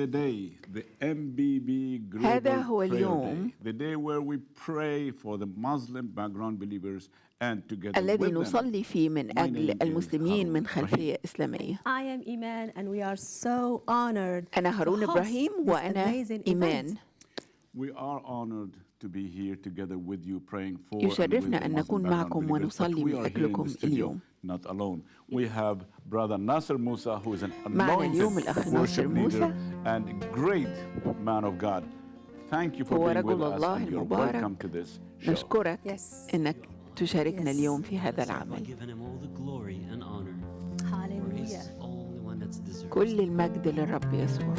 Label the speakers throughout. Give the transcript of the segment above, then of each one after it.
Speaker 1: the day, the MBB Global
Speaker 2: هذا هو
Speaker 1: Prayer
Speaker 2: اليوم.
Speaker 1: Day, the day where we pray for the Muslim background believers and together
Speaker 2: الذي
Speaker 1: with them.
Speaker 2: نصلي فيه من
Speaker 1: My
Speaker 2: أجل
Speaker 1: name is
Speaker 2: المسلمين
Speaker 1: Harun
Speaker 2: من
Speaker 1: Ibrahim.
Speaker 2: خلفية إسلامية
Speaker 3: I am Iman and we are so honored
Speaker 2: أنا
Speaker 3: to
Speaker 2: هارون
Speaker 3: host
Speaker 2: إبراهيم
Speaker 3: this
Speaker 2: وأنا
Speaker 3: amazing
Speaker 2: إيمان
Speaker 3: event.
Speaker 1: We are honored to be here together with you praying for and with
Speaker 2: يشرفنا
Speaker 1: the
Speaker 2: أن
Speaker 1: Muslim
Speaker 2: نكون
Speaker 1: background
Speaker 2: معكم
Speaker 1: believers, but
Speaker 2: ونصلي
Speaker 1: we
Speaker 2: من
Speaker 1: are here in
Speaker 2: أجلكم
Speaker 1: the studio,
Speaker 2: اليوم.
Speaker 1: Not alone. We have brother Nasser Musa who is an anointed worship leader and great man of God. Thank you for being with us and you're welcome to this show.
Speaker 2: نشكرك
Speaker 3: Yes.
Speaker 2: إنك تشاركنا
Speaker 3: Yes.
Speaker 2: اليوم في هذا العمل
Speaker 4: giving him all the glory and honor. For he's
Speaker 3: Hallelujah.
Speaker 4: the only one that's deserved.
Speaker 2: كل المجد للرب يسوع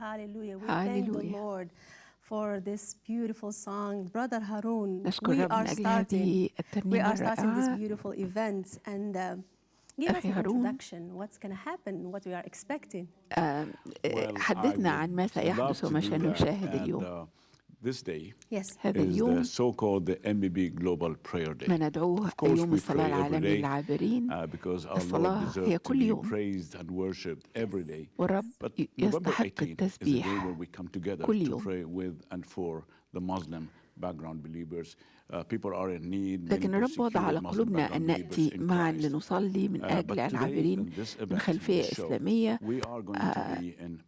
Speaker 3: Hallelujah. Hallelujah. We thank the
Speaker 2: Hallelujah.
Speaker 3: Lord for this beautiful song. Brother Harun,
Speaker 2: نشكر
Speaker 3: we
Speaker 2: الرب
Speaker 3: are
Speaker 2: من أجل
Speaker 3: starting
Speaker 2: هذه
Speaker 3: we
Speaker 2: الترنيمة
Speaker 3: are starting this
Speaker 2: الرائعة
Speaker 3: beautiful event and uh, give us
Speaker 2: أخي
Speaker 3: an
Speaker 2: هارون.
Speaker 3: introduction. What's going to happen? What we are expecting?
Speaker 2: آه،
Speaker 1: Well,
Speaker 2: حدثنا
Speaker 1: I
Speaker 2: عن ما
Speaker 1: would love
Speaker 2: سيحدث
Speaker 1: to
Speaker 2: وما
Speaker 1: do that.
Speaker 2: سنشاهد
Speaker 1: And,
Speaker 2: اليوم
Speaker 1: uh, This day
Speaker 3: Yes.
Speaker 2: هذا
Speaker 1: is
Speaker 2: اليوم
Speaker 1: the so-called the MBB Global Prayer Day.
Speaker 2: ما ندعوه يوم
Speaker 1: we
Speaker 2: الصلاة
Speaker 1: pray every
Speaker 2: العالمي
Speaker 1: day,
Speaker 2: للعابرين
Speaker 1: uh, because our
Speaker 2: الصلاة
Speaker 1: Lord
Speaker 2: هي
Speaker 1: deserves to
Speaker 2: كل
Speaker 1: be
Speaker 2: يوم.
Speaker 1: praised and worshipped every day.
Speaker 2: والرب يستحق
Speaker 1: 18th is the day
Speaker 2: التسبيح
Speaker 1: where we come together
Speaker 2: كل
Speaker 1: to
Speaker 2: يوم.
Speaker 1: pray with and for the Muslim background believers. Uh, people are in need. many
Speaker 2: لكن الرب وضع على قلوبنا أن نأتي
Speaker 1: in
Speaker 2: معا. لنصلي من
Speaker 1: Uh,
Speaker 2: أجل العابرين من خلفية إسلامية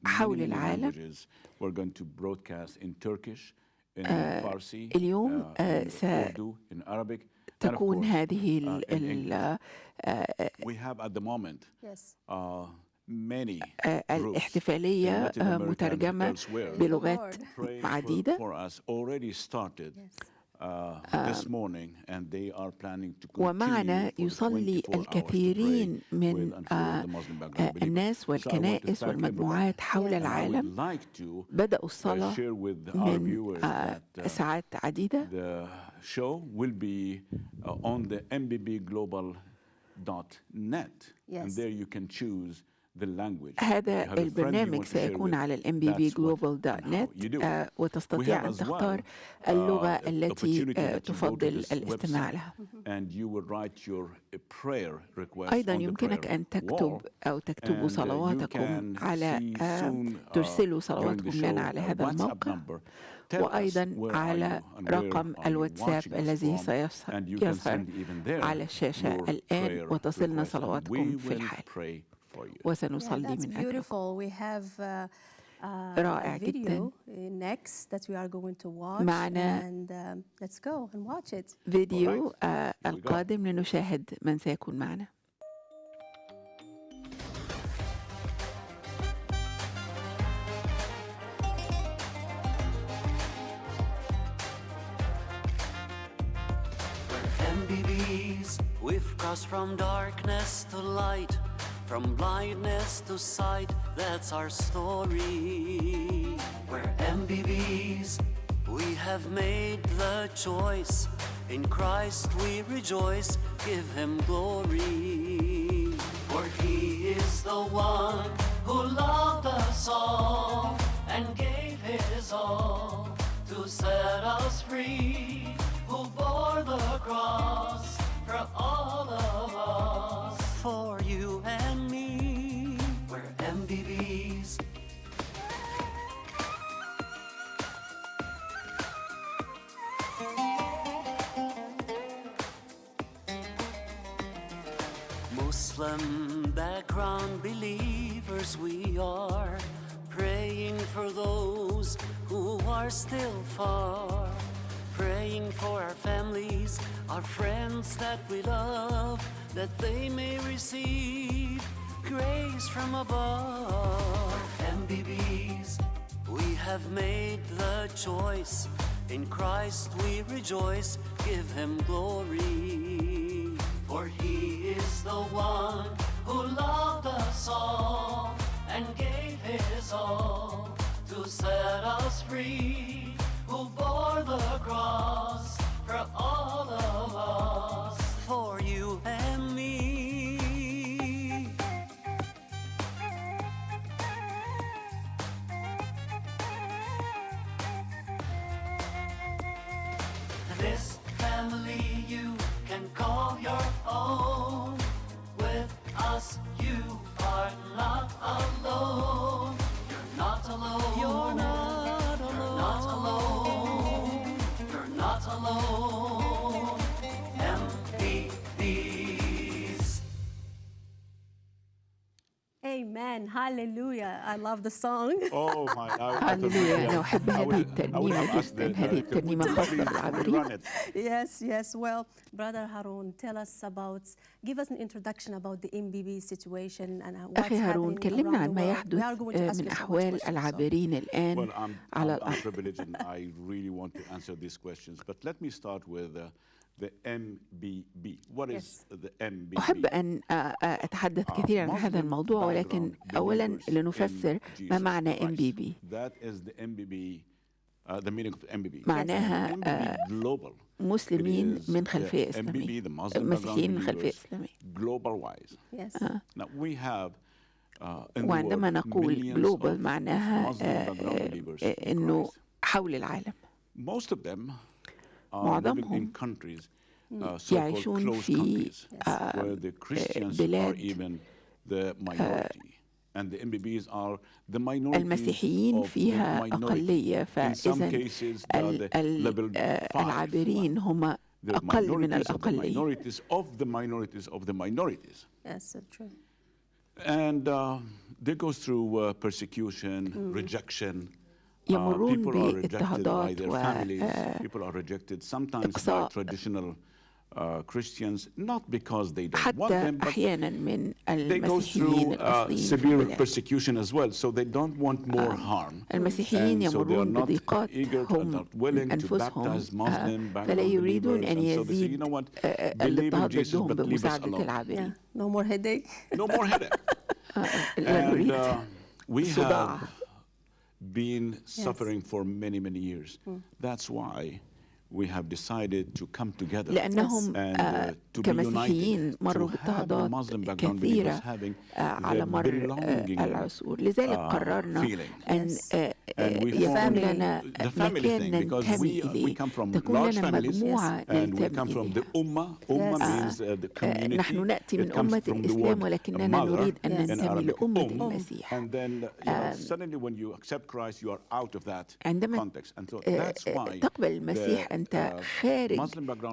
Speaker 2: حول العالم.
Speaker 1: آه،
Speaker 2: اليوم آه،
Speaker 1: ستكون
Speaker 2: هذه ال آه، الاحتفالية مترجمة بلغات عديدة.
Speaker 1: آه،
Speaker 2: ومعنا يصلي الكثيرين من آه، الناس والكنائس والمجموعات حول العالم بدأوا الصلاة من آه، ساعات عديدة
Speaker 1: yes. and there you can choose.
Speaker 2: هذا البرنامج سيكون على
Speaker 1: الام
Speaker 2: آه،
Speaker 1: بي
Speaker 2: وتستطيع أن تختار اللغة التي آه، تفضل الاستماع لها. أيضا يمكنك أن تكتب أو
Speaker 1: تكتب
Speaker 2: صلواتكم على آه، ترسلوا صلواتكم لنا على هذا الموقع. وأيضا على رقم الواتساب الذي سيظهر على الشاشة
Speaker 1: الان
Speaker 2: وتصلنا صلواتكم في الحال. وسنصلي
Speaker 3: that's
Speaker 2: من أجلكم
Speaker 3: beautiful. We have uh, uh,
Speaker 2: رائع
Speaker 3: a
Speaker 2: جداً.
Speaker 3: video uh, next that we are going to watch
Speaker 2: معنا
Speaker 3: and uh, um, let's go and watch it.
Speaker 2: فيديو. آه،. القادم لنشاهد من سيكون معنا
Speaker 4: MBBs, we've crossed from darkness to light, from blindness to sight. That's our story. We're MBBs, we have made the choice. In Christ we rejoice, give Him glory. For He is the one who loved us all and gave His all to set us free, who bore the cross for all of us, Muslim background believers we are, praying for those who are still far, praying for our families, our friends that we love, that they may receive grace from above. MBBs, we have made the choice. In Christ we rejoice, give him glory. For he is the one who loved us all and gave his all to set us free, who bore the cross for all alone.
Speaker 3: Hallelujah. I love the song.
Speaker 1: Oh my! I, I thought
Speaker 2: هللويا
Speaker 1: maybe
Speaker 2: أنا
Speaker 1: I-
Speaker 2: أحب
Speaker 1: I
Speaker 2: هذه
Speaker 1: would- I would
Speaker 2: الترنيمة
Speaker 1: have asked the
Speaker 2: جدا هذه
Speaker 1: director, would
Speaker 2: الترنيمة
Speaker 1: you
Speaker 2: خاصة
Speaker 1: please
Speaker 2: بالعابرين
Speaker 1: rerun it?
Speaker 3: yes, yes. Well, Brother Harun, tell us about, give us an introduction about the MBB situation and how- what's
Speaker 2: أخي هارون
Speaker 3: happening
Speaker 2: كلمنا
Speaker 3: around
Speaker 2: عن
Speaker 3: the
Speaker 2: ما
Speaker 3: world.
Speaker 2: يحدث
Speaker 3: We are going to
Speaker 2: آه،
Speaker 3: ask
Speaker 2: من
Speaker 3: you so much
Speaker 2: أحوال
Speaker 3: questions, so-
Speaker 2: العابرين الآن
Speaker 1: Well, I'm,
Speaker 2: على
Speaker 1: I'm, I'm
Speaker 2: الأرض
Speaker 1: privileged and I really want to answer these questions. But let me start with uh,
Speaker 2: أحب أن أتحدث كثيرا عن هذا الموضوع ولكن أولا لنفسر ما معنى MBB معناها مسلمين من خلفية إسلامية. مسيحيين من خلفية إسلامية.
Speaker 1: آه.
Speaker 2: وعندما نقول
Speaker 1: global
Speaker 2: معناها
Speaker 1: أنه
Speaker 2: حول العالم. معظمهم يعيشون في آه، بلاد
Speaker 1: آه،
Speaker 2: المسيحيين فيها أقلية فإذا آه، العابرين هم أقل من الأقلية.
Speaker 1: And uh, they go through uh, persecution, mm. rejection.
Speaker 2: يمرون بإضطهادات
Speaker 1: وإقصاء
Speaker 2: آه، حتى أحيانا من المسيحيين الأصليين
Speaker 1: آه.
Speaker 2: المسيحيين يمرون بضيقات هم أنفسهم آه. فلا يريدون أن يزيد الاضطهاد ضدهم بمساعدة العابرين
Speaker 3: لا more headache.
Speaker 1: No more headache. And we have been suffering for many, many years. Hmm. That's why
Speaker 2: لأنهم آه، كمسيحيين مروا باضطهادات كثيرة آه، على مر آه، العصور. لذلك قررنا أن
Speaker 1: يفهم
Speaker 2: لنا مكان ننتمي إليه. تكون لنا مجموعة نحن نأتي من أمة الإسلام ولكننا نريد أن ننتمي لأمة المسيح. عندما تقبل المسيح أنت خارج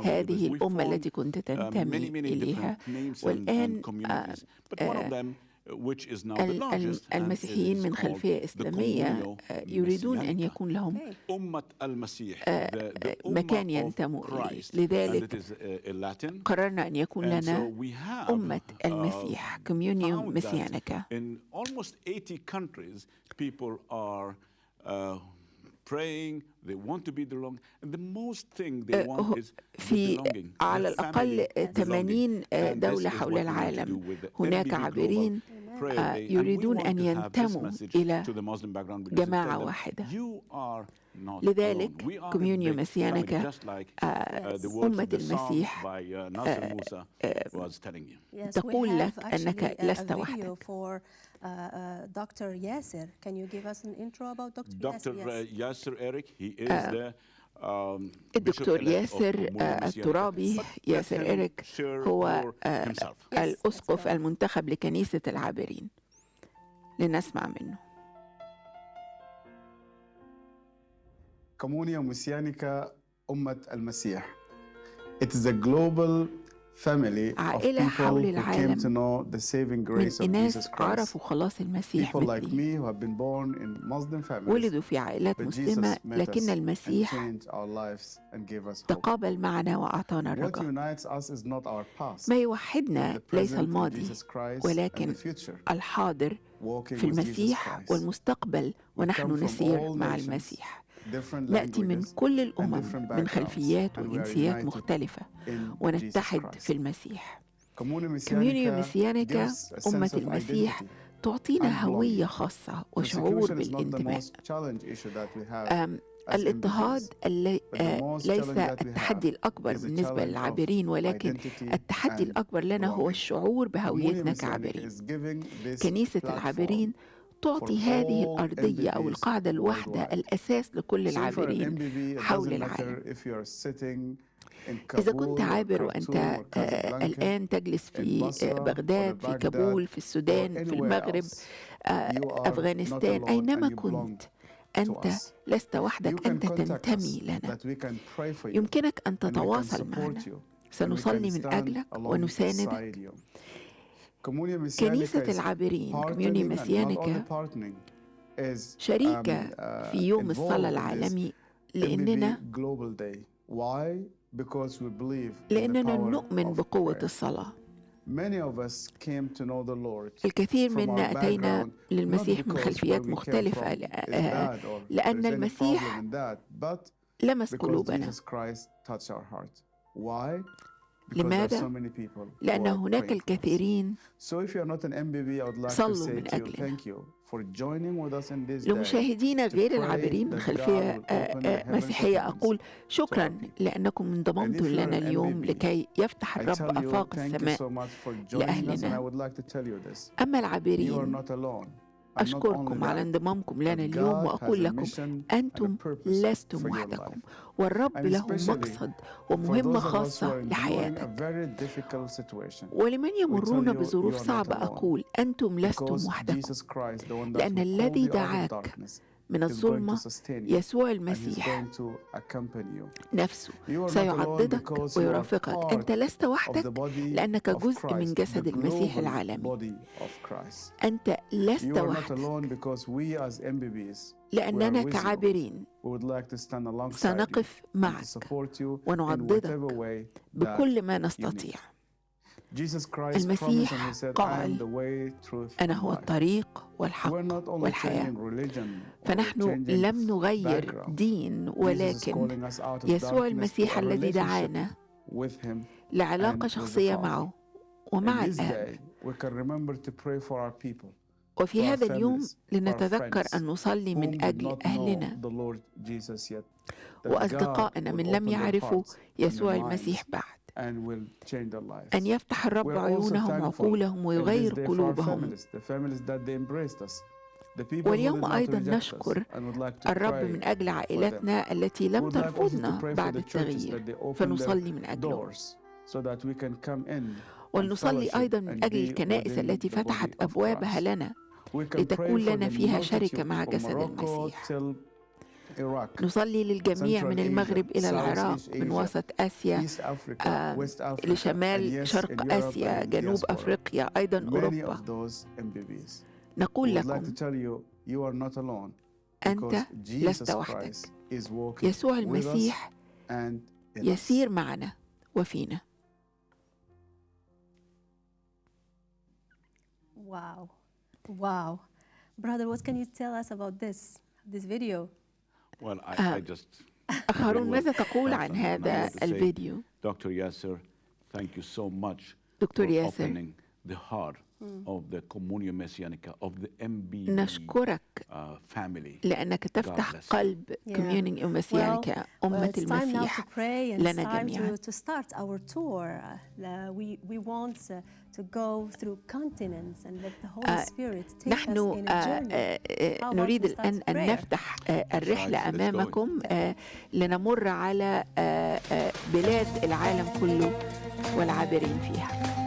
Speaker 2: هذه الأمة التي كنت تنتمي إليها. والآن
Speaker 1: آه، آه،
Speaker 5: المسيحيين من خلفية إسلامية آه، يريدون أن يكون لهم مكان ينتموا إليه. لذلك قررنا أن يكون لنا أمة المسيح
Speaker 1: كوميونيوم
Speaker 5: مسيانكا آه، في على الأقل 80 آه،
Speaker 1: آه،
Speaker 5: دولة حول العالم. هناك عابرين يريدون أن ينتموا إلى جماعة واحدة. لذلك كوميونيو
Speaker 1: مسيانك
Speaker 5: أمة المسيح تقول لك أنك لست وحدك.
Speaker 3: Uh, uh, Dr. Yasser. Can you give us an intro about Dr.
Speaker 1: Dr.
Speaker 3: Yasser?
Speaker 1: Dr. Yes. Eric, he is uh, the
Speaker 5: الدكتور ياسر الترابي ياسر
Speaker 1: إريك
Speaker 5: هو
Speaker 3: uh,
Speaker 5: الأسقف المنتخب لكنيسة العابرين لنسمع منه
Speaker 6: كمونيا موسيانيكا أمة المسيح It is a global family
Speaker 5: عائلة
Speaker 6: of
Speaker 5: حول العالم من
Speaker 6: الناس
Speaker 5: عرفوا خلاص المسيح مثلي. ولدوا في عائلات مسلمة لكن المسيح تقابل معنا وأعطانا الرجاء ما يوحدنا ليس الماضي ولكن الحاضر في المسيح والمستقبل ونحن نسير مع المسيح. نأتي من كل الأمم من خلفيات وجنسيات مختلفة ونتحد في المسيح. كوميونيو
Speaker 6: ميسيانيكا
Speaker 5: أمة المسيح تعطينا هوية خاصة وشعور بالانتماء. الاضطهاد آه، ليس التحدي الأكبر بالنسبة للعابرين ولكن التحدي الأكبر لنا هو الشعور بهويتنا كعابرين. كنيسة العابرين تعطي هذه الأرضية أو القاعدة
Speaker 6: الوحدة
Speaker 5: الأساس لكل العابرين حول العالم. إذا كنت عابر وأنت آه، الآن تجلس في آه، بغداد في كابول في السودان في المغرب آه، أفغانستان أينما كنت أنت لست وحدك أنت تنتمي لنا. يمكنك أن تتواصل معنا. سنصلي من أجلك ونساندك كنيسة العابرين كوميوني مسيانكا شريكة في يوم الصلاة العالمي لأننا لأننا نؤمن بقوة الصلاة. الكثير منا أتينا للمسيح من خلفيات مختلفة آه، لأن المسيح لمس قلوبنا. لماذا؟ لأن هناك الكثيرين صلوا من أجلنا.
Speaker 6: لمشاهدين
Speaker 5: غير العابرين من خلفية آه، آه، مسيحية. أقول شكرا لأنكم انضممتم لنا اليوم لكي يفتح الرب
Speaker 6: أفاق
Speaker 5: السماء لأهلنا. أما العابرين أشكركم على انضمامكم لنا اليوم وأقول لكم أنتم لستم وحدكم والرب له مقصد ومهمة خاصة لحياتك. ولمن يمرون بظروف صعبة أقول أنتم لستم وحدكم. لأن الذي دعاك من الظلمة يسوع المسيح نفسه. سيعضدك ويرافقك. أنت لست وحدك لأنك جزء من جسد المسيح العالمي. أنت لست وحدك. لأننا كعابرين. سنقف معك. ونعضدك بكل ما نستطيع. المسيح قال أنا هو الطريق والحق والحياة. فنحن لم نغير دين ولكن يسوع المسيح الذي دعانا لعلاقة شخصية معه. ومع الآب وفي هذا اليوم لنتذكر أن نصلي من أجل أهلنا. وأصدقائنا من لم يعرفوا يسوع المسيح بعد. أن يفتح الرب عيونهم وعقولهم ويغير قلوبهم. واليوم أيضا نشكر الرب من أجل عائلتنا التي لم ترفضنا بعد التغيير. فنصلي من
Speaker 6: أجلهم
Speaker 5: ولنصلي أيضا من أجل الكنائس التي فتحت أبوابها لنا. لتكون لنا فيها شركة مع جسد المسيح.
Speaker 2: نصلي للجميع من المغرب إلى العراق من وسط آسيا آه، لشمال شرق آسيا جنوب أفريقيا أيضا أوروبا. نقول لكم أنت لست وحدك. يسوع المسيح يسير معنا وفينا.
Speaker 3: واو واو Brother, what can you tell us about this this video?
Speaker 1: Well, I,
Speaker 2: آه.
Speaker 1: I just
Speaker 2: أخ هارون
Speaker 1: will
Speaker 2: ماذا تقول
Speaker 1: have
Speaker 2: عن
Speaker 1: something I
Speaker 2: هذا
Speaker 1: want to say.
Speaker 2: الفيديو
Speaker 1: Dr. Yasser, thank you so much
Speaker 2: دكتور
Speaker 1: for
Speaker 2: ياسر
Speaker 1: opening the heart of the Communio Messianica, of the MB
Speaker 2: نشكرك
Speaker 1: uh, family.
Speaker 2: لأنك تفتح. قلب. كوميونينج أمسيانيكا أمة
Speaker 3: it's time now to
Speaker 2: المسيح
Speaker 3: pray and
Speaker 2: لنا
Speaker 3: it's time
Speaker 2: جميعاً.
Speaker 3: to, to start our tour. Uh, we, we want uh, to go through continents and let the Holy
Speaker 2: آه،
Speaker 3: Spirit take us
Speaker 2: نحن
Speaker 3: in a
Speaker 2: آه،
Speaker 3: journey.
Speaker 2: آه، آه،
Speaker 3: How about
Speaker 2: نريد الآن أن? نفتح آه، الرحلة. أمامكم آه، لنمر على آه، آه، بلاد العالم كله والعابرين فيها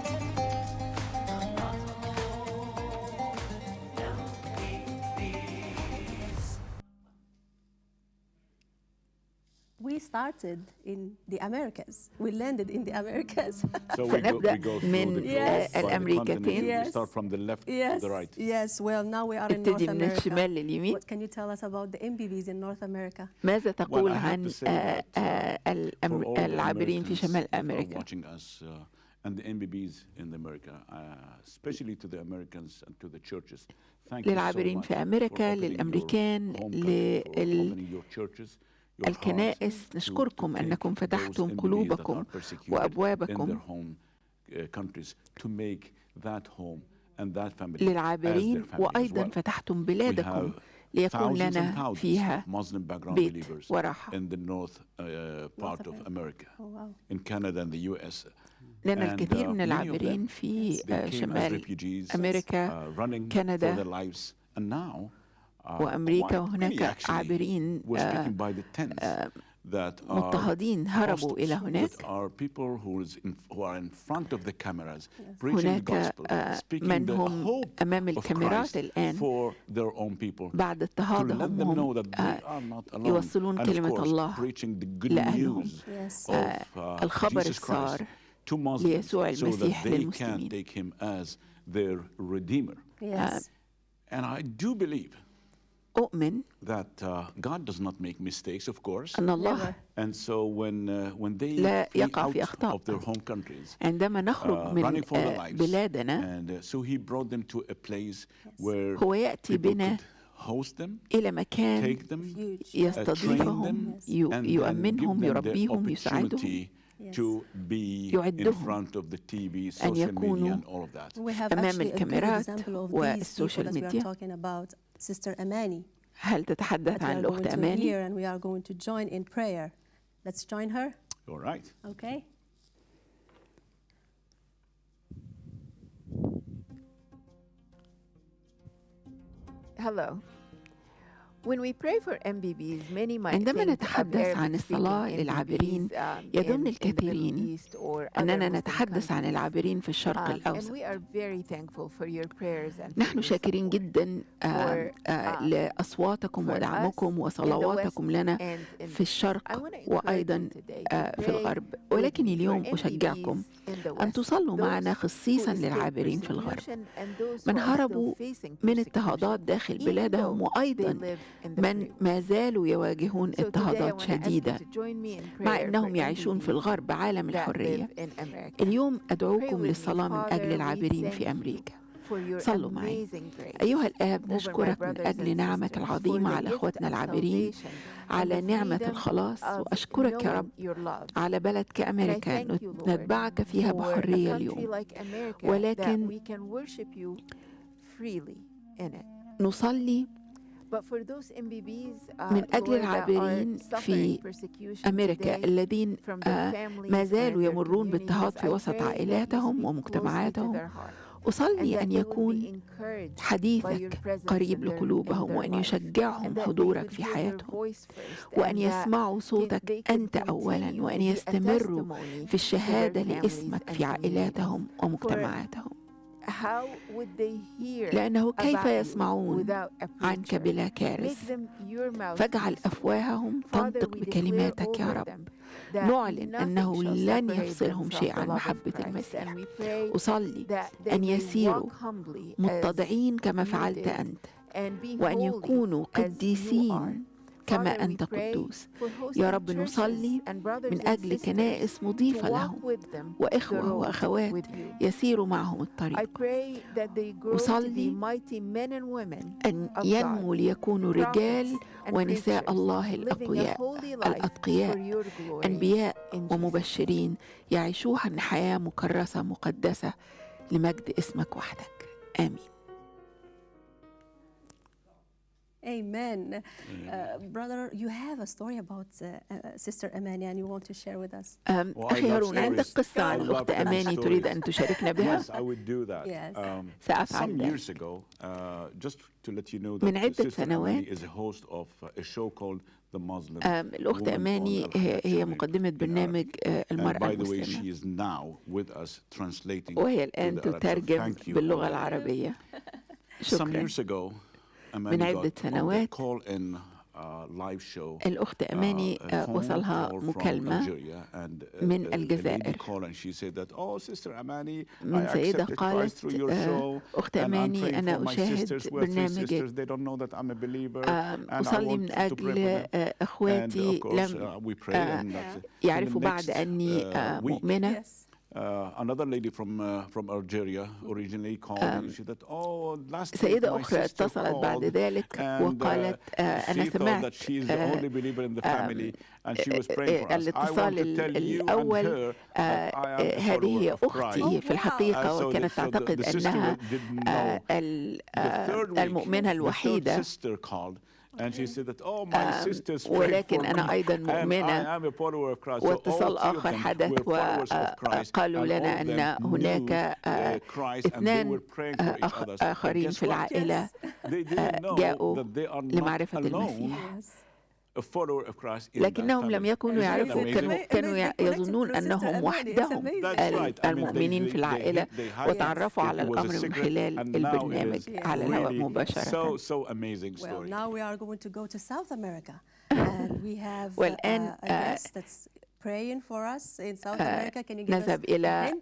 Speaker 3: started in the Americas. We landed in the Americas.
Speaker 1: So we go, we
Speaker 2: سنبدأ
Speaker 1: go through
Speaker 2: من
Speaker 1: the
Speaker 3: Yes.
Speaker 1: by the
Speaker 2: الأمريكتين.
Speaker 1: continent. We
Speaker 3: Yes.
Speaker 1: start from the left to
Speaker 3: yes.
Speaker 1: the right.
Speaker 3: Yes. Well, now we are in North
Speaker 2: ابتدي من
Speaker 3: America.
Speaker 2: الشمال لليمين
Speaker 3: What can you tell us about the MBBs in North America?
Speaker 2: ماذا تقول
Speaker 1: I have
Speaker 2: عن
Speaker 1: to say
Speaker 2: آه،
Speaker 1: that, uh,
Speaker 2: آه،
Speaker 1: For
Speaker 2: الأم-
Speaker 1: all the
Speaker 2: العابرين في
Speaker 1: Americans
Speaker 2: شمال
Speaker 1: that are
Speaker 2: أمريكا
Speaker 1: watching us uh, and the MBBs in America, uh, especially to the Americans and to the churches. Thank you so
Speaker 2: للعابرين
Speaker 1: much
Speaker 2: في
Speaker 1: for
Speaker 2: أمريكا
Speaker 1: opening your
Speaker 2: للأمريكان
Speaker 1: home country, for
Speaker 2: لل الكنائس نشكركم أنكم فتحتم قلوبكم وأبوابكم للعابرين وأيضا فتحتم بلادكم ليكون لنا فيها بيت وراحة.
Speaker 3: Oh,
Speaker 2: لنا الكثير من العابرين في
Speaker 1: uh,
Speaker 2: شمال أمريكا كندا. وأمريكا وهناك عابرين
Speaker 1: uh, uh,
Speaker 2: مضطهدين هربوا إلى هناك. هناك
Speaker 1: uh,
Speaker 2: من هم أمام الكاميرات الآن بعد
Speaker 1: اضطهاد
Speaker 2: يوصلون كلمة الله لأهلهم. الخبر السار ليسوع المسيح للمسلمين.
Speaker 3: Yes.
Speaker 1: And I do believe
Speaker 2: أؤمن
Speaker 1: that uh, God does not make mistakes, of course.
Speaker 2: أن الله
Speaker 1: And so when uh, when they
Speaker 2: لا
Speaker 1: flee
Speaker 2: يقع
Speaker 1: out
Speaker 2: في أخطاء.
Speaker 1: of their home countries,
Speaker 2: عندما
Speaker 1: uh,
Speaker 2: نخرج من
Speaker 1: running for their
Speaker 2: آه،
Speaker 1: lives,
Speaker 2: بلادنا
Speaker 1: and uh, so He brought them to a place where
Speaker 2: هو يأتي
Speaker 1: people
Speaker 2: بنا
Speaker 1: could host them,
Speaker 2: إلى مكان
Speaker 1: take them,
Speaker 3: Huge.
Speaker 1: uh, train
Speaker 2: يستضيفهم
Speaker 1: them,
Speaker 2: يو-
Speaker 1: and then
Speaker 2: يؤمنهم
Speaker 1: give them the
Speaker 2: يربيهم يساعدهم
Speaker 1: opportunity
Speaker 3: Yes.
Speaker 1: to be in
Speaker 2: يعدهم
Speaker 1: front of the TV,
Speaker 2: أن
Speaker 1: social media,
Speaker 2: يكونوا
Speaker 1: and all of that.
Speaker 3: We have
Speaker 2: أمام
Speaker 3: actually a good
Speaker 2: الكاميرات
Speaker 3: example of these people
Speaker 2: والسوشيال
Speaker 3: that we are
Speaker 2: ميديا.
Speaker 3: talking about, Sister Amani.
Speaker 2: هل تتحدث
Speaker 3: that we
Speaker 2: عن
Speaker 3: are
Speaker 2: الأخت
Speaker 3: going to
Speaker 2: أماني؟
Speaker 3: hear and we are going to join in prayer. Let's join her,
Speaker 1: All right.
Speaker 3: okay?
Speaker 7: Hello.
Speaker 2: عندما نتحدث عن الصلاة للعابرين يظن الكثيرين أننا نتحدث عن العابرين في الشرق الأوسط. نحن شاكرين جدا آه، آه، لأصواتكم ودعمكم وصلواتكم لنا في الشرق وأيضا آه، في الغرب. ولكن اليوم أشجعكم. أن تصلوا معنا خصيصا للعابرين في الغرب. من هربوا من اضطهادات داخل بلادهم وأيضا من ما زالوا يواجهون اضطهادات شديدة مع أنهم يعيشون في الغرب عالم الحرية. اليوم أدعوكم للصلاة من أجل العابرين في أمريكا. صلوا معي. أيها الآب نشكرك من أجل
Speaker 7: نعمك
Speaker 2: العظيمة على
Speaker 7: أخوتنا
Speaker 2: العابرين على نعمة الخلاص وأشكرك يا رب على بلد كأمريكا نتبعك فيها بحرية اليوم. ولكن نصلي من أجل العابرين في أمريكا الذين آه، ما زالوا يمرون
Speaker 7: بالتهاط
Speaker 2: في وسط عائلاتهم ومجتمعاتهم. أصلي أن يكون حديثك قريب لقلوبهم وأن يشجعهم حضورك في حياتهم. وأن يسمعوا صوتك أنت أولاً وأن يستمروا في الشهادة
Speaker 7: لإسمك
Speaker 2: في عائلاتهم ومجتمعاتهم. لأنه كيف يسمعون عنك بلا كارث فاجعل أفواههم تنطق بكلماتك يا رب. نعلن أنه لن يفصلهم شيء عن محبة المسيح. أصلي أن يسيروا متضعين كما فعلت أنت وأن يكونوا قديسين كما أنت قدوس. يا رب نصلي من أجل كنائس مضيفة لهم. وإخوة وأخوات يسيروا معهم الطريق. أصلي أن ينمو ليكونوا رجال ونساء الله الأقوياء الأتقياء أنبياء ومبشرين يعيشوها حياة مكرسة مقدسة لمجد اسمك وحدك. آمين.
Speaker 3: Amen. Uh, brother, you have a story about uh, uh, Sister Amani and you want to share with us.
Speaker 2: أم،
Speaker 1: Well, I
Speaker 2: أخي
Speaker 1: love
Speaker 2: هارون عندك
Speaker 1: stories.
Speaker 2: قصة
Speaker 1: I
Speaker 2: عن
Speaker 1: love
Speaker 2: الأخت
Speaker 1: telling
Speaker 2: أماني تريد
Speaker 1: stories.
Speaker 2: أن تشاركنا بها
Speaker 1: Yes, I would do that.
Speaker 3: Yes.
Speaker 1: Um,
Speaker 2: سأفعل
Speaker 1: some
Speaker 2: ذلك.
Speaker 1: years ago, uh, just to let you know
Speaker 2: من
Speaker 1: that
Speaker 2: عدة
Speaker 1: Sister
Speaker 2: سنوات.
Speaker 1: Amani is a host of uh, a show called The Muslim
Speaker 2: أم، الأخت
Speaker 1: Woman on
Speaker 2: أماني هي مقدمة برنامج آه،
Speaker 1: Arabic. And
Speaker 2: المرأة
Speaker 1: by the way,
Speaker 2: المسلمة
Speaker 1: she is now with us translating
Speaker 2: وهي
Speaker 1: to
Speaker 2: الآن
Speaker 1: the Arab. So
Speaker 2: تترجم
Speaker 1: thank you
Speaker 2: باللغة. العربية
Speaker 1: Some
Speaker 2: شكرا
Speaker 1: من
Speaker 2: عدة سنوات الأخت أماني
Speaker 1: uh,
Speaker 2: وصلها مكالمة من الجزائر. من سيدة قالت
Speaker 1: uh,
Speaker 2: أخت أماني أنا أشاهد برنامجك. أصلي
Speaker 1: آه،
Speaker 2: من أجل آه، أخواتي لم آه، يعرفوا بعد أني مؤمنة.
Speaker 1: Um,
Speaker 2: سيدة أخرى اتصلت بعد ذلك وقالت
Speaker 1: uh,
Speaker 2: أنا سمعت
Speaker 1: uh, um,
Speaker 2: آه، الاتصال الأول آه، آه، هذه أختي في الحقيقة وكانت تعتقد أنها المؤمنة الوحيدة. ولكن أنا أيضا مؤمنة واتصال آخر حدث وقالوا لنا أن هناك اثنان آخرين في العائلة جاءوا لمعرفة المسيح. لكنهم لم يكونوا يعرفوا كانوا يظنون أنهم وحدهم. المؤمنين في العائلة وتعرفوا على الأمر من خلال البرنامج على الهواء مباشرة. والآن
Speaker 3: uh, uh,
Speaker 2: نذهب إلى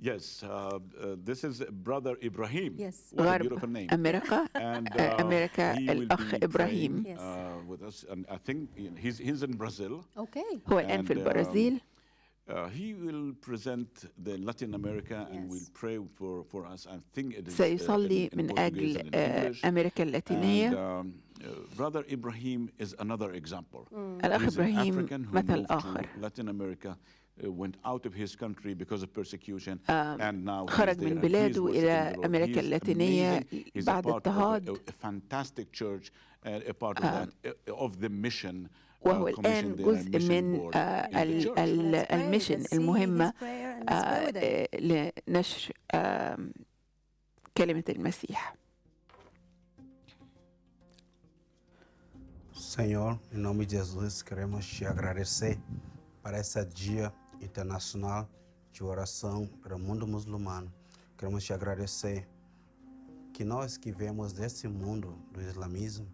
Speaker 1: Yes, uh, uh, this is Brother Ibrahim.
Speaker 3: Yes.
Speaker 1: What a
Speaker 2: غرب
Speaker 1: beautiful name.
Speaker 2: أمريكا
Speaker 1: And
Speaker 2: آه،
Speaker 1: uh,
Speaker 2: أمريكا
Speaker 1: he will
Speaker 2: الأخ
Speaker 1: be
Speaker 2: إبراهيم
Speaker 1: praying,
Speaker 3: Yes.
Speaker 1: uh, with us. And I think he's, he's in Brazil.
Speaker 3: Okay.
Speaker 2: هو الآن في
Speaker 1: And, um,
Speaker 2: البرازيل
Speaker 1: Uh, he will present the Latin America and will
Speaker 3: Yes.
Speaker 1: pray for, for us. I think it is uh,
Speaker 2: سيصلي
Speaker 1: in, in
Speaker 2: من
Speaker 1: Portuguese
Speaker 2: أجل
Speaker 1: and in
Speaker 2: آه،
Speaker 1: English.
Speaker 2: أمريكا
Speaker 1: And
Speaker 2: اللاتينية
Speaker 1: um, uh, Brother Ibrahim is another example.
Speaker 2: الأخ
Speaker 1: He's an
Speaker 2: إبراهيم
Speaker 1: African who
Speaker 2: مثل
Speaker 1: moved to
Speaker 2: آخر
Speaker 1: Latin America, Uh, went out of his country because of persecution, and now he's
Speaker 2: خرج من
Speaker 1: and he's
Speaker 2: بلاده إلى. أمريكا
Speaker 1: He's
Speaker 2: اللاتينية
Speaker 1: amazing. He's a
Speaker 2: بعد
Speaker 1: part of a-
Speaker 2: اضطهاد.
Speaker 1: a, a fantastic church and a part of that uh, of the mission. uh,
Speaker 2: وهو الآن جزء
Speaker 1: mission
Speaker 2: من
Speaker 1: board
Speaker 2: آه،
Speaker 1: in the
Speaker 2: ال-
Speaker 1: church.
Speaker 2: ال-
Speaker 3: Let's pray.
Speaker 2: الميشن
Speaker 3: Let's see
Speaker 2: المهمة. آه، لنشر كلمة المسيح
Speaker 8: Senhor, em nome de Jesus, queremos te agradecer para esse dia internacional de oração para o mundo muçulmano. Queremos te agradecer que nós que vemos desse mundo do islamismo,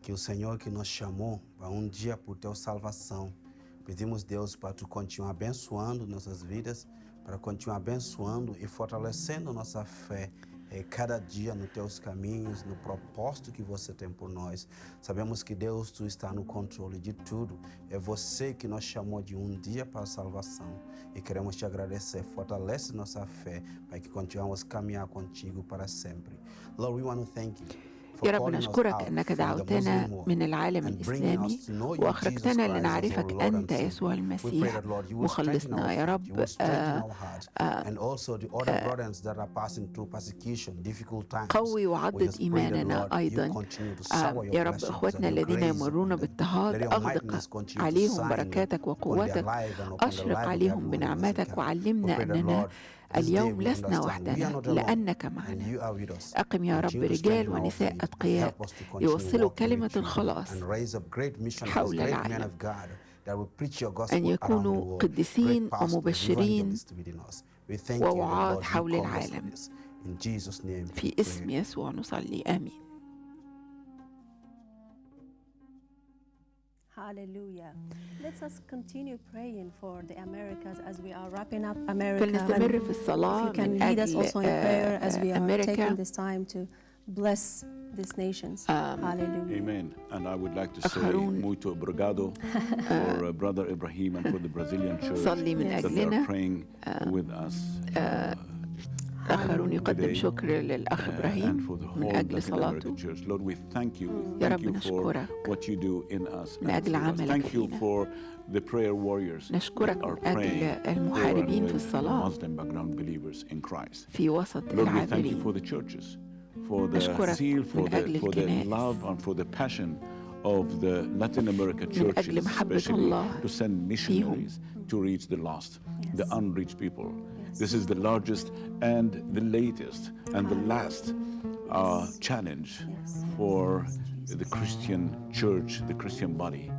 Speaker 8: que o Senhor que nos chamou para um dia por tua salvação. Pedimos, Deus, para tu continuar abençoando nossas vidas, para continuar abençoando e fortalecendo nossa fé eh, cada dia nos teus caminhos, no propósito que você tem por nós. Sabemos que Deus, tu está no controle de tudo. É você que nos chamou de um dia para a salvação. E queremos te agradecer. Fortalece nossa fé para que continuemos a caminhar contigo para sempre. Lord, we want to thank you.
Speaker 2: يا رب نشكرك أنك دعوتنا من العالم الإسلامي وأخرجتنا لنعرفك أنت يسوع المسيح. مخلصنا آه،
Speaker 8: آه، آه، يا رب
Speaker 2: قوي
Speaker 8: وعدد
Speaker 2: إيماننا أيضا. يا رب
Speaker 8: أخوتنا
Speaker 2: الذين يمرون
Speaker 8: بالتهاد
Speaker 2: أغدق عليهم بركاتك وقوتك. أشرق عليهم بنعمتك وعلمنا أننا اليوم لسنا وحدنا لأنك معنا. أقم يا رب رجال ونساء أتقياء يوصلوا كلمة الخلاص حول العالم.
Speaker 4: أن يكونوا
Speaker 2: قدسين
Speaker 4: ومبشرين ووعاظ حول العالم. في اسم يسوع نصلي. آمين.
Speaker 3: Hallelujah. Let us continue praying for the Americas as we are wrapping up America.
Speaker 4: فلنستمر
Speaker 3: And
Speaker 4: في
Speaker 3: if
Speaker 4: الصلاة
Speaker 3: you can
Speaker 4: من
Speaker 3: lead us
Speaker 4: أجل
Speaker 3: also in prayer as we
Speaker 4: آه،
Speaker 3: are
Speaker 4: أمريكا
Speaker 3: taking this time to bless these nations. Hallelujah.
Speaker 1: Amen. And I would like to say
Speaker 4: Harun.
Speaker 1: muito obrigado for uh, Brother Ibrahim and for the Brazilian church
Speaker 4: صلي من
Speaker 1: that they are
Speaker 4: أجلنا.
Speaker 1: praying with us. uh,
Speaker 4: آخرون يقدم شكر للأخ إبراهيم من أجل صلاته. يا رب نشكرك. من أجل عملك فينا. نشكرك من أجل المحاربين في الصلاة. في وسط العابرين. نشكرك من أجل الكنائس.
Speaker 1: of the Latin
Speaker 4: America
Speaker 1: churches, especially to send missionaries to reach the lost, the unreached people. This is the largest and the latest and the last uh, challenge
Speaker 3: Yes.
Speaker 1: for the Christian church, the Christian body,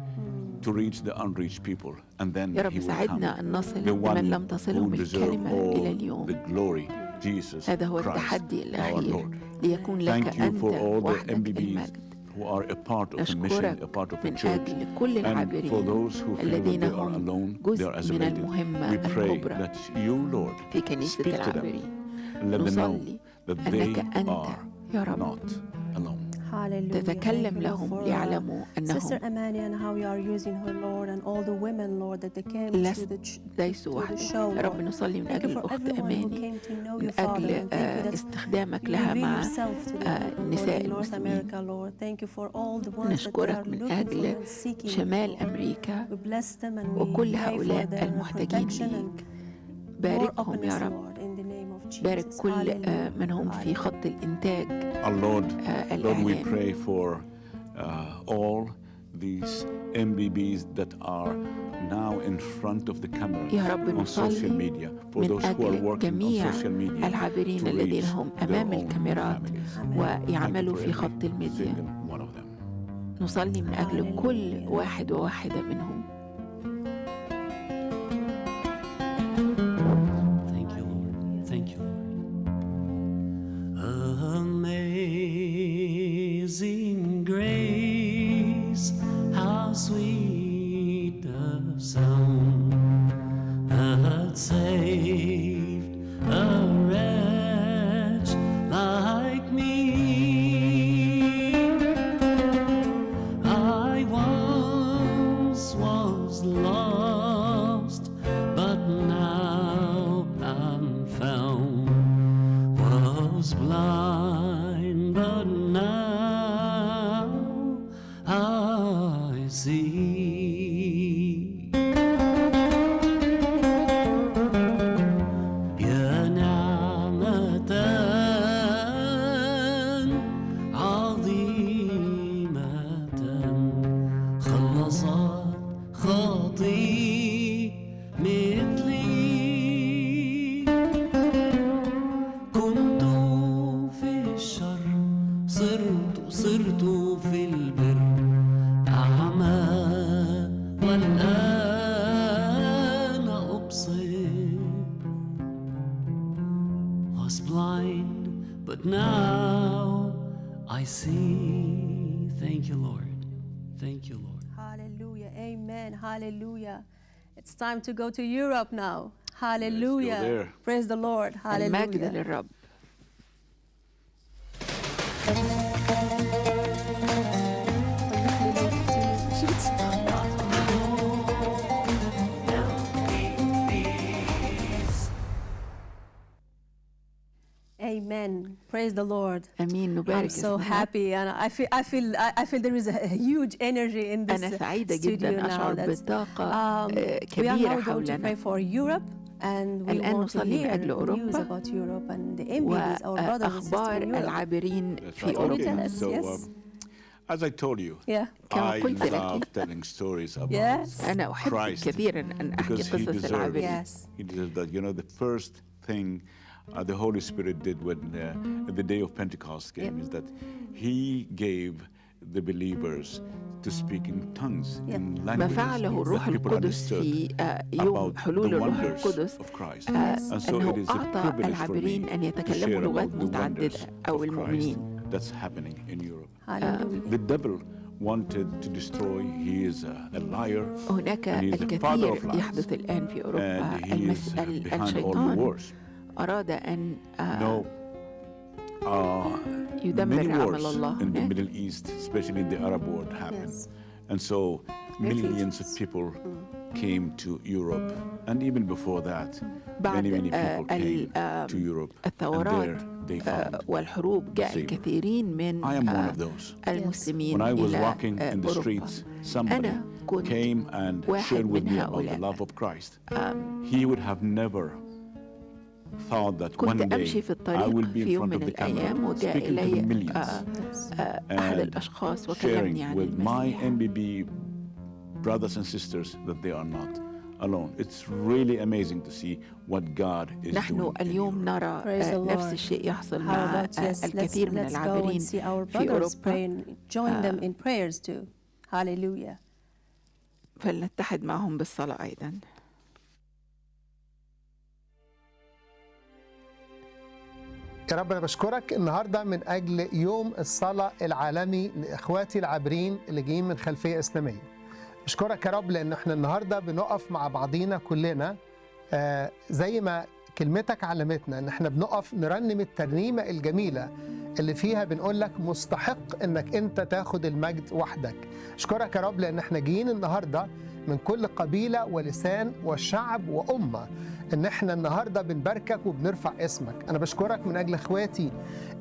Speaker 1: to reach the unreached people. And then
Speaker 4: يا رب
Speaker 1: he will come.
Speaker 4: ساعدنا أن نصل
Speaker 1: The
Speaker 4: لمن
Speaker 1: one
Speaker 4: لم
Speaker 1: who
Speaker 4: تصلهم
Speaker 1: deserve
Speaker 4: الكلمة إلى
Speaker 1: all
Speaker 4: اليوم
Speaker 1: the glory, Jesus
Speaker 4: هذا هو
Speaker 1: Christ,
Speaker 4: التحدي
Speaker 1: our
Speaker 4: الأخير
Speaker 1: Lord.
Speaker 4: ليكون لك
Speaker 1: Thank you
Speaker 4: أنت
Speaker 1: for all the
Speaker 4: وحدك
Speaker 1: MBBs
Speaker 4: المجد
Speaker 1: who are a part of a mission,
Speaker 4: نشكرك
Speaker 1: a part of a
Speaker 4: من
Speaker 1: church.
Speaker 4: أجل كل
Speaker 1: And for
Speaker 4: العابرين
Speaker 1: those who feel that
Speaker 4: الذين
Speaker 1: they are
Speaker 4: هم
Speaker 1: alone, they
Speaker 4: جزء من المهمة الكبرى في كنيسة
Speaker 1: العبري
Speaker 4: نصلي أنك أنت يا رب. تتكلم لهم ليعلموا أنهم ليسوا وحدهم رب نصلي من أجل الأخت أماني. من أجل استخدامك لها مع
Speaker 3: النساء
Speaker 4: آه، المسلمين. نشكرك من أجل شمال أمريكا. وكل هؤلاء المحتاجين ليك باركهم يا رب. بارك. كل آه،
Speaker 3: Hallelujah.
Speaker 4: من هم في. خط الإنتاج
Speaker 1: Our Lord,
Speaker 4: آه،
Speaker 1: Lord, we
Speaker 4: الإعلام
Speaker 1: pray for uh, all these MBBs that are now in front of the cameras
Speaker 4: يا رب
Speaker 1: on social
Speaker 4: نصلي
Speaker 1: media, for
Speaker 4: من
Speaker 1: those who are
Speaker 4: أجل
Speaker 1: working on
Speaker 4: جميع
Speaker 1: social media
Speaker 4: العابرين
Speaker 1: to
Speaker 4: الذين
Speaker 1: reach
Speaker 4: هم
Speaker 1: their
Speaker 4: أمام
Speaker 1: own
Speaker 4: الكاميرات
Speaker 1: families.
Speaker 4: ويعملوا في خط الميديا. نصلي من أجل كل. واحد وواحدة منهم
Speaker 3: Hallelujah. Amen. Hallelujah. It's time to go to Europe now. Hallelujah. Praise the Lord. Hallelujah. Amen. Praise the Lord.
Speaker 4: أمين
Speaker 3: I'm
Speaker 4: نبارك
Speaker 3: so
Speaker 4: اسم الرب.
Speaker 3: happy and I feel I feel I I feel there is a huge energy in this
Speaker 4: أنا سعيدة
Speaker 3: studio
Speaker 4: جدا
Speaker 3: now.
Speaker 4: أشعر
Speaker 3: That's,
Speaker 4: بالطاقة
Speaker 3: um,
Speaker 4: آه،
Speaker 3: we are
Speaker 4: كبيرة
Speaker 3: now going to pray
Speaker 4: حولنا
Speaker 3: for Europe and we
Speaker 4: الآن
Speaker 3: want to
Speaker 4: نصلي من
Speaker 3: hear
Speaker 4: أجل
Speaker 3: news
Speaker 4: أوروبا
Speaker 3: about Europe and the MBBs, our brothers and sisters
Speaker 4: وأخبار
Speaker 3: in Europe.
Speaker 4: العابرين
Speaker 1: That's
Speaker 4: في
Speaker 1: right.
Speaker 3: Can you
Speaker 4: أوروبا
Speaker 3: tell us?
Speaker 1: So,
Speaker 3: yes.
Speaker 1: um, as I told you,
Speaker 3: Yeah.
Speaker 4: كما
Speaker 1: I
Speaker 4: قلت لك.
Speaker 1: love telling stories about
Speaker 3: Yes.
Speaker 4: أنا أحب
Speaker 1: Christ
Speaker 4: كثيرا أن أحكي
Speaker 1: because he
Speaker 4: قصص
Speaker 1: deserves
Speaker 4: العابرين
Speaker 3: Yes.
Speaker 1: he deserves that. You know, the first thing uh, the Holy Spirit did when uh, the day of Pentecost came is that he gave the believers to speak in tongues,
Speaker 3: Yeah.
Speaker 1: in
Speaker 5: ما
Speaker 1: languages
Speaker 5: فعله الروح
Speaker 1: that people
Speaker 5: القدس
Speaker 1: understood
Speaker 5: في آه، يوم
Speaker 1: about
Speaker 5: حلول
Speaker 1: the
Speaker 5: الروح
Speaker 1: wonders
Speaker 5: القدس
Speaker 1: of Christ.
Speaker 5: آه،
Speaker 1: And so
Speaker 5: أنه
Speaker 1: it is a
Speaker 5: أعطى
Speaker 1: privilege for
Speaker 5: العابرين
Speaker 1: me
Speaker 5: أن
Speaker 1: to
Speaker 5: يتكلموا
Speaker 1: share
Speaker 5: لغات
Speaker 1: about the
Speaker 5: متعددة
Speaker 1: wonders
Speaker 5: أو
Speaker 1: of Christ
Speaker 5: المؤمنين
Speaker 1: that's happening in Europe.
Speaker 3: Hallelujah.
Speaker 1: The devil wanted to destroy. He is a, a liar
Speaker 5: هناك
Speaker 1: and he is the father
Speaker 5: الكثير
Speaker 1: of lies.
Speaker 5: يحدث الآن في أوروبا
Speaker 1: and he
Speaker 5: المس...
Speaker 1: is
Speaker 5: ال-
Speaker 1: behind all the
Speaker 5: الشيطان
Speaker 1: wars.
Speaker 5: أراد أن آه،
Speaker 1: No, uh,
Speaker 5: يدمر
Speaker 1: many
Speaker 5: عمل
Speaker 1: wars
Speaker 5: الله
Speaker 1: in the
Speaker 5: هناك
Speaker 1: Middle East, especially the Arab world, happened.
Speaker 3: Yes.
Speaker 1: And so millions of
Speaker 3: Refugees.
Speaker 1: people came to Europe. And even before that,
Speaker 5: بعد
Speaker 1: many, many
Speaker 5: آه،
Speaker 1: people
Speaker 5: ال-
Speaker 1: came
Speaker 5: آه،
Speaker 1: to Europe. And
Speaker 5: الثورات
Speaker 1: there they
Speaker 5: آه،
Speaker 1: found
Speaker 5: والحروب جاء
Speaker 1: Savior.
Speaker 5: الكثيرين من
Speaker 1: I am one
Speaker 5: آه،
Speaker 1: of those.
Speaker 5: المسلمين
Speaker 1: When I was
Speaker 5: إلى
Speaker 1: walking
Speaker 5: آه،
Speaker 1: in the
Speaker 5: أوروبا
Speaker 1: streets, somebody
Speaker 5: أنا كنت
Speaker 1: came and
Speaker 5: واحد
Speaker 1: shared with
Speaker 5: من
Speaker 1: me about the
Speaker 5: هؤلاء.
Speaker 1: love of Christ. He would have never thought that one
Speaker 5: كنت
Speaker 1: day
Speaker 5: أمشي في
Speaker 1: I
Speaker 5: الطريق
Speaker 1: will be
Speaker 5: في
Speaker 1: in
Speaker 5: يوم
Speaker 1: front
Speaker 5: من
Speaker 1: of the
Speaker 5: الأيام
Speaker 1: camera
Speaker 5: وجاء
Speaker 1: speaking to the
Speaker 5: إلي
Speaker 1: millions
Speaker 5: آه، آه، أحد
Speaker 1: and
Speaker 5: الأشخاص وكلمني
Speaker 1: sharing
Speaker 5: عن
Speaker 1: with my
Speaker 5: المسيح
Speaker 1: MBB brothers and sisters that they are not alone. It's really amazing to see what God is doing.
Speaker 5: نحن
Speaker 1: in
Speaker 5: اليوم
Speaker 1: Europe.
Speaker 5: نرى
Speaker 3: Praise
Speaker 5: آه،
Speaker 3: the
Speaker 5: نفس
Speaker 3: Lord.
Speaker 5: الشيء يحصل
Speaker 3: How
Speaker 5: مع
Speaker 3: about
Speaker 5: آه،
Speaker 3: yes, let's,
Speaker 5: الكثير من
Speaker 3: let's go
Speaker 5: العابرين
Speaker 3: and see our
Speaker 5: في
Speaker 3: brothers
Speaker 5: أوروبا
Speaker 3: praying. Join them in prayers too. Hallelujah.
Speaker 5: فلنتحد معهم بالصلاة أيضا
Speaker 9: يا رب أنا بشكرك النهارده من أجل يوم الصلاة العالمي لإخواتي العابرين اللي جايين من خلفية إسلامية. بشكرك يا رب لأن إحنا النهارده بنقف مع بعضينا كلنا آه زي ما كلمتك علمتنا إن إحنا بنقف نرنم الترنيمة الجميلة اللي فيها بنقول لك مستحق إنك أنت تاخد المجد وحدك. اشكرك يا رب لأن إحنا جايين النهارده من كل قبيلة ولسان وشعب وأمة إن إحنا النهارده بنباركك وبنرفع اسمك. أنا بشكرك من أجل إخواتي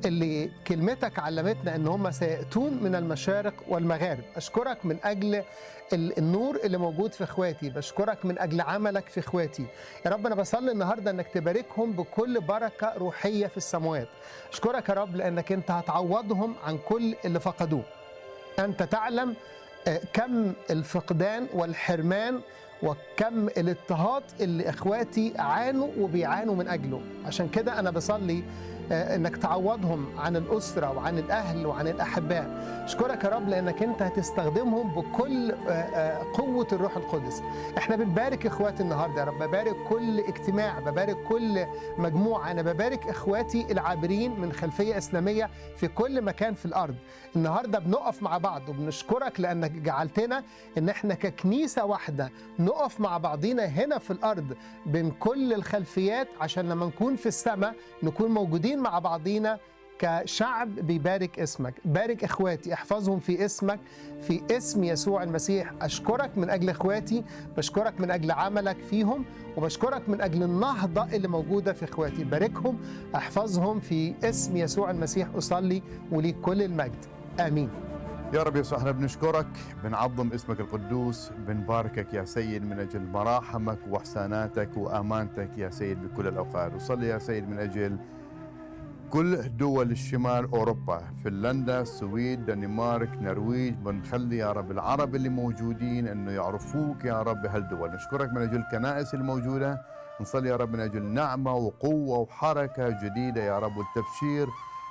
Speaker 9: اللي كلمتك علمتنا إن هم سيأتون من المشارق والمغارب. أشكرك من ال- النور اللي موجود في إخواتي. بشكرك من أجل عملك في إخواتي. يا رب أنا بصلي النهارده إنك تباركهم بكل بركة روحية في السماوات. أشكرك يا رب لأنك أنت هتعوضهم عن كل اللي فقدوه. أنت تعلم كم الفقدان والحرمان وكم الاضطهاد اللي إخواتي عانوا وبيعانوا من أجله. عشان كده أنا بصلي آه، إنك تعوضهم عن الأسرة وعن الأهل وعن الأحباء. أشكرك يا رب لأنك أنت هتستخدمهم بكل آه، آه، قوة الروح القدس. إحنا بنبارك إخواتي النهارده يا رب. ببارك كل اجتماع ببارك كل مجموعة. أنا ببارك إخواتي العابرين من خلفية إسلامية في كل مكان في الأرض. النهارده بنقف مع بعض وبنشكرك لأنك جعلتنا إن إحنا ككنيسة واحدة نقف مع بعضينا هنا في الأرض بين كل الخلفيات عشان لما نكون في السماء نكون موجودين مع بعضينا كشعب بيبارك اسمك. بارك إخواتي احفظهم في اسمك في اسم يسوع المسيح. أشكرك من أجل إخواتي بشكرك من أجل عملك فيهم وبشكرك من أجل النهضة اللي موجودة في إخواتي. باركهم احفظهم في اسم يسوع المسيح. أصلي وليك كل المجد. آمين.
Speaker 10: يا رب يسوع إحنا بنشكرك بنعظم اسمك القدوس بنباركك يا سيد من أجل مراحمك وأحساناتك وأمانتك يا سيد بكل الأوقات. وصلي يا سيد من أجل كل دول الشمال أوروبا فنلندا السويد دنمارك نرويج بنخلي يا رب العرب اللي موجودين إنه يعرفوك يا رب بهالدول. نشكرك من أجل الكنائس الموجودة. نصلي يا رب من أجل نعمة وقوة وحركة جديدة يا رب والتبشير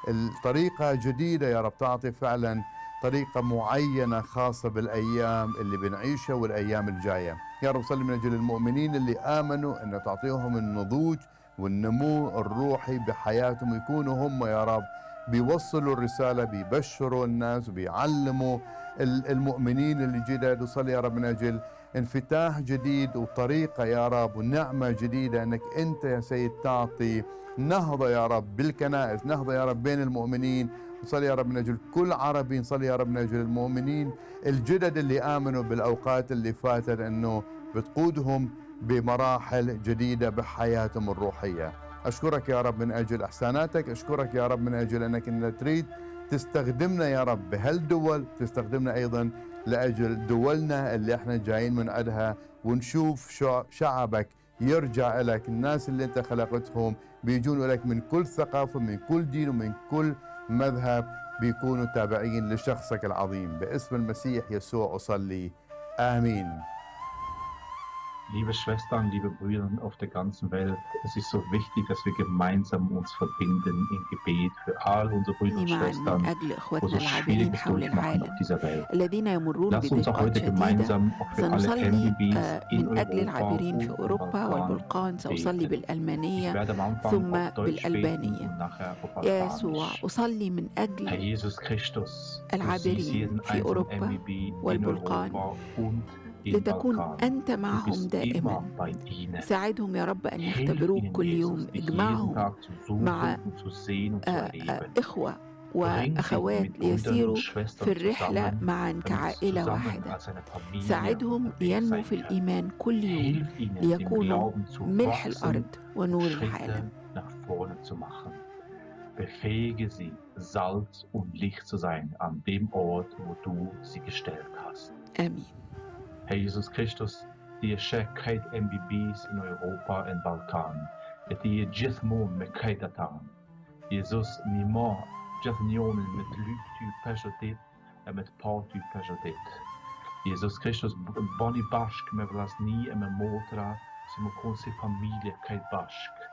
Speaker 10: الطريقة جديدة يا رب تعطي فعلا طريقة معينة خاصة بالأيام اللي بنعيشها والأيام الجاية. يا رب صلي من أجل المؤمنين اللي آمنوا أن تعطيهم النضوج والنمو الروحي بحياتهم يكونوا هم يا رب بيوصلوا الرسالة بيبشروا الناس وبيعلموا ال- المؤمنين اللي جدد وصلي يا رب من أجل انفتاح جديد وطريقة يا رب ونعمة جديدة أنك أنت يا سيد تعطي نهضة يا رب بالكنائس نهضة يا رب بين المؤمنين نصلي يا رب من أجل كل عربي نصلي يا رب من أجل المؤمنين الجدد اللي آمنوا بالأوقات اللي فاتت إنه بتقودهم بمراحل جديدة بحياتهم الروحية. أشكرك يا رب من أجل إحساناتك، أشكرك يا رب من أجل إنك انت تريد تستخدمنا يا رب بهالدول، تستخدمنا أيضا لأجل دولنا اللي إحنا جايين من عندها ونشوف شع- شعبك يرجع لك الناس اللي أنت خلقتهم بيجون لك من كل ثقافة من كل دين ومن كل مذهب بيكونوا تابعين لشخصك العظيم. باسم المسيح يسوع أصلي. آمين.
Speaker 11: Liebe Schwestern, liebe Brüder auf der ganzen Welt, es ist so wichtig, dass wir gemeinsam uns verbinden im Gebet für all unsere Brüder und
Speaker 2: معا من
Speaker 11: Schwestern,
Speaker 2: أجل
Speaker 11: wo
Speaker 2: إخوتنا
Speaker 11: so
Speaker 2: العابرين
Speaker 11: Schwieriges
Speaker 2: حول
Speaker 11: durchmachen
Speaker 2: العالم
Speaker 11: auf dieser Welt.
Speaker 2: الذين يمرون
Speaker 11: Lass uns auch
Speaker 2: بضيقات
Speaker 11: heute
Speaker 2: شديدة
Speaker 11: gemeinsam auch für alle
Speaker 2: سنصلي
Speaker 11: MBBs
Speaker 2: آه،
Speaker 11: in
Speaker 2: من أجل
Speaker 11: Europa
Speaker 2: العابرين في
Speaker 11: und im
Speaker 2: أوروبا
Speaker 11: Balkan
Speaker 2: والبلقان سأصلي
Speaker 11: beten. Ich
Speaker 2: بالألمانية
Speaker 11: werde am Anfang
Speaker 2: ثم
Speaker 11: auf Deutsch beten
Speaker 2: بالألبانية
Speaker 11: und nachher auf
Speaker 2: يا يسوع
Speaker 11: Albanisch.
Speaker 2: أصلي من
Speaker 11: Herr
Speaker 2: أجل
Speaker 11: Jesus Christus, du
Speaker 2: العابرين
Speaker 11: siehst jeden
Speaker 2: في
Speaker 11: einzelnen
Speaker 2: أوروبا
Speaker 11: MBB in
Speaker 2: والبلقان
Speaker 11: Europa und im
Speaker 2: لتكون أنت معهم دائما. ساعدهم يا رب أن يختبروك كل يوم اجمعهم مع آه، آه، إخوة وأخوات ليسيروا في الرحلة معا كعائلة واحدة. ساعدهم
Speaker 11: لينمو
Speaker 2: في الإيمان كل يوم. ليكونوا ملح الأرض ونور العالم.
Speaker 11: Befähige sie, Salz und Licht zu sein an dem Ort, wo du sie gestellt hast.
Speaker 2: Amen.
Speaker 11: Herr Jesus Christus, die je shek krejt in Europa und Balkan, et die je gjithmonë me krejt ata. Jezus, një ma gjithë me të lypë ty peshëtit e me të pa ty peshëtit. Jesus Christus, bani bashk me vlasni e me motra, si më konë si familje krejt bashk.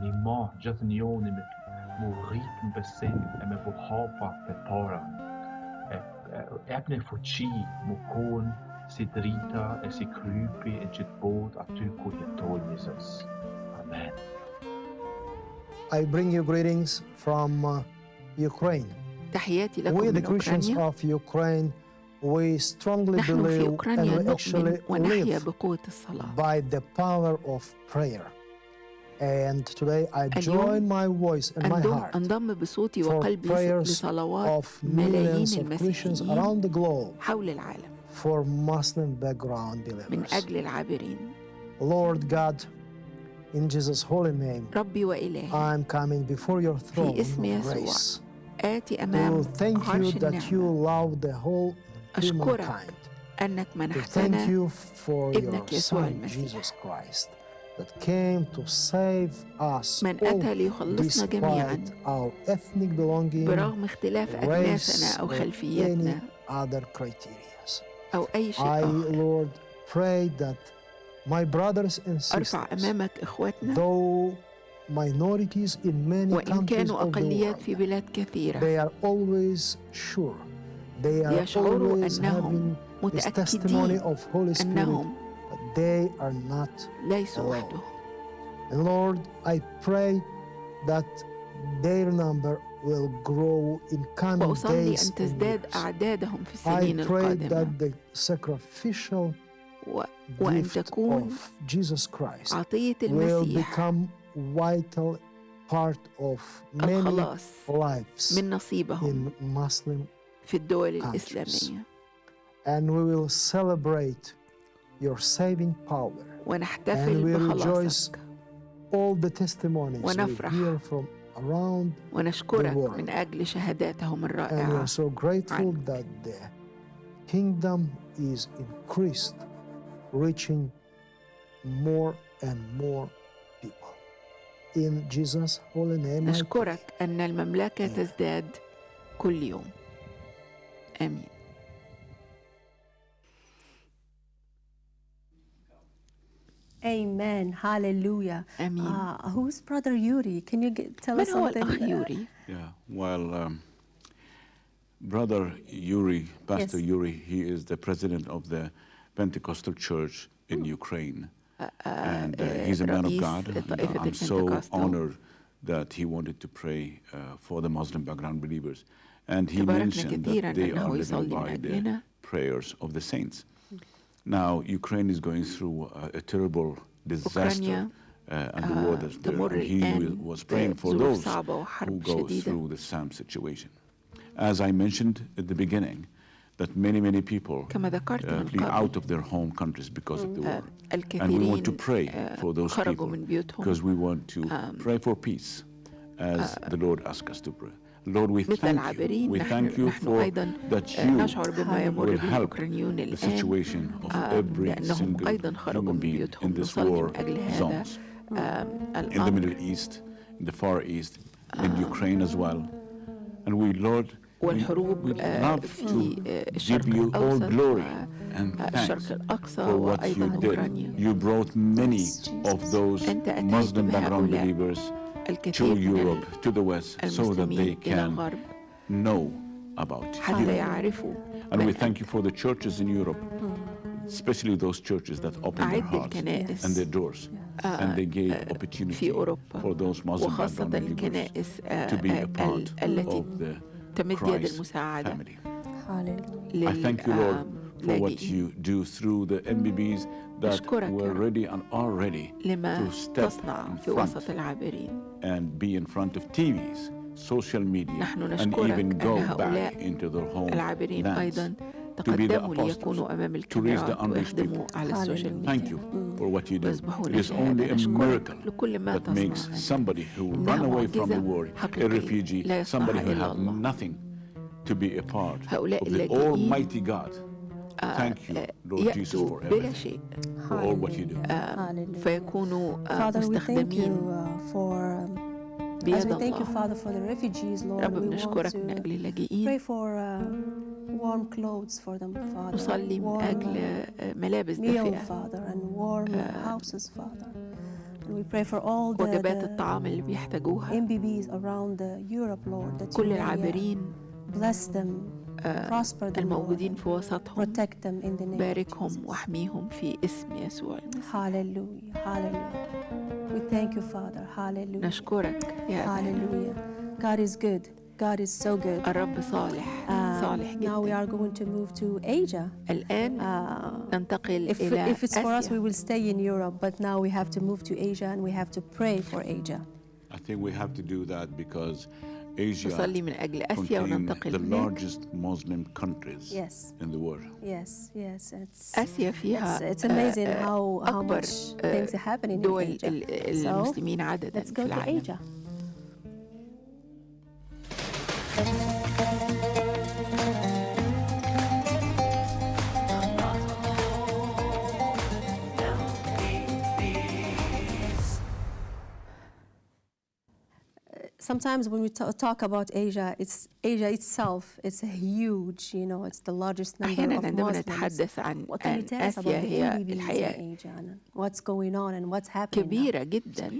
Speaker 11: Një ma gjithë njonin me të mu rritë në besim e me bu hapa të para. E, e, e, e fuqi më konë si drita e si krypi e gjith bod aty ku jeton Jesus. Amen.
Speaker 12: I bring you greetings from uh, Ukraine.
Speaker 2: تحياتي لكم
Speaker 12: We, the
Speaker 2: من
Speaker 12: Christians
Speaker 2: أوكرانيا
Speaker 12: of Ukraine, we strongly
Speaker 2: نحن في
Speaker 12: believe
Speaker 2: أوكرانيا
Speaker 12: and we actually
Speaker 2: نؤمن ونحيا
Speaker 12: live
Speaker 2: بقوة الصلاة
Speaker 12: by the power of prayer. And today I join
Speaker 2: اليوم
Speaker 12: my voice and my
Speaker 2: أنضم,
Speaker 12: heart
Speaker 2: أنضم بصوتي
Speaker 12: for
Speaker 2: وقلبي
Speaker 12: prayers
Speaker 2: لصلوات
Speaker 12: of
Speaker 2: ملايين
Speaker 12: millions of Christians
Speaker 2: المسيحيين
Speaker 12: around the globe
Speaker 2: حول العالم
Speaker 12: for Muslim background
Speaker 2: من
Speaker 12: believers.
Speaker 2: أجل العابرين
Speaker 12: Lord God, in Jesus' holy name,
Speaker 2: ربي وإلهي
Speaker 12: I'm coming before your throne
Speaker 2: اسم
Speaker 12: of
Speaker 2: يسوع
Speaker 12: grace
Speaker 2: آتي
Speaker 12: to
Speaker 2: أمام
Speaker 12: thank you
Speaker 2: عرش
Speaker 12: that you
Speaker 2: النعمة
Speaker 12: love the whole
Speaker 2: أشكرك
Speaker 12: humankind.
Speaker 2: أنك
Speaker 12: To thank
Speaker 2: منحتنا
Speaker 12: you for your
Speaker 2: ابنك يسوع
Speaker 12: Son,
Speaker 2: المسيح.
Speaker 12: Jesus Christ, that came to save us
Speaker 2: من
Speaker 12: all
Speaker 2: أتى ليخلصنا جميعا
Speaker 12: despite our ethnic belonging,
Speaker 2: برغم اختلاف
Speaker 12: race,
Speaker 2: أجناسنا أو
Speaker 12: or any
Speaker 2: خلفياتنا
Speaker 12: other criteria.
Speaker 2: أو أي شيء
Speaker 12: I,
Speaker 2: آخر
Speaker 12: Lord, pray that my brothers and
Speaker 2: أرفع
Speaker 12: sisters,
Speaker 2: أمامك إخواتنا
Speaker 12: though minorities in many
Speaker 2: وإن
Speaker 12: countries
Speaker 2: كانوا
Speaker 12: of the
Speaker 2: أقليات
Speaker 12: world,
Speaker 2: في بلاد كثيرة
Speaker 12: they are always sure. They are
Speaker 2: يشعروا
Speaker 12: always
Speaker 2: أنهم
Speaker 12: having this testimony
Speaker 2: متأكدين
Speaker 12: of Holy Spirit
Speaker 2: أنهم
Speaker 12: that they are not
Speaker 2: ليسوا
Speaker 12: alone.
Speaker 2: وحدهم
Speaker 12: And Lord, I pray that their number will grow in coming
Speaker 2: وأصلي
Speaker 12: days
Speaker 2: أن
Speaker 12: and
Speaker 2: تزداد
Speaker 12: years.
Speaker 2: أعدادهم في
Speaker 12: I
Speaker 2: السنين
Speaker 12: pray
Speaker 2: القادمة
Speaker 12: that the sacrificial
Speaker 2: و... وأن
Speaker 12: gift
Speaker 2: تكون
Speaker 12: of Jesus Christ
Speaker 2: عطية
Speaker 12: will
Speaker 2: المسيح
Speaker 12: become vital part of many
Speaker 2: الخلاص
Speaker 12: lives
Speaker 2: من نصيبهم
Speaker 12: in Muslim
Speaker 2: في الدول
Speaker 12: countries.
Speaker 2: الإسلامية
Speaker 12: and we will celebrate your saving power and
Speaker 2: ونحتفل
Speaker 12: we rejoice
Speaker 2: بخلاصك
Speaker 12: all the testimonies we
Speaker 2: ونفرح.
Speaker 12: hear from around
Speaker 2: ونشكرك من أجل شهاداتهم الرائعة. نشكرك أن المملكة تزداد كل يوم. آمين.
Speaker 3: Amen. Hallelujah.
Speaker 2: Amen.
Speaker 3: Uh, who's Brother Yuri? Can you get, tell us something?
Speaker 2: Yuri.
Speaker 1: Yeah. Well, um, Brother Yuri, Pastor
Speaker 3: yes.
Speaker 1: Yuri, he is the president of the Pentecostal Church in. Ukraine. Uh, and uh, uh, he's a man of God. Yeah,
Speaker 2: uh,
Speaker 1: I'm so honored that he wanted to pray uh, for the Muslim background believers. And he mentioned that they are living by the prayers of the saints. Now, Ukraine is going through a, a terrible disaster. Uh, and the war that's there. And he was praying for those who go through the same situation. As I mentioned at the beginning, that many, many people uh, flee out of their home countries because of the war. And we want to pray for those people because we want to pray for peace as the Lord asks us to pray. Lord, we
Speaker 2: مثل
Speaker 1: thank you.
Speaker 2: العابرين
Speaker 1: We
Speaker 2: نحن,
Speaker 1: thank you
Speaker 2: نحن
Speaker 1: for
Speaker 2: أيضا
Speaker 1: that
Speaker 2: آه،
Speaker 1: you
Speaker 2: نشعر بما يمر
Speaker 1: will
Speaker 2: به
Speaker 1: help
Speaker 2: الأوكرانيون
Speaker 1: the
Speaker 2: الآن
Speaker 1: situation of
Speaker 2: آه،
Speaker 1: every
Speaker 2: لأنهم
Speaker 1: single
Speaker 2: أيضا خرجوا
Speaker 1: human
Speaker 2: من
Speaker 1: being in
Speaker 2: بيوتهم
Speaker 1: this
Speaker 2: نصلي
Speaker 1: war
Speaker 2: من أجل هذا
Speaker 1: zones.
Speaker 2: آه،
Speaker 1: in the
Speaker 2: الأمر
Speaker 1: Middle East, in the Far East, in Ukraine as well. And we, Lord,
Speaker 2: والحروب
Speaker 1: we
Speaker 2: آه،
Speaker 1: love
Speaker 2: في
Speaker 1: to
Speaker 2: آه، الشرق
Speaker 1: give you all
Speaker 2: الأوسط
Speaker 1: glory and
Speaker 2: آه، الشرق
Speaker 1: thanks
Speaker 2: الأقصى
Speaker 1: for what
Speaker 2: وأيضا
Speaker 1: you did.
Speaker 2: أوكرانيا
Speaker 1: You brought many
Speaker 3: Yes,
Speaker 1: of
Speaker 3: Jesus.
Speaker 1: those
Speaker 2: أنت أتيت
Speaker 1: Muslim background
Speaker 2: بهؤلاء
Speaker 1: believers to
Speaker 2: الكثير من
Speaker 1: Europe, to the West, so that
Speaker 2: المسلمين
Speaker 1: they
Speaker 2: إلى
Speaker 1: can
Speaker 2: الغرب
Speaker 1: know about
Speaker 2: حتى
Speaker 1: you.
Speaker 2: يعرفوا
Speaker 1: And we
Speaker 2: من
Speaker 1: thank you for the churches in Europe, especially those churches that opened their
Speaker 2: أعد
Speaker 1: hearts
Speaker 2: الكنائس
Speaker 1: and their doors, and they gave
Speaker 2: في
Speaker 1: opportunity
Speaker 2: أوروبا
Speaker 1: for those Muslim
Speaker 2: وخاصة
Speaker 1: background believers
Speaker 2: الكنائس آه،
Speaker 1: to be
Speaker 2: آه،
Speaker 1: a part
Speaker 2: ال- التي
Speaker 1: of the
Speaker 2: تمد يد
Speaker 1: Christ
Speaker 2: المساعدة
Speaker 1: family.
Speaker 3: Hallelujah.
Speaker 1: I thank you, Lord, for what
Speaker 2: للاجئين
Speaker 1: you do through the MBBs that
Speaker 2: أشكرك يا
Speaker 1: were
Speaker 2: رب.
Speaker 1: ready and are ready
Speaker 2: لما
Speaker 1: to step
Speaker 2: تصنع
Speaker 1: in
Speaker 2: في وسط
Speaker 1: front
Speaker 2: العابرين
Speaker 1: and be in front of TVs, social media,
Speaker 2: نحن
Speaker 1: and
Speaker 2: نشكرك
Speaker 1: even
Speaker 2: أن
Speaker 1: go
Speaker 2: هؤلاء
Speaker 1: back into their home
Speaker 2: العابرين
Speaker 1: lands
Speaker 2: أيضا
Speaker 1: to be the
Speaker 2: تقدموا
Speaker 1: apostles,
Speaker 2: ليكونوا أمام
Speaker 1: to reach the
Speaker 2: الكاميرات
Speaker 1: unreached
Speaker 2: ويخدموا
Speaker 1: people.
Speaker 2: على السوشيال
Speaker 3: Hallelujah.
Speaker 2: ميديا
Speaker 1: Thank you for what you do.
Speaker 2: ويصبحون
Speaker 1: It is only
Speaker 2: شهادة
Speaker 1: a
Speaker 2: نشكرك
Speaker 1: miracle
Speaker 2: لكل ما
Speaker 1: that makes
Speaker 2: تصنع
Speaker 1: somebody who
Speaker 2: إنها
Speaker 1: run away from the
Speaker 2: معجزة
Speaker 1: war, a
Speaker 2: حقيقية
Speaker 1: refugee,
Speaker 2: لا يصنعها
Speaker 1: somebody who
Speaker 2: إلا
Speaker 1: had
Speaker 2: الله.
Speaker 1: nothing to be a part
Speaker 2: هؤلاء
Speaker 1: of the
Speaker 2: اللاجئين
Speaker 1: Almighty God.
Speaker 2: يأتوا
Speaker 1: for
Speaker 2: بلا
Speaker 1: everything,
Speaker 2: شيء
Speaker 1: for all what you do.
Speaker 3: Hallelujah.
Speaker 2: فيكونوا آه،
Speaker 3: Father, we thank
Speaker 2: مستخدمين
Speaker 3: you uh, for um, as
Speaker 2: بيد
Speaker 3: we thank you,
Speaker 2: الله
Speaker 3: Father, for the refugees, Lord.
Speaker 2: رب
Speaker 3: We want
Speaker 2: بنشكرك من
Speaker 3: to
Speaker 2: أجل
Speaker 3: pray
Speaker 2: اللاجئين
Speaker 3: for uh, warm clothes for them, Father.
Speaker 2: نصلي من
Speaker 3: warm,
Speaker 2: أجل
Speaker 3: uh,
Speaker 2: آه، ملابس دافئة
Speaker 3: Father, and warm uh, houses, Father. And we pray for all the,
Speaker 2: وجبات الطعام اللي بيحتاجوها
Speaker 3: MBBs around uh, Europe, Lord, that you
Speaker 2: كل
Speaker 3: may, uh,
Speaker 2: العابرين
Speaker 3: bless them,
Speaker 2: الموجودين في وسطهم باركهم. واحميهم في اسم يسوع المسيح
Speaker 3: Hallelujah, hallelujah. We thank you, Father. Hallelujah.
Speaker 2: نشكرك يا
Speaker 3: Hallelujah. God is good. God is so good.
Speaker 2: الرب صالح
Speaker 3: Um,
Speaker 2: صالح
Speaker 3: now we
Speaker 2: جدا
Speaker 3: are going to move to Asia.
Speaker 2: الآن
Speaker 3: Uh,
Speaker 2: ننتقل
Speaker 3: if,
Speaker 2: إلى
Speaker 3: if it's for us, we will stay in Europe, but now we have to move to Asia and we have to pray for Asia.
Speaker 1: I think we have to do that because
Speaker 2: نصلي من أجل آسيا
Speaker 1: contain
Speaker 2: وننتقل
Speaker 1: the
Speaker 2: هناك
Speaker 1: largest Muslim countries
Speaker 3: Yes.
Speaker 1: in the world.
Speaker 3: Yes, yes. It's,
Speaker 2: آسيا
Speaker 3: it's,
Speaker 2: فيها
Speaker 3: it's amazing
Speaker 2: آه،
Speaker 3: how, how
Speaker 2: أكبر
Speaker 3: much
Speaker 2: آه،
Speaker 3: things are happening in
Speaker 2: دول
Speaker 3: Asia.
Speaker 2: ال-
Speaker 3: So,
Speaker 2: المسلمين عددا
Speaker 3: let's
Speaker 2: في
Speaker 3: go to
Speaker 2: العالم
Speaker 3: Asia. sometimes when we ta- talk about Asia, it's Asia itself. It's a huge, you know, it's the largest number
Speaker 2: أحيانا
Speaker 3: of
Speaker 2: عندما
Speaker 3: Muslims.
Speaker 2: نتحدث عن
Speaker 3: What can you
Speaker 2: عن
Speaker 3: tell us about
Speaker 2: آسيا
Speaker 3: the
Speaker 2: هي
Speaker 3: MBBs in
Speaker 2: الحقيقة
Speaker 3: Asia and what's going on and what's happening? now?
Speaker 2: كبيرة جدا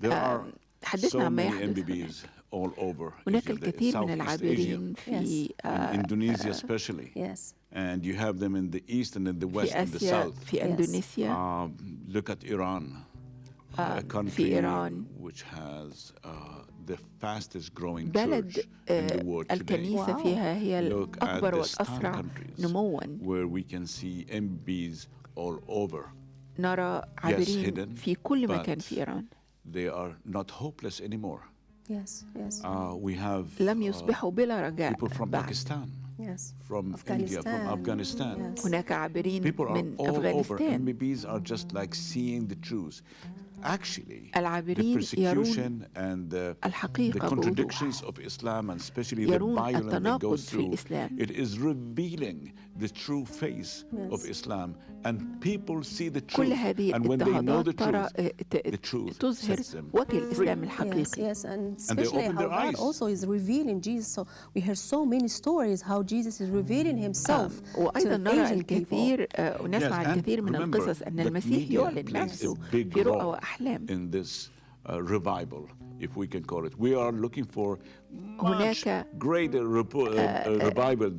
Speaker 1: There are
Speaker 2: تحدثنا
Speaker 1: so
Speaker 2: عما
Speaker 1: many
Speaker 2: يحدث
Speaker 1: MBBs all over
Speaker 2: هناك
Speaker 1: Asia, the
Speaker 2: الكثير من
Speaker 1: Southeast Asia,
Speaker 2: العابرين في
Speaker 1: in
Speaker 2: آه،
Speaker 1: Indonesia especially.
Speaker 3: Yes.
Speaker 1: And you have them in the east and in the west
Speaker 2: في
Speaker 1: and the
Speaker 2: آسيا
Speaker 1: south.
Speaker 2: في إندونيسيا
Speaker 1: Um, look at Iran, a country
Speaker 2: في إيران
Speaker 1: uh,
Speaker 2: بلد آه،. الكنيسة. فيها هي الأكبر والأسرع نموا. نرى عابرين في كل مكان في إيران
Speaker 1: They are not hopeless anymore.
Speaker 3: Yes, yes,
Speaker 1: Uh, we have
Speaker 2: لم
Speaker 1: uh,
Speaker 2: يصبحوا بلا رجاء
Speaker 1: people from
Speaker 2: بعد
Speaker 1: Pakistan,
Speaker 3: yes.
Speaker 1: from India, from Afghanistan.
Speaker 3: Yes.
Speaker 2: هناك عابرين
Speaker 1: People are
Speaker 2: من
Speaker 1: all over.
Speaker 2: أفغانستان
Speaker 1: MBBs are just like seeing the truth. Actually, the
Speaker 2: العابرين
Speaker 1: persecution and the, the
Speaker 2: الحقيقة
Speaker 1: contradictions of Islam and especially the
Speaker 2: يرون
Speaker 1: violence that
Speaker 2: التناقض
Speaker 1: goes
Speaker 2: في
Speaker 1: through,
Speaker 2: الإسلام.
Speaker 1: it is revealing the true face of
Speaker 3: Yes.
Speaker 1: Islam. And people see the truth.
Speaker 2: كل هذه
Speaker 1: and when they know
Speaker 2: الاضطهادات
Speaker 1: the
Speaker 2: ترى
Speaker 1: truth,
Speaker 2: آه، ت-
Speaker 1: the truth
Speaker 2: تظهر
Speaker 1: sets them
Speaker 2: وجه
Speaker 1: free.
Speaker 2: الإسلام
Speaker 3: Yes,
Speaker 2: الحقيقي
Speaker 3: yes, and
Speaker 1: And they
Speaker 3: especially
Speaker 1: open
Speaker 3: how
Speaker 1: their
Speaker 3: God
Speaker 1: eyes.
Speaker 3: also is revealing Jesus. So we hear so many stories how Jesus is revealing Himself
Speaker 2: وأيضا
Speaker 3: to
Speaker 2: نرى
Speaker 3: Asian people.
Speaker 2: الكثير آه، ونسمع
Speaker 1: Yes, and
Speaker 2: الكثير من
Speaker 1: remember
Speaker 2: القصص أن
Speaker 1: that
Speaker 2: المسيح
Speaker 1: media
Speaker 2: يعلن
Speaker 1: plays a
Speaker 2: نفسه
Speaker 1: big
Speaker 2: في رؤى
Speaker 1: role
Speaker 2: وأحلام
Speaker 1: in this uh, revival, if we can call it. We are looking for much
Speaker 2: هناك
Speaker 1: آه، آه، آه،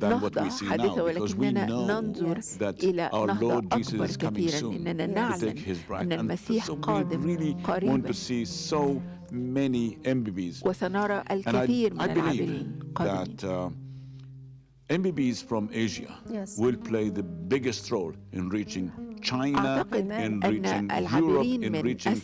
Speaker 2: نهضة
Speaker 1: حديثة
Speaker 2: ولكننا ننظر إلى نهضة أكبر كثيرا إننا
Speaker 1: نعلم
Speaker 2: أن المسيح قادم قريبا. وسنرى الكثير من العاملين قادمين.
Speaker 1: MBBs from Asia
Speaker 3: yes.
Speaker 1: will play the biggest role in reaching China, in reaching Europe, in reaching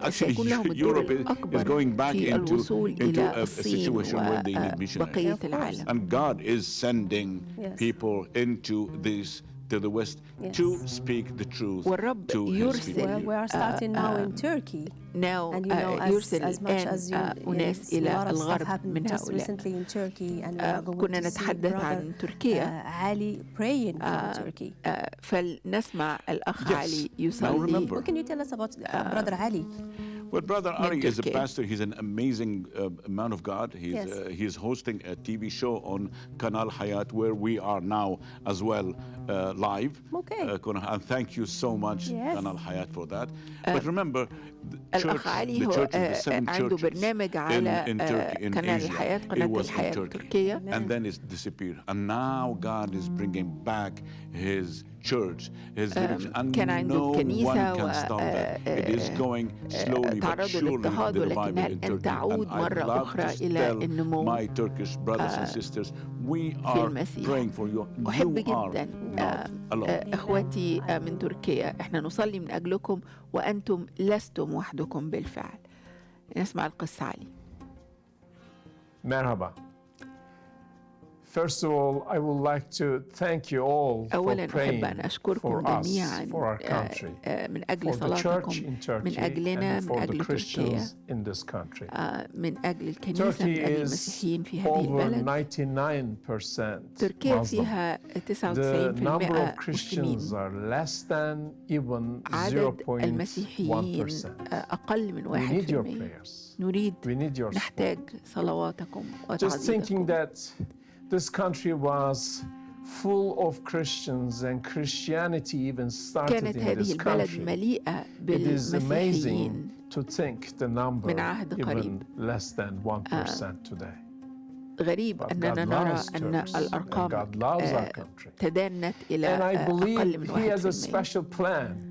Speaker 1: actually Europe is, is going back into, into a, a situation where they need missionaries. And God is sending
Speaker 3: yes.
Speaker 1: people into these to the West to
Speaker 3: Yes.
Speaker 1: speak the truth
Speaker 2: والرب
Speaker 1: to His
Speaker 2: يرسل
Speaker 1: people.
Speaker 3: Well, we are starting now in Turkey.
Speaker 2: now
Speaker 3: And you know,
Speaker 2: آه،
Speaker 3: as,
Speaker 2: يرسل
Speaker 3: as much as you,
Speaker 2: آه، أناس
Speaker 3: yes, a
Speaker 2: إلى
Speaker 3: lot of stuff
Speaker 2: الغرب
Speaker 3: happened
Speaker 2: من
Speaker 3: just
Speaker 2: هؤلاء
Speaker 3: recently in Turkey, and we
Speaker 2: آه،
Speaker 3: are going
Speaker 2: كنا
Speaker 3: to see
Speaker 2: نتحدث
Speaker 3: brother
Speaker 2: عن تركيا
Speaker 3: uh, Ali praying from Turkey.
Speaker 2: آه، فلنسمع الأخ
Speaker 1: Yes.
Speaker 2: علي
Speaker 1: Now
Speaker 2: يصلي
Speaker 1: remember,
Speaker 3: What can you tell us about uh, brother Ali?
Speaker 1: Well, Brother Ari is a pastor. He's an amazing uh, man of God. He's,
Speaker 3: yes.
Speaker 1: uh, he's hosting a TV show on Canal Hayat, where we are now as well uh, live.
Speaker 3: Okay.
Speaker 1: Uh, and thank you so much,
Speaker 3: yes.
Speaker 1: Canal Hayat, for that. but remember,
Speaker 2: الأخ علي هو آه، عنده برنامج على آه، قناة الحياة
Speaker 1: it
Speaker 2: قناة الحياة. التركية
Speaker 1: And then it's disappeared. And now God is bringing back his church, his village. And
Speaker 2: كان عنده
Speaker 1: no
Speaker 2: كنيسة
Speaker 1: one can stop that.
Speaker 2: آه،
Speaker 1: It is
Speaker 2: آه،
Speaker 1: going slowly but surely the revival in Turkey.
Speaker 2: تعود
Speaker 1: And I
Speaker 2: مرة
Speaker 1: love
Speaker 2: أخرى
Speaker 1: to
Speaker 2: إلى
Speaker 1: tell
Speaker 2: النمو
Speaker 1: my Turkish brothers and sisters, we are praying for you.
Speaker 2: أحب
Speaker 1: You are
Speaker 2: جدا
Speaker 1: not
Speaker 2: آه،
Speaker 1: alone.
Speaker 2: آه، آه، من تركيا إحنا نصلي من أجلكم وأنتم لستم وحدكم بالفعل نسمع القصة علي
Speaker 13: Merhaba.
Speaker 2: أولا أحب
Speaker 13: praying
Speaker 2: أن أشكركم
Speaker 13: for us,
Speaker 2: جميعا
Speaker 13: for our
Speaker 2: آه،
Speaker 13: country,
Speaker 2: آه، من أجل
Speaker 13: for the church
Speaker 2: صلاتكم
Speaker 13: in Turkey,
Speaker 2: من أجلنا
Speaker 13: and
Speaker 2: من
Speaker 13: for the
Speaker 2: أجل تركيا
Speaker 13: Christians in this country.
Speaker 2: آه، من أجل الكنيسة من
Speaker 13: Turkey
Speaker 2: أجل
Speaker 13: is
Speaker 2: المسيحيين في هذه
Speaker 13: over
Speaker 2: البلد
Speaker 13: 99%
Speaker 2: تركيا
Speaker 13: Muslim.
Speaker 2: فيها
Speaker 13: The number
Speaker 2: 99%
Speaker 13: of Christians
Speaker 2: مسلمين
Speaker 13: are less than even
Speaker 2: عدد المسيحيين
Speaker 13: 0.1%.
Speaker 2: آه، أقل من
Speaker 13: We need your
Speaker 2: 1%
Speaker 13: prayers.
Speaker 2: نريد
Speaker 13: We need your support.
Speaker 2: نحتاج صلواتكم
Speaker 13: Just thinking
Speaker 2: وتعزيتكم
Speaker 13: that this country was full of Christians and Christianity even started
Speaker 2: كانت
Speaker 13: in
Speaker 2: هذه
Speaker 13: this
Speaker 2: البلد
Speaker 13: country.
Speaker 2: مليئة
Speaker 13: It is amazing
Speaker 2: بالمسيحيين
Speaker 13: to think the number
Speaker 2: من عهد
Speaker 13: even
Speaker 2: قريب.
Speaker 13: less than 1% today.
Speaker 2: غريب
Speaker 13: But
Speaker 2: أننا
Speaker 13: God
Speaker 2: نرى
Speaker 13: loves
Speaker 2: أن
Speaker 13: Turks, and
Speaker 2: الأرقام
Speaker 13: God loves our
Speaker 2: آه،
Speaker 13: country.
Speaker 2: تدانت إلى
Speaker 13: And I
Speaker 2: آه، أقل من
Speaker 13: believe He has a
Speaker 2: 1%
Speaker 13: special plan.
Speaker 2: وص-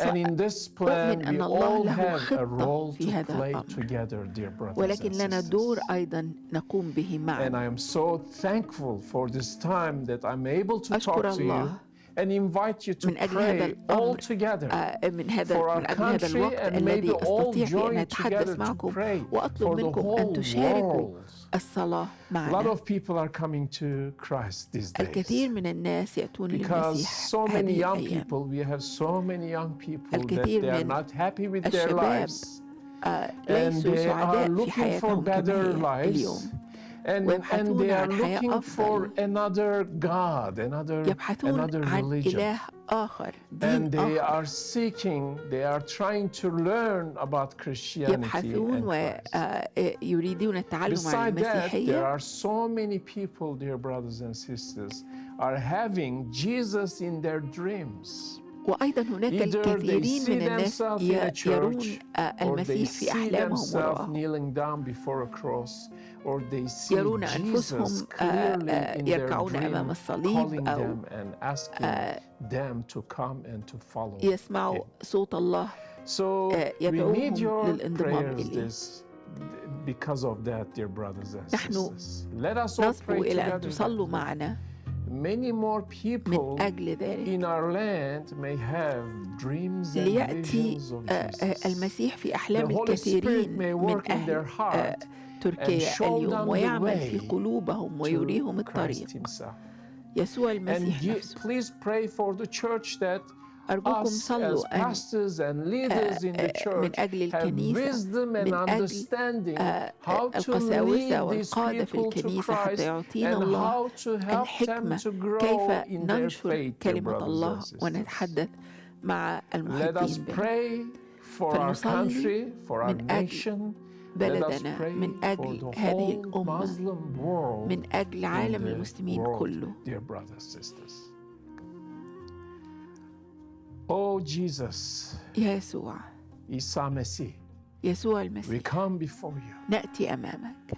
Speaker 13: And in this plan,
Speaker 2: أؤمن
Speaker 13: we
Speaker 2: أن الله
Speaker 13: all
Speaker 2: له
Speaker 13: have a
Speaker 2: خطة
Speaker 13: role
Speaker 2: في
Speaker 13: to
Speaker 2: هذا
Speaker 13: play
Speaker 2: الأمر.
Speaker 13: together, dear brothers
Speaker 2: ولكن
Speaker 13: and
Speaker 2: لنا
Speaker 13: sisters.
Speaker 2: دور أيضا نقوم به
Speaker 13: And
Speaker 2: معا
Speaker 13: I am so thankful for this time that I'm able to
Speaker 2: أشكر
Speaker 13: talk to you
Speaker 2: الله
Speaker 13: and invite you to
Speaker 2: من أجل هذا
Speaker 13: pray all
Speaker 2: الأمر
Speaker 13: together
Speaker 2: آه، من هذا
Speaker 13: for our
Speaker 2: من أجل هذا
Speaker 13: country
Speaker 2: الوقت
Speaker 13: and may
Speaker 2: الذي
Speaker 13: we all
Speaker 2: أستطيع فيه أن
Speaker 13: join
Speaker 2: أتحدث
Speaker 13: together to
Speaker 2: معكم
Speaker 13: pray
Speaker 2: وأطلب
Speaker 13: for the
Speaker 2: منكم أن
Speaker 13: whole
Speaker 2: تشاركوا
Speaker 13: world.
Speaker 2: الصلاة
Speaker 13: A lot
Speaker 2: معنا
Speaker 13: of people are coming to Christ these days
Speaker 2: الكثير من الناس يأتون
Speaker 13: because
Speaker 2: للمسيح
Speaker 13: so many
Speaker 2: هذه
Speaker 13: young
Speaker 2: الأيام
Speaker 13: people, we have so many young people that
Speaker 2: الكثير
Speaker 13: they are
Speaker 2: من
Speaker 13: not happy with their
Speaker 2: الشباب
Speaker 13: lives
Speaker 2: آه،
Speaker 13: and
Speaker 2: ليسوا
Speaker 13: they are
Speaker 2: سعداء في
Speaker 13: looking for
Speaker 2: حياتهم كما
Speaker 13: better
Speaker 2: هي
Speaker 13: lives
Speaker 2: اليوم
Speaker 13: and, and
Speaker 2: ويبحثون
Speaker 13: they are
Speaker 2: عن حياة
Speaker 13: looking for
Speaker 2: أفضل.
Speaker 13: another God, another,
Speaker 2: يبحثون
Speaker 13: another
Speaker 2: عن
Speaker 13: religion.
Speaker 2: إله آخر
Speaker 13: And
Speaker 2: دين
Speaker 13: they
Speaker 2: آخر
Speaker 13: are seeking, they are trying to learn about Christianity
Speaker 2: يبحثون
Speaker 13: and Christ.
Speaker 2: ويريدون التعلم عن
Speaker 13: Beside that, there
Speaker 2: المسيحية
Speaker 13: are so many people, dear brothers and sisters, are having Jesus in their dreams.
Speaker 2: وأيضا هناك
Speaker 13: Either they
Speaker 2: الكثيرين
Speaker 13: see
Speaker 2: من الناس
Speaker 13: themselves in a
Speaker 2: ي- يرون
Speaker 13: church,
Speaker 2: آه،
Speaker 13: or they
Speaker 2: المسيح في
Speaker 13: see
Speaker 2: أحلامهم
Speaker 13: themselves
Speaker 2: وراءهم
Speaker 13: kneeling down before a cross, or they see
Speaker 2: يرون
Speaker 13: Jesus
Speaker 2: أنفسهم آه،
Speaker 13: clearly
Speaker 2: آه،
Speaker 13: in their
Speaker 2: يركعون
Speaker 13: dream,
Speaker 2: أمام الصليب
Speaker 13: calling
Speaker 2: أو
Speaker 13: them and asking them to come and to follow
Speaker 2: يسمعوا
Speaker 13: him.
Speaker 2: صوت الله
Speaker 13: So
Speaker 2: آه،
Speaker 13: we need
Speaker 2: يدعوهم
Speaker 13: your
Speaker 2: للانضمام
Speaker 13: prayers
Speaker 2: إليه.
Speaker 13: this, because of that, dear brothers and
Speaker 2: نحن
Speaker 13: sisters. Let us all
Speaker 2: نصبو
Speaker 13: pray
Speaker 2: إلى أن
Speaker 13: together.
Speaker 2: تصلوا معنا
Speaker 13: Many more people
Speaker 2: من أجل ذلك
Speaker 13: in our land may have dreams and
Speaker 2: ليأتي
Speaker 13: visions of
Speaker 2: آه، آه،
Speaker 13: Jesus.
Speaker 2: المسيح في أحلام
Speaker 13: The Holy
Speaker 2: الكثيرين
Speaker 13: Spirit may
Speaker 2: من
Speaker 13: work in
Speaker 2: أهل
Speaker 13: their heart
Speaker 2: آه، تركيا اليوم ويعمل في قلوبهم ويريهم الطريق. يسوع المسيح نفسه. أرجوكم صلوا أن
Speaker 13: آه،
Speaker 2: آه، من أجل
Speaker 13: آه،
Speaker 2: الكنيسة من أجل القساوسة والقادة في الكنيسة حتى يعطينا الله الحكمة. كيف ننشر كلمة الله ونتحدث مع
Speaker 13: المحبين به
Speaker 2: من أجل بلدنا من أجل هذه الأمة من أجل عالم المسلمين كله.
Speaker 13: Oh Jesus,
Speaker 2: يسوع يسوع
Speaker 13: we
Speaker 2: المسيح
Speaker 13: come before you.
Speaker 2: نأتي أمامك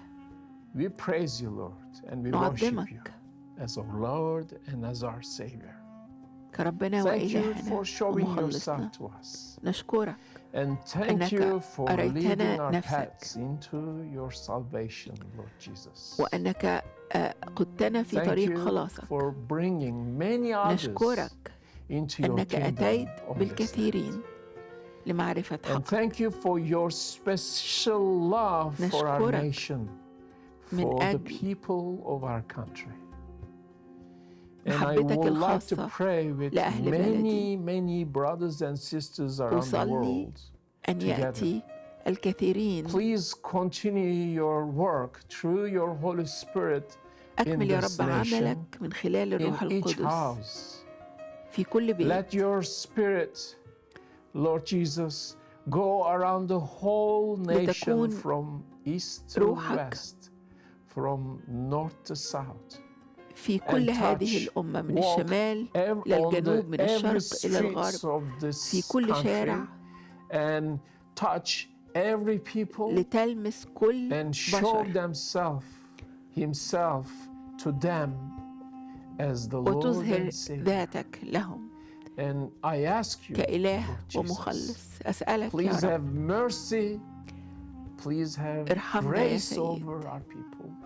Speaker 13: We praise you, Lord, and we worship you as our Lord and as our Savior.
Speaker 2: كربنا
Speaker 13: Thank you
Speaker 2: وإلهنا
Speaker 13: for showing
Speaker 2: ومخلصنا
Speaker 13: yourself to us.
Speaker 2: نشكرك
Speaker 13: And thank
Speaker 2: أنك
Speaker 13: you for
Speaker 2: أريتنا
Speaker 13: leading our
Speaker 2: نفسك.
Speaker 13: paths into your salvation, Lord Jesus.
Speaker 2: وأنك آه، قدتنا في
Speaker 13: Thank
Speaker 2: طريق
Speaker 13: you
Speaker 2: خلاصك
Speaker 13: for bringing many others
Speaker 2: نشكرك
Speaker 13: into your
Speaker 2: أنك
Speaker 13: kingdom
Speaker 2: أتيت
Speaker 13: on this
Speaker 2: بالكثيرين لمعرفة
Speaker 13: And
Speaker 2: حق
Speaker 13: thank you for your special love for our
Speaker 2: نشكرك
Speaker 13: nation,
Speaker 2: من
Speaker 13: for the
Speaker 2: أجل
Speaker 13: people of our country. And I
Speaker 2: محبتك
Speaker 13: would like to
Speaker 2: الخاصة
Speaker 13: pray with
Speaker 2: لأهل
Speaker 13: many, many brothers and sisters around the
Speaker 2: أصلي
Speaker 13: world.
Speaker 2: أن
Speaker 13: together.
Speaker 2: يأتي الكثيرين
Speaker 13: Please continue your work through your Holy Spirit in
Speaker 2: أكمل يا
Speaker 13: this
Speaker 2: رب
Speaker 13: nation,
Speaker 2: عملك من خلال الروح
Speaker 13: in each
Speaker 2: القدس
Speaker 13: house.
Speaker 2: في كل بيت
Speaker 13: Let your spirit, Lord Jesus, go around the whole nation
Speaker 2: لتكون
Speaker 13: from east to
Speaker 2: روحك
Speaker 13: west, from north to south.
Speaker 2: في كل هذه الأمة من الشمال للجنوب من الشرق إلى الغرب في كل شارع. لتلمس كل بشر. وتظهر ذاتك لهم
Speaker 13: And I ask you,
Speaker 2: كإله ومخلص. أسألك يا رب. ارحمنا يا
Speaker 13: Please.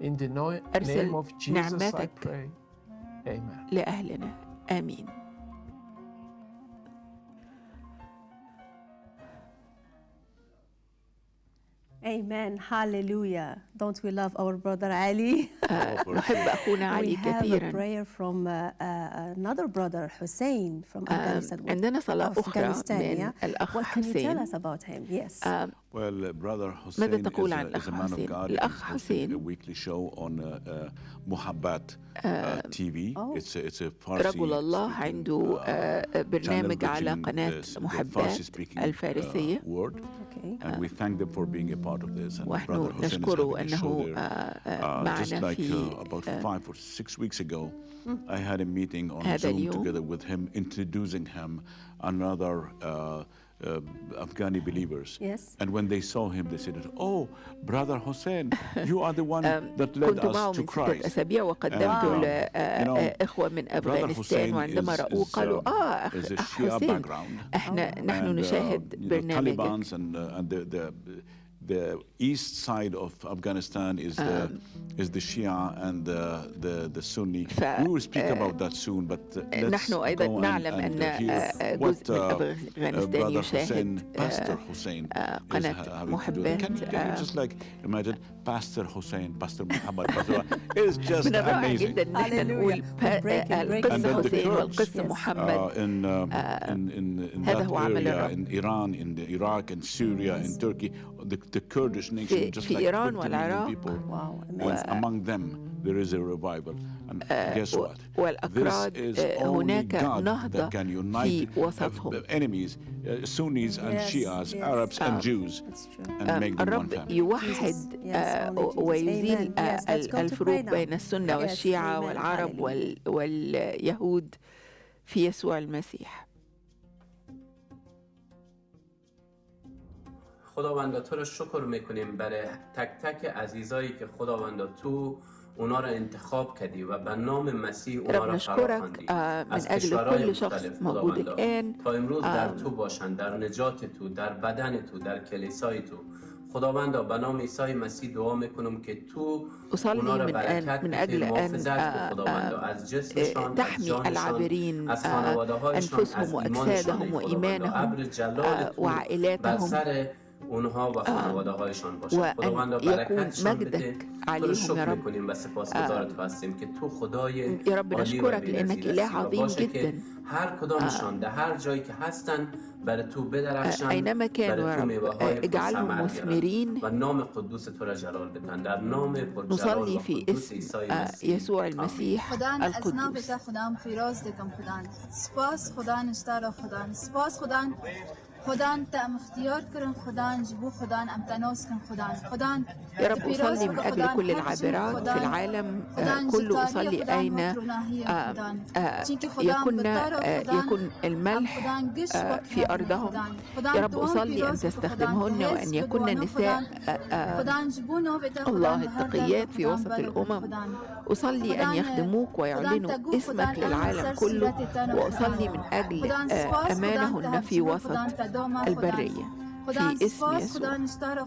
Speaker 13: In the no-
Speaker 2: أرسل
Speaker 13: name of Jesus, I
Speaker 2: نعمتك.
Speaker 13: pray. Amen.
Speaker 2: لأهلنا آمين
Speaker 3: Amen. Hallelujah. Don't we love our brother Ali?
Speaker 2: آه، نحب أخونا
Speaker 3: we
Speaker 2: علي
Speaker 3: have a
Speaker 2: كثيرا
Speaker 3: prayer from uh, uh, another brother, Hussein, from
Speaker 2: آم،
Speaker 3: Afghanistan.
Speaker 2: عندنا صلاة
Speaker 3: of
Speaker 2: أخرى
Speaker 3: Afghanistan,
Speaker 2: من
Speaker 3: yeah?
Speaker 2: الأخ
Speaker 3: What can you tell
Speaker 2: حسين
Speaker 3: us about him? Yes.
Speaker 2: آم،
Speaker 1: Well, uh, brother
Speaker 2: ماذا
Speaker 1: Hussein
Speaker 2: تقول
Speaker 1: is,
Speaker 2: عن
Speaker 1: a, is
Speaker 2: الأخ
Speaker 1: a man of
Speaker 2: حسين؟
Speaker 1: God.
Speaker 2: الأخ
Speaker 1: He's hosting a
Speaker 2: حسين
Speaker 1: weekly show on uh, uh, Muhabbat uh, TV.
Speaker 3: Oh.
Speaker 1: It's a, it's a Farsi
Speaker 2: رجل الله
Speaker 1: speaking,
Speaker 2: عنده
Speaker 1: uh,
Speaker 2: آه، برنامج
Speaker 1: channel
Speaker 2: على
Speaker 1: reaching
Speaker 2: قناة
Speaker 1: the- the
Speaker 2: محبات
Speaker 1: Farsi-speaking, uh,
Speaker 2: الفارسية
Speaker 1: world.
Speaker 3: okay.
Speaker 1: And we thank them for being a part of this. And
Speaker 2: ونحن
Speaker 1: brother Hussein is
Speaker 2: نشكره
Speaker 1: having a
Speaker 2: أنه
Speaker 1: show there.
Speaker 2: آه، آه،
Speaker 1: Uh, just
Speaker 2: معنا
Speaker 1: like
Speaker 2: في
Speaker 1: uh, about
Speaker 2: آه،
Speaker 1: five or six weeks ago, I had a meeting on
Speaker 2: هذا
Speaker 1: Zoom
Speaker 2: اليوم.
Speaker 1: together with him, introducing him another uh, uh, Afghani believers.
Speaker 3: Yes.
Speaker 1: And when they saw him, they said, "Oh, brother Hussein, you are the one
Speaker 2: آم،
Speaker 1: that led
Speaker 2: كنت معه
Speaker 1: us to
Speaker 2: من ستة
Speaker 1: Christ."
Speaker 2: أسابيع وقدمت
Speaker 1: And, um, you know,
Speaker 2: لإخوة من
Speaker 1: Brother
Speaker 2: أفغانستان
Speaker 1: Hussein
Speaker 2: وعندما
Speaker 1: is-
Speaker 2: رأوه
Speaker 1: is,
Speaker 2: قالوا
Speaker 1: um,
Speaker 2: آه أخ
Speaker 1: is a
Speaker 2: أخ
Speaker 1: Shia
Speaker 2: حسين
Speaker 1: background.
Speaker 2: إحنا نحن
Speaker 1: and, uh,
Speaker 2: نشاهد
Speaker 1: you know,
Speaker 2: برنامجك
Speaker 1: Taliban's and, uh, and the, the the east side of Afghanistan is the is the Shia and the the, the Sunni.
Speaker 2: ف-
Speaker 1: we will speak about that soon, but uh, let's
Speaker 2: نحن أيضا
Speaker 1: go and,
Speaker 2: نعلم
Speaker 1: and
Speaker 2: أن
Speaker 1: uh, hear
Speaker 2: آه،
Speaker 1: what
Speaker 2: جزء من
Speaker 1: uh, uh,
Speaker 2: أفغانستان
Speaker 1: brother
Speaker 2: يشاهد
Speaker 1: Hussein, Pastor Hussein,
Speaker 2: آه،
Speaker 1: is
Speaker 2: قناة
Speaker 1: ha- having to do.
Speaker 2: محبات
Speaker 1: Can, can you
Speaker 2: آه،
Speaker 1: just like imagine Pastor Hussein, Pastor Muhammad, Pastor is just
Speaker 2: من الرائع
Speaker 1: amazing.
Speaker 2: جدا ان إحنا نقول
Speaker 3: Hallelujah.
Speaker 2: با-
Speaker 3: Breaking,
Speaker 2: آه،
Speaker 3: breaking.
Speaker 1: And
Speaker 2: القس
Speaker 1: then the
Speaker 2: حسين
Speaker 1: Kurds,
Speaker 2: والقس
Speaker 3: Yes.
Speaker 2: محمد
Speaker 1: uh, in, um, in, in, in
Speaker 2: هذا
Speaker 1: that
Speaker 2: هو عمل
Speaker 1: area,
Speaker 2: الرب.
Speaker 1: in Iran, in the Iraq, and Syria, in Turkey, the, the Kurdish nation,
Speaker 2: في-
Speaker 1: just
Speaker 2: في
Speaker 1: like
Speaker 2: إيران
Speaker 1: 50 million
Speaker 2: والعراق.
Speaker 1: people.
Speaker 3: Wow.
Speaker 1: And
Speaker 3: Amazing.
Speaker 1: among them, there is a revival. And guess
Speaker 2: و-
Speaker 1: what?
Speaker 2: والأكراد
Speaker 1: this is
Speaker 2: آه،
Speaker 1: only
Speaker 2: هناك
Speaker 1: God
Speaker 2: نهضة
Speaker 1: that can
Speaker 2: في
Speaker 1: unite
Speaker 2: وسطهم
Speaker 1: uh, enemies, uh, Sunnis and
Speaker 3: Yes,
Speaker 1: Shias,
Speaker 3: yes.
Speaker 1: Arabs and Jews,
Speaker 3: That's true.
Speaker 1: and
Speaker 2: آم،
Speaker 1: make them one
Speaker 2: الرب
Speaker 1: family.
Speaker 2: يوحد آه،. ويزيل
Speaker 3: Amen.
Speaker 2: آه،
Speaker 3: Yes, let's go to
Speaker 2: الفروق. بين السنة والشيعة. والعرب واليهود في يسوع المسيح
Speaker 14: خداوندا تو رو شکر میکنیم برای تک تک عزیزایی که خداوندا تو
Speaker 2: رب نشكرك آه، من أجل كل شخص موجود الآن
Speaker 14: تا امروز در
Speaker 2: آم،
Speaker 14: تو باشند در نجات تو در بدن تو در کلیسای تو. خداوندا به نام عیسی مسیح دعا میکنم که تو
Speaker 2: أصلي
Speaker 14: اونا رو
Speaker 2: من
Speaker 14: برکت محافظت کن
Speaker 2: آه،
Speaker 14: خداوندا.
Speaker 2: آه،
Speaker 14: از جسمشان از
Speaker 2: تحمي العابرين
Speaker 14: از
Speaker 2: آه،
Speaker 14: خانواده هایشان
Speaker 2: آه،
Speaker 14: تو بر
Speaker 2: وعائلاتهم
Speaker 14: اونها و خانواده هایشان باشه.
Speaker 2: خداوند
Speaker 14: برکتشان بده. تو رو شکر می‌کنیم و سپاس گذارت هستیم که تو خدای عالی و
Speaker 2: بینزیر
Speaker 14: عظیم که هر کدامشان در هر جایی که هستن برای تو بدرخشن
Speaker 2: اینما
Speaker 14: برای تو میوه
Speaker 2: های
Speaker 14: مثمرین و نام قدوس تو را جلال بدن در نام پرجلال و قدوس عیسی
Speaker 2: یسوع المسيح
Speaker 15: خدان
Speaker 2: القدوس.
Speaker 15: خدان خدان فیراز دکم خدا سپاس خدا نشتر خدا سپاس خدان خدان تم اختيار كرن خدان جبو خدان ام تنوس كن خدان خدان
Speaker 2: يا رب أصلي من أجل كل العابرات في. العالم كله أصلي أين يكون يكون الملح
Speaker 15: وقت
Speaker 2: في أرضهم يا رب أصلي أن تستخدمهن. وأن يكن
Speaker 15: بدوانو
Speaker 2: نساء
Speaker 15: جبونو بتا
Speaker 2: الله التقيات في وسط الأمم. أصلي أن يخدموك ويعلنوا اسمك للعالم كله وأصلي. من أجل آه، أمانهن في وسط. البرية في اسم يسوع
Speaker 15: خدان اشتار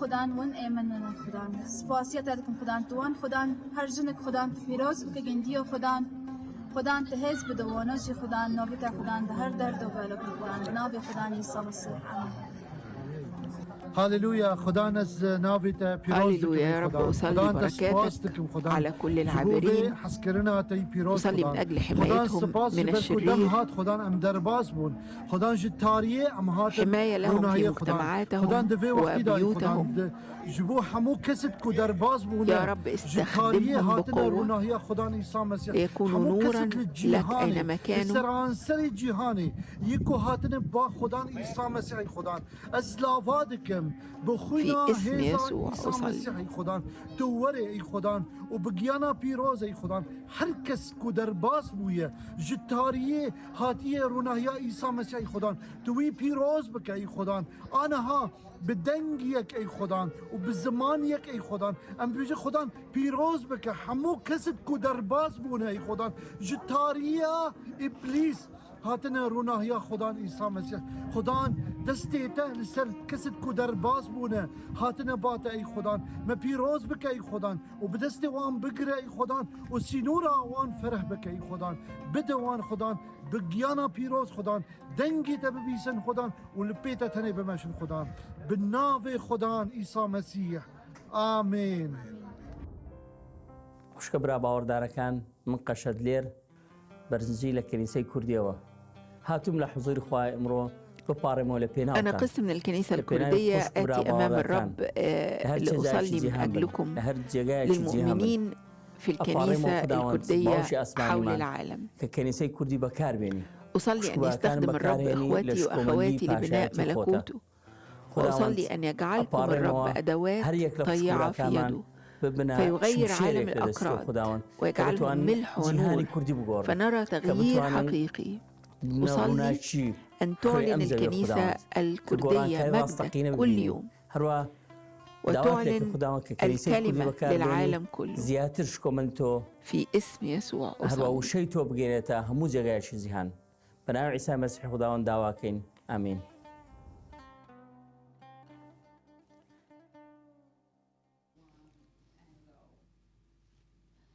Speaker 15: خدان ون ایمننا خدان سپاسیت ادکم خدان توان خدان هر جنک خدان پیروز گندیو خدان خدان تهز خدان خدان ده هر درد و بالک خدان خدان عیسی مسیح آمین
Speaker 16: هاليلويا خدا نز نافيتا
Speaker 2: هللويا يا رب أصلي بركاتك على كل العابرين
Speaker 16: حسكرنا تي بيروز
Speaker 2: أصلي من أجل حمايتهم من الشرير
Speaker 16: هات خدا ام درباس بون خدا جتاريه ام هات
Speaker 2: حماية لهم في مجتمعاتهم وبيوتهم يا رب استخدمهم بقوة. ليكونوا نورا لك أينما كانوا في اسم يسوع أصلي.
Speaker 16: وبقيانا بيروز أي خدا. هر کس کو درباس بويه جتاريه هاتيه روناهيا عيسى مسيح خدا. توي بيروز بك اي خدا. به دنگ یک ای خدان و به زمان یک ای خدان ام بیجه خدان پیروز بکه. همو کسی که درباز بونه ای خدان جتاریا ابلیس هاتن روناهیا خدان عیسی مسیح. خدان دستی ته لسر کسید کو در باز بونه. هاتن بات ای خدان م پیروز بکه ای خدان. و بدست وان بگره ای خدان. و سینورا وان فرح بکه ای خدان. بده وان خدان بگیانا پیروز خدان. دنگی تا ببیسن خدان و لپیتا تنه بمشن خدان. بناو خدان عیسی مسیح. آمین.
Speaker 17: خوشک برا دارکن من قشدلیر لێر بەرزنجی لە ئەمڕۆ بپارێمەوە لە پێنا
Speaker 2: أنا قسم من الكنيسة الكردية آتي أمام الرب لأصلي من أجلكم للمؤمنين في الكنيسة الكردية حول العالم.
Speaker 17: کە کەنیسەی کوردی بەکاربێنی
Speaker 2: أصلي أن يستخدم الرب إخوتي وأخواتي لبناء ملكوته. وأصلي أن يجعلكم الرب أدوات طيعة في يده. فيغير عالم الأكراد ويجعلهم ملح ونور. فنرى تغيير حقيقي. أصلي أن تعلن الكنيسة الكردية مجدك كل يوم. وتعلن الكلمة للعالم كله. في اسم يسوع أصلي
Speaker 17: وشەی تۆ بگەێنێتە هەموو جێگایشی زیهان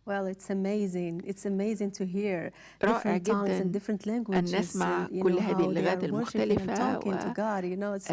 Speaker 3: Well, it's amazing. It's amazing to hear
Speaker 2: رائع
Speaker 3: different tongues
Speaker 2: جدا
Speaker 3: and different
Speaker 2: أن
Speaker 3: languages.
Speaker 2: نسمع
Speaker 3: and, you
Speaker 2: كل
Speaker 3: know,
Speaker 2: هذه
Speaker 3: how they
Speaker 2: اللغات
Speaker 3: are worshiping and
Speaker 2: المختلفة
Speaker 3: talking to God. You know, it's,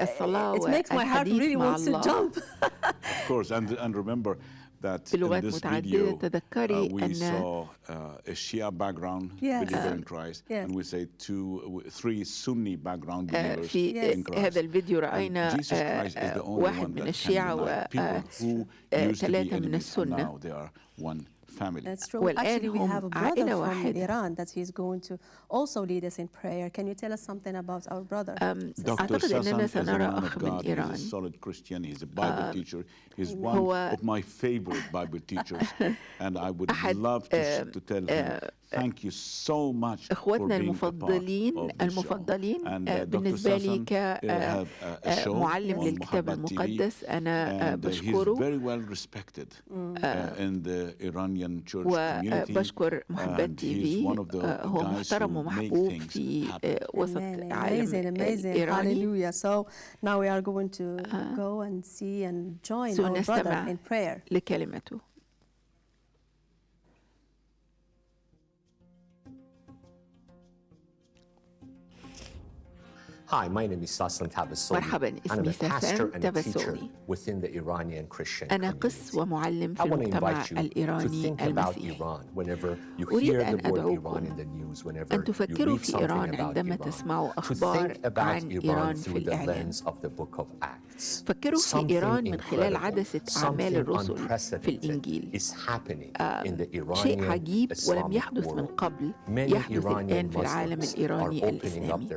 Speaker 2: والصلاة
Speaker 3: it makes my heart
Speaker 2: والحديث
Speaker 3: really
Speaker 2: مع
Speaker 3: wants to
Speaker 2: الله
Speaker 3: jump.
Speaker 1: Of course, and, and remember that in
Speaker 2: بلغات
Speaker 1: this
Speaker 2: متعددة تذكري
Speaker 1: uh,
Speaker 2: أن
Speaker 1: saw uh, a Shia background
Speaker 2: Yes.
Speaker 1: believer in
Speaker 2: Um,
Speaker 1: Christ,
Speaker 2: yes.
Speaker 1: and we say two, three Sunni background
Speaker 2: آه،
Speaker 1: believers
Speaker 2: في
Speaker 1: in Christ.
Speaker 2: هذا الفيديو رأينا آه، آه، واحد من الشيعة
Speaker 1: can unite people who
Speaker 2: آه،
Speaker 1: used to be
Speaker 2: ثلاثة من السنة
Speaker 1: now they are one family.
Speaker 3: That's true.
Speaker 2: Well,
Speaker 3: Actually, we have a brother from Iran that he's going to also lead us in prayer. Can you tell us something about our brother?
Speaker 2: Um, Dr.
Speaker 1: Sassan is a man of God. He's a solid Christian. He's a Bible teacher. He's one of my favorite Bible teachers. And I would love to, to tell him Thank إخواتنا
Speaker 2: المفضلين المفضلين آه، بالنسبة لي كمعلم آه،
Speaker 1: آه، للكتاب
Speaker 2: المقدس. أنا بشكره. وبشكر محبات تي في هو محترم ومحبوب في وسط عالم
Speaker 3: إيراني.
Speaker 2: سنستمع لكلمته.
Speaker 18: Hi, my name is Saslan Tabasoli.
Speaker 2: مرحبا اسمي
Speaker 18: ساسلان تابسولي.
Speaker 2: أنا قس ومعلم في المجتمع الإيراني المسيحي. أريد أن أدعوكم أن تفكروا في إيران عندما تسمعوا أخبار عن إيران في
Speaker 18: الإعلان
Speaker 2: فكروا في إيران من خلال عدسة أعمال الرسل في الإنجيل.
Speaker 18: آه،
Speaker 2: شيء عجيب ولم يحدث من قبل يحدث الآن في العالم الإيراني الإسلامي.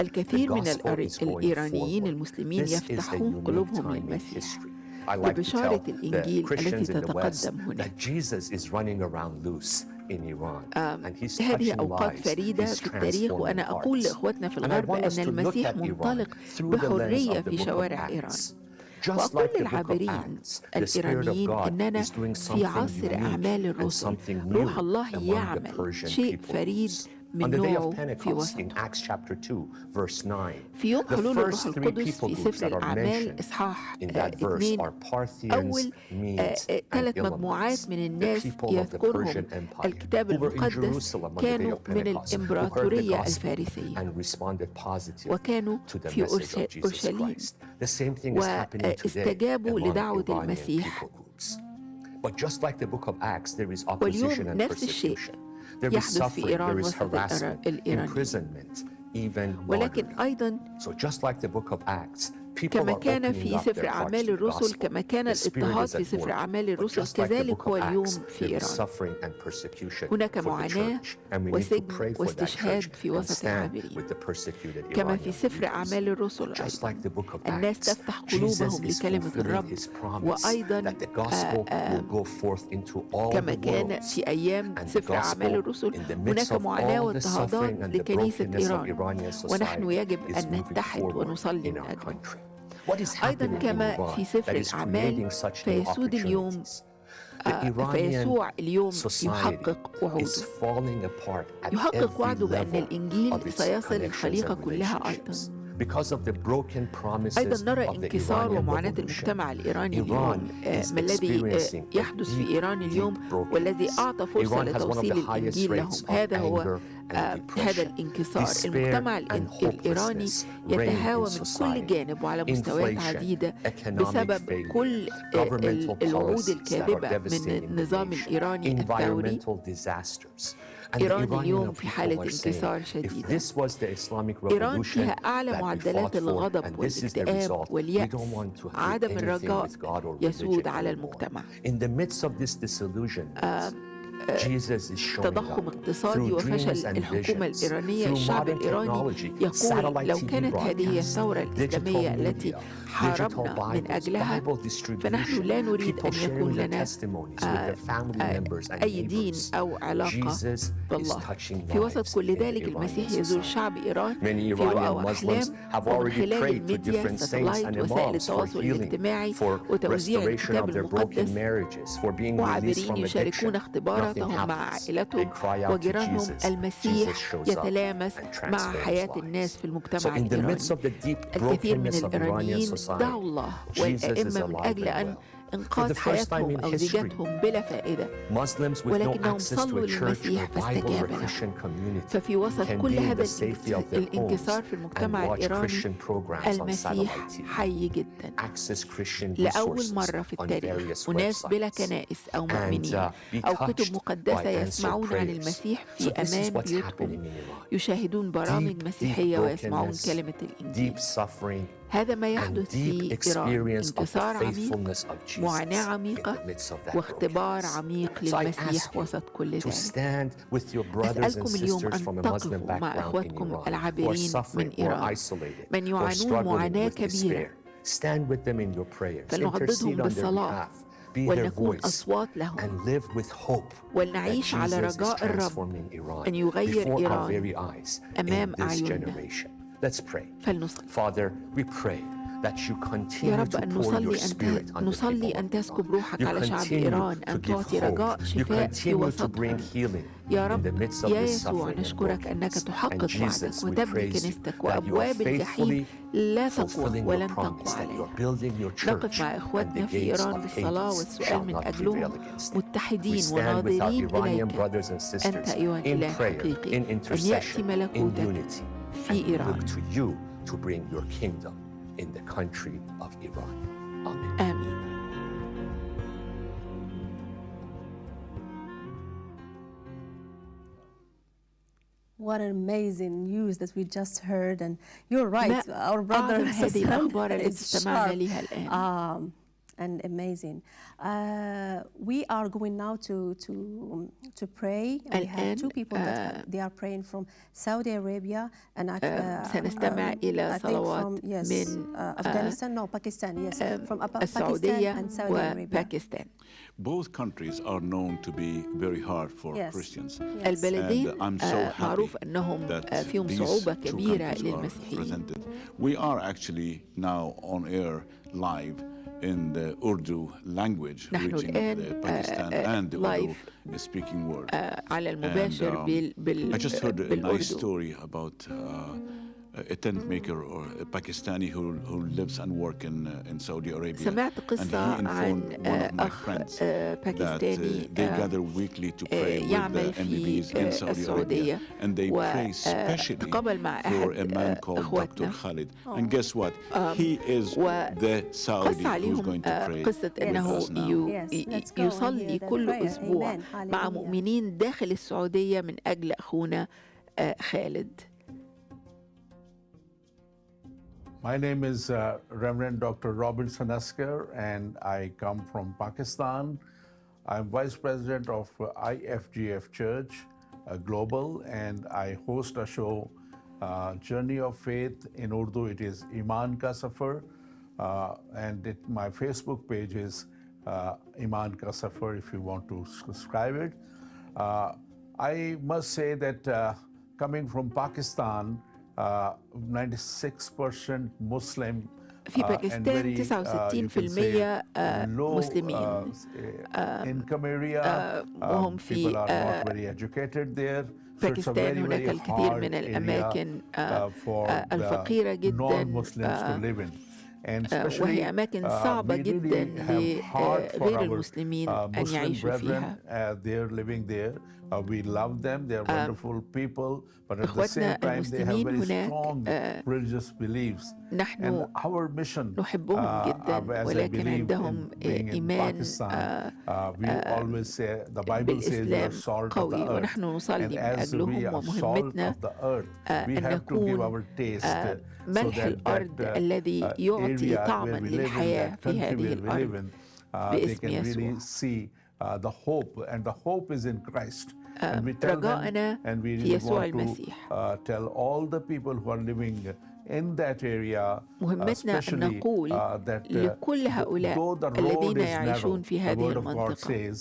Speaker 2: الكثير من الإيرانيين المسلمين يفتحون قلوبهم للمسيح. ببشارة الإنجيل التي تتقدم هنا.
Speaker 18: آه،
Speaker 2: هذه أوقات فريدة في التاريخ وأنا أقول لإخوتنا في الغرب أن المسيح
Speaker 18: منطلق بحرية
Speaker 2: في
Speaker 18: شوارع إيران. وأقول
Speaker 2: للعابرين
Speaker 18: الإيرانيين أننا
Speaker 2: في
Speaker 18: عصر أعمال
Speaker 2: الرسل. روح
Speaker 18: الله يعمل.
Speaker 2: شيء
Speaker 18: فريد On the day of
Speaker 2: Pentecost in
Speaker 18: Acts chapter 2, verse
Speaker 2: 9,
Speaker 18: the
Speaker 2: first
Speaker 18: three people
Speaker 2: groups
Speaker 18: that
Speaker 2: are
Speaker 18: mentioned
Speaker 2: in
Speaker 18: that
Speaker 2: verse
Speaker 18: are Parthians,
Speaker 2: Medes, and
Speaker 18: Elamites, the people
Speaker 2: of
Speaker 18: the
Speaker 2: Persian
Speaker 18: Empire
Speaker 2: who were in Jerusalem on the day of Pentecost, who heard the gospel and responded positively to the message of Jesus Christ. The same thing is happening today among Iranian people groups.
Speaker 18: But just like the book of Acts, there is opposition and persecution. There is suffering, there is harassment, imprisonment, even
Speaker 2: murder.
Speaker 18: So just like the book of Acts,
Speaker 2: كما كان في سفر أعمال الرسل كما كان
Speaker 18: الإضطهاد
Speaker 2: في سفر أعمال الرسل كذلك هو اليوم في إيران. هناك معاناة وسجن واستشهاد في وسط
Speaker 18: العاملين.
Speaker 2: كما في سفر أعمال الرسل أيضا. الناس تفتح قلوبهم لكلمة الرب. وأيضا كما كان في أيام سفر أعمال الرسل هناك معاناة واضطهادات لكنيسة إيران. ونحن يجب أن نتحد ونصلي من
Speaker 18: أجل
Speaker 2: أيضا كما في سفر الأعمال فيسود اليوم آه، فيسوع اليوم يحقق وعوده يحقق وعده بأن الإنجيل سيصل الخليقة كلها أيضا. أيضا نرى انكسار ومعاناة المجتمع الإيراني اليوم آه، ما الذي آه، يحدث في إيران اليوم والذي أعطى فرصة لتوصيل الإنجيل لهم هذا هو آه، هذا الانكسار المجتمع الإيراني يتهاوى من كل جانب وعلى مستويات عديدة بسبب كل آه، الوعود الكاذبة من النظام الإيراني الثوري. إيران اليوم في حالة انكسار شديدة. إيران فيها أعلى معدلات الغضب والاكتئاب واليأس. عدم الرجاء يسود على المجتمع. تضخم اقتصادي وفشل الحكومة الإيرانية الشعب الإيراني يقول لو كانت هذه الثورة الإسلامية التي حاربنا من أجلها فنحن لا نريد أن يكون لنا آه، آه، أي دين أو علاقة بالله. في وسط كل ذلك المسيح يزور شعب إيران. في رؤى وأحلام ومن خلال الميديا
Speaker 18: ستلايت
Speaker 2: وسائل التواصل الاجتماعي وتوزيع الكتاب المقدس. وعابرين يشاركون اختبارا
Speaker 18: علاقاتهم
Speaker 2: مع عائلتهم وجيرانهم المسيح يتلامس مع حياة الناس في المجتمع الإيراني. الكثير من الإيرانيين دعوا الله والأئمة من أجل أن إنقاذ حياتهم أو زيجاتهم بلا فائدة. ولكنهم صلوا للمسيح فاستجاب لهم ففي وسط كل هذا الانكسار في المجتمع الإيراني المسيح حي جدا. لأول مرة في التاريخ. وناس بلا كنائس أو مؤمنين أو كتب مقدسة يسمعون عن المسيح في
Speaker 18: أمام
Speaker 2: بيوتهم. يشاهدون برامج مسيحية ويسمعون كلمة الإنجيل. هذا ما يحدث في إيران. انتصار عميق معاناة عميقة واختبار عميق للمسيح وسط كل ذلك. أسألكم اليوم أن تقفوا مع
Speaker 18: أخواتكم
Speaker 2: العابرين من إيران من يعانون معاناة كبيرة. فلنعضدهم بالصلاة ولنكون أصوات لهم. ولنعيش على رجاء الرب أن يغير إيران أمام أعيننا.
Speaker 18: Let's pray.
Speaker 2: فلنصلي.
Speaker 18: Father, we pray. That you continue
Speaker 2: يا
Speaker 18: رب
Speaker 2: أن نصلي أن نصلي أن تسكب روحك على شعب إيران أن تعطي رجاء شفاء في وسطهم يا رب يا يسوع نشكرك أنك تحقق وعدك وتبني كنيستك وأبواب الجحيم لا تقوى ولن تقوى عليها. نقف مع إخواتنا في إيران بالصلاة والسؤال من أجلهم متحدين وناظرين إليك. أنت أيها الإله الحقيقي أن يأتي ملكوتك.
Speaker 18: fi To you to bring your kingdom in the country of Iran. Amen.
Speaker 2: Amen.
Speaker 3: What an amazing news that we just heard, and you're right, our brother Hassan. Um, and amazing. Uh, we are going now to to to pray. we have two people that have, they are praying from Saudi Arabia and uh,
Speaker 2: سنستمع
Speaker 3: um, from, yes, uh, Afghanistan, no, Pakistan, yes, from السعودية Pakistan and Saudi
Speaker 2: وباكستان.
Speaker 1: Both countries are known to be very hard for
Speaker 3: yes.
Speaker 1: Christians.
Speaker 2: Yes. and I'm so معروف أنهم two countries are للمسيحيين.
Speaker 1: We are actually now on air live in the Urdu language reaching the Pakistan and the Urdu speaking world. And, um, I just heard a nice story about uh, a tent maker or a Pakistani who, who lives and works in, uh, in Saudi Arabia.
Speaker 2: سمعت
Speaker 1: and
Speaker 2: قصة
Speaker 1: he
Speaker 2: عن
Speaker 1: informed one of my
Speaker 2: أخ
Speaker 1: friends
Speaker 2: آه،
Speaker 1: that uh,
Speaker 2: باكستاني
Speaker 1: they
Speaker 2: آه،
Speaker 1: gather weekly to
Speaker 2: آه،
Speaker 1: pray with
Speaker 2: يعمل
Speaker 1: the
Speaker 2: في
Speaker 1: MBBs in
Speaker 2: آه،
Speaker 1: Saudi
Speaker 2: السعودية
Speaker 1: Arabia and they pray
Speaker 2: مع
Speaker 1: for a man
Speaker 2: آه،
Speaker 1: called Dr. Khalid. And guess what?
Speaker 2: Um,
Speaker 1: He is the Saudi who's
Speaker 2: عليهم
Speaker 1: going to
Speaker 2: آه،
Speaker 1: pray
Speaker 2: قصة
Speaker 1: with
Speaker 2: أنه
Speaker 1: us now.
Speaker 3: go and
Speaker 2: يصلي كل
Speaker 3: prayer.
Speaker 2: أسبوع
Speaker 3: Amen.
Speaker 2: مع. مؤمنين داخل السعودية من أجل أخونا آه، خالد
Speaker 19: My name is uh, Reverend Dr. Robinson Asker, and I come from Pakistan. I'm Vice President of uh, IFGF Church uh, Global, and I host a show, uh, Journey of Faith. In Urdu, it is Iman Ka Safar, uh, and it, my Facebook page is uh, Iman Ka Safar if you want to subscribe it. I must say that coming from Pakistan, 96% مسلم
Speaker 2: في باكستان 69% آه، مسلمين. آه، آه، وهم في باكستان هناك الكثير من الأماكن الفقيرة جدا وهي أماكن صعبة جدا لغير المسلمين أن يعيشوا فيها.
Speaker 19: uh, they're living there. Uh, we love them. They're
Speaker 2: آه،
Speaker 19: wonderful people. But at the
Speaker 2: إخوتنا
Speaker 19: same time, they have
Speaker 2: المسلمين
Speaker 19: very
Speaker 2: هناك
Speaker 19: strong
Speaker 2: آه،
Speaker 19: religious beliefs.
Speaker 2: نحن
Speaker 19: And our mission,
Speaker 2: نحبهم
Speaker 19: uh,
Speaker 2: جدا
Speaker 19: uh, as I
Speaker 2: ولكن
Speaker 19: believe
Speaker 2: عندهم
Speaker 19: in being in
Speaker 2: إيمان
Speaker 19: Pakistan,
Speaker 2: آه،
Speaker 19: uh, we
Speaker 2: آه،
Speaker 19: always say the Bible says we are
Speaker 2: بالإسلام
Speaker 19: salt of the
Speaker 2: قوي
Speaker 19: earth.
Speaker 2: ونحن نصلي
Speaker 19: And
Speaker 2: من
Speaker 19: as we
Speaker 2: أجلهم
Speaker 19: are salt
Speaker 2: ومهمتنا
Speaker 19: of the earth,
Speaker 2: آه،
Speaker 19: we
Speaker 2: أن
Speaker 19: have to give
Speaker 2: نكون
Speaker 19: our taste
Speaker 2: آه،
Speaker 19: uh, so
Speaker 2: ملح
Speaker 19: that
Speaker 2: الأرض
Speaker 19: that, uh,
Speaker 2: الذي
Speaker 19: uh,
Speaker 2: يعطي
Speaker 19: area
Speaker 2: طعما
Speaker 19: where we live in,
Speaker 2: للحياة
Speaker 19: that
Speaker 2: في
Speaker 19: country
Speaker 2: هذه
Speaker 19: where we live
Speaker 2: الأرض
Speaker 19: in, uh, they
Speaker 2: باسم
Speaker 19: can really
Speaker 2: يسوع
Speaker 19: see uh, the hope, and the hope is in Christ.
Speaker 2: آه، رجاءنا في يسوع المسيح
Speaker 19: uh, uh,
Speaker 2: مهمتنا أن نقول
Speaker 19: uh, uh,
Speaker 2: لكل هؤلاء الذين يعيشون في هذه المنطقة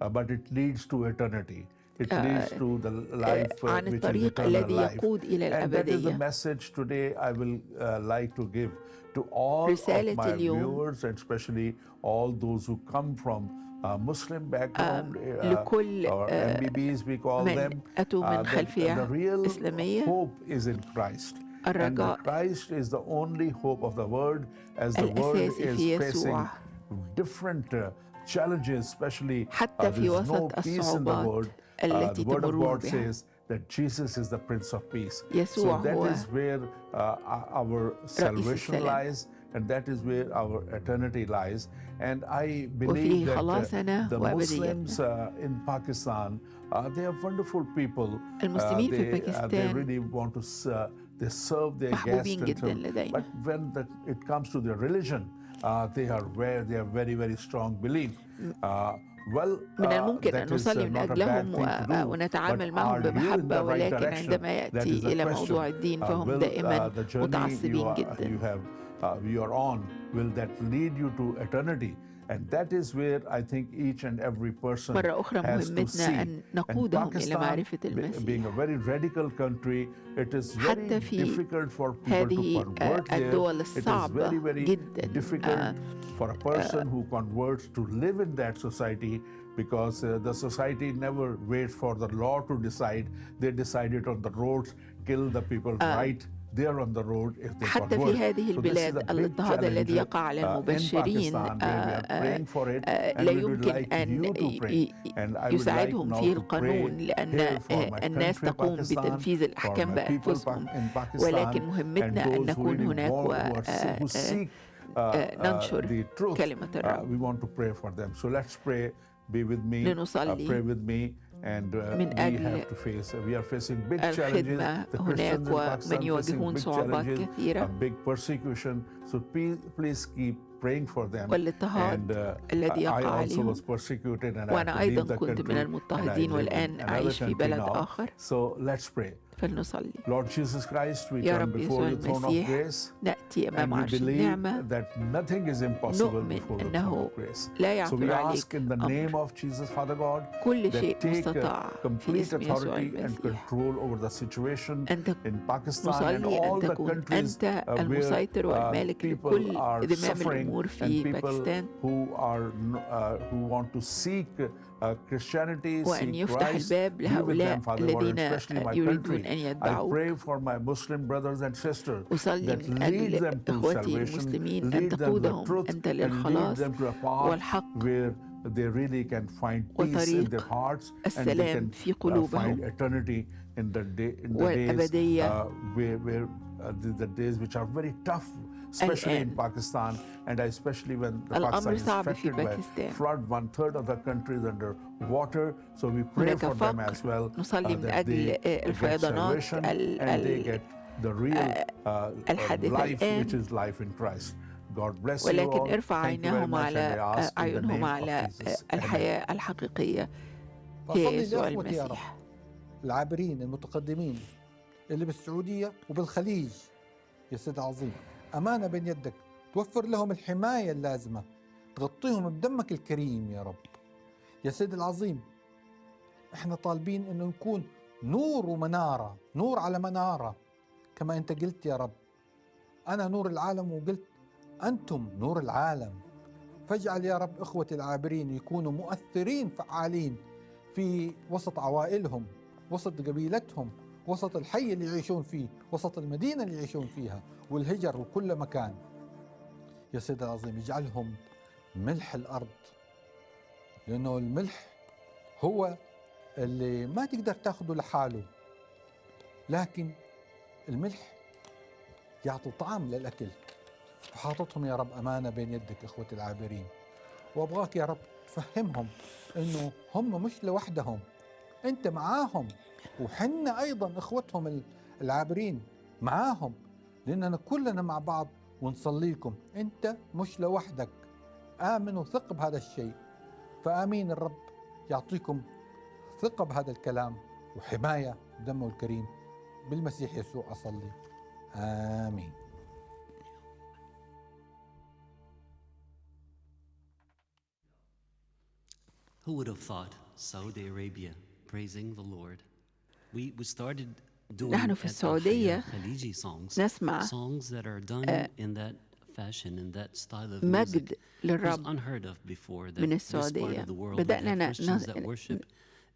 Speaker 19: uh, but it leads to eternity. It
Speaker 2: آه،
Speaker 19: leads to the life uh,
Speaker 2: عن الطريق الذي. يقود إلى
Speaker 19: And that is the
Speaker 2: الأبدية
Speaker 19: message today I will uh, like to give to all of
Speaker 2: رسالة
Speaker 19: my
Speaker 2: اليوم
Speaker 19: viewers and especially all those who come from uh, Muslim background uh,
Speaker 2: لكل
Speaker 19: or
Speaker 2: آه،
Speaker 19: MBBs we call
Speaker 2: من
Speaker 19: them.
Speaker 2: أتوا
Speaker 19: uh,
Speaker 2: من
Speaker 19: that
Speaker 2: خلفية
Speaker 19: the real
Speaker 2: إسلامية
Speaker 19: hope is in Christ. And the
Speaker 2: الرجاء
Speaker 19: Christ is the only hope of the world as the world
Speaker 2: الأساسي
Speaker 19: is
Speaker 2: في
Speaker 19: facing
Speaker 2: يسوع
Speaker 19: different uh, challenges, especially
Speaker 2: حتى
Speaker 19: uh,
Speaker 2: في
Speaker 19: there's no
Speaker 2: وسط
Speaker 19: peace in the
Speaker 2: الصعوبات
Speaker 19: world. Uh,
Speaker 2: التي
Speaker 19: the word of
Speaker 2: تمرون
Speaker 19: God
Speaker 2: بها
Speaker 19: says that Jesus is the Prince of Peace.
Speaker 2: يسوع
Speaker 19: so that
Speaker 2: هو
Speaker 19: is where uh, our salvation
Speaker 2: السلام.
Speaker 19: lies, and that is where our eternity lies. And I
Speaker 2: وفيه
Speaker 19: believe that uh,
Speaker 2: خلاصنا
Speaker 19: the
Speaker 2: وأبديتنا.
Speaker 19: Muslims uh, in Pakistan, uh, they are wonderful people. Uh,
Speaker 2: المسلمين في
Speaker 19: they, uh, they
Speaker 2: باكستان
Speaker 19: really want to s- they serve their guests
Speaker 2: محبوبين
Speaker 19: and
Speaker 2: جدا
Speaker 19: serve.
Speaker 2: لدينا.
Speaker 19: But when the, it comes to their religion, uh, they are where they have very very strong belief. Uh, well,
Speaker 2: من
Speaker 19: uh,
Speaker 2: الممكن
Speaker 19: that
Speaker 2: أن
Speaker 19: is, uh,
Speaker 2: نصلي من
Speaker 19: not a
Speaker 2: أجلهم
Speaker 19: bad thing to
Speaker 2: و-
Speaker 19: do,
Speaker 2: ونتعامل
Speaker 19: but
Speaker 2: معهم
Speaker 19: are you in
Speaker 2: بمحبة
Speaker 19: the right
Speaker 2: ولكن
Speaker 19: direction?
Speaker 2: عندما
Speaker 19: That is
Speaker 2: يأتي
Speaker 19: the
Speaker 2: إلى
Speaker 19: question.
Speaker 2: موضوع الدين
Speaker 19: Uh,
Speaker 2: فهم
Speaker 19: will,
Speaker 2: دائما
Speaker 19: uh, the journey you,
Speaker 2: متعصبين
Speaker 19: are,
Speaker 2: جدا
Speaker 19: you have uh, you are on will that lead you to eternity and that is where I think each and every person
Speaker 2: مرة أخرى
Speaker 19: has to
Speaker 2: مهمتنا
Speaker 19: see.
Speaker 2: أن
Speaker 19: And
Speaker 2: نقودهم إلى
Speaker 19: Pakistan,
Speaker 2: معرفة
Speaker 19: be-
Speaker 2: المسيح
Speaker 19: being a very radical country, it is very
Speaker 2: حتى في
Speaker 19: difficult for people to
Speaker 2: هذه
Speaker 19: convert there.
Speaker 2: الدول
Speaker 19: It is
Speaker 2: الصعبة
Speaker 19: very, very
Speaker 2: جدا
Speaker 19: difficult
Speaker 2: آه،
Speaker 19: for a person who converts to live in that society because uh, the society never waits for the law to decide. They decide it on the roads, kill the people
Speaker 2: آه.
Speaker 19: right
Speaker 2: حتى في هذه البلاد الاضطهاد الذي يقع على المبشرين uh,
Speaker 19: uh,
Speaker 2: لا يمكن أن يساعدهم فيه القانون لأن
Speaker 19: uh,
Speaker 2: الناس تقوم بتنفيذ الأحكام بأنفسهم. ولكن مهمتنا أن نكون هناك و ننشر كلمة الرب. لنصلي.
Speaker 19: pray with me. And uh,
Speaker 2: من
Speaker 19: we
Speaker 2: أجل
Speaker 19: have to face. We are facing big challenges.
Speaker 2: الخدمة
Speaker 19: The
Speaker 2: هناك
Speaker 19: Christians in Pakistan
Speaker 2: ومن
Speaker 19: facing
Speaker 2: يواجهون
Speaker 19: big
Speaker 2: صعوبات
Speaker 19: challenges,
Speaker 2: كثيرة
Speaker 19: a big persecution. So please, please keep praying for them.
Speaker 2: والاضطهاد الذي يقع عليهم. وأنا أيضا كنت من المضطهدين والآن أعيش في بلد آخر. فلنصلي. يا رب يسوع المسيح نأتي أمام عرش النعمة. نؤمن أنه لا
Speaker 19: يعقل
Speaker 2: عليك أمر. كل شيء مستطاع في اسم يسوع المسيح. أن
Speaker 19: تكون
Speaker 2: نصلي أن تكون أنت المسيطر والمالك لكل ذمام الأمور في باكستان وأن يفتح الباب لهؤلاء الذين يريدون أن يتبعوك أصلي من أجل إخوتي المسلمين أن تقودهم أنت للخلاص والحق
Speaker 19: they really can find peace in their hearts
Speaker 2: and they can
Speaker 19: find eternity in the, day, in the days uh, where, where uh, the, the days which are very tough especially in Pakistan, and especially when the Pakistan is affected by flood, one third of the country is under water. So we pray for them as well uh, that they get salvation and they get the real uh, life, which is life in Christ.
Speaker 2: ولكن ارفع عينهم على أعينهم على الحياة الحقيقية هي يسوع المسيح
Speaker 20: العابرين المتقدمين اللي بالسعودية وبالخليج يا سيد عظيم أمانة بين يدك. توفر لهم الحماية اللازمة. تغطيهم بدمك الكريم يا رب. يا سيد العظيم إحنا طالبين انه نكون نور ومنارة نور على منارة. كما أنت قلت يا رب أنا نور العالم وقلت أنتم نور العالم. فاجعل يا رب إخوتي العابرين يكونوا مؤثرين فعالين في وسط عوائلهم وسط قبيلتهم وسط الحي اللي يعيشون فيه وسط المدينة اللي يعيشون فيها. والهجر وكل مكان. يا سيد العظيم اجعلهم ملح الأرض لأنه الملح هو اللي ما تقدر تاخده لحاله لكن الملح يعطي طعم للأكل. وحاططهم يا رب أمانة بين يدك إخوتي العابرين. وأبغاك يا رب تفهمهم أنه هم مش لوحدهم أنت معاهم. وحنا أيضا إخوتهم العابرين معاهم. لأننا كلنا مع بعض ونصلي لكم أنت مش لوحدك. آمن وثق بهذا الشيء. فآمين الرب. يعطيكم ثقة بهذا الكلام وحماية دمه الكريم. بالمسيح يسوع أصلي. آمين.
Speaker 4: Who would have thought Saudi Arabia praising the Lord? We, we started
Speaker 2: نحن في السعودية نسمع
Speaker 4: uh,
Speaker 2: مجد للرب من السعودية بدأنا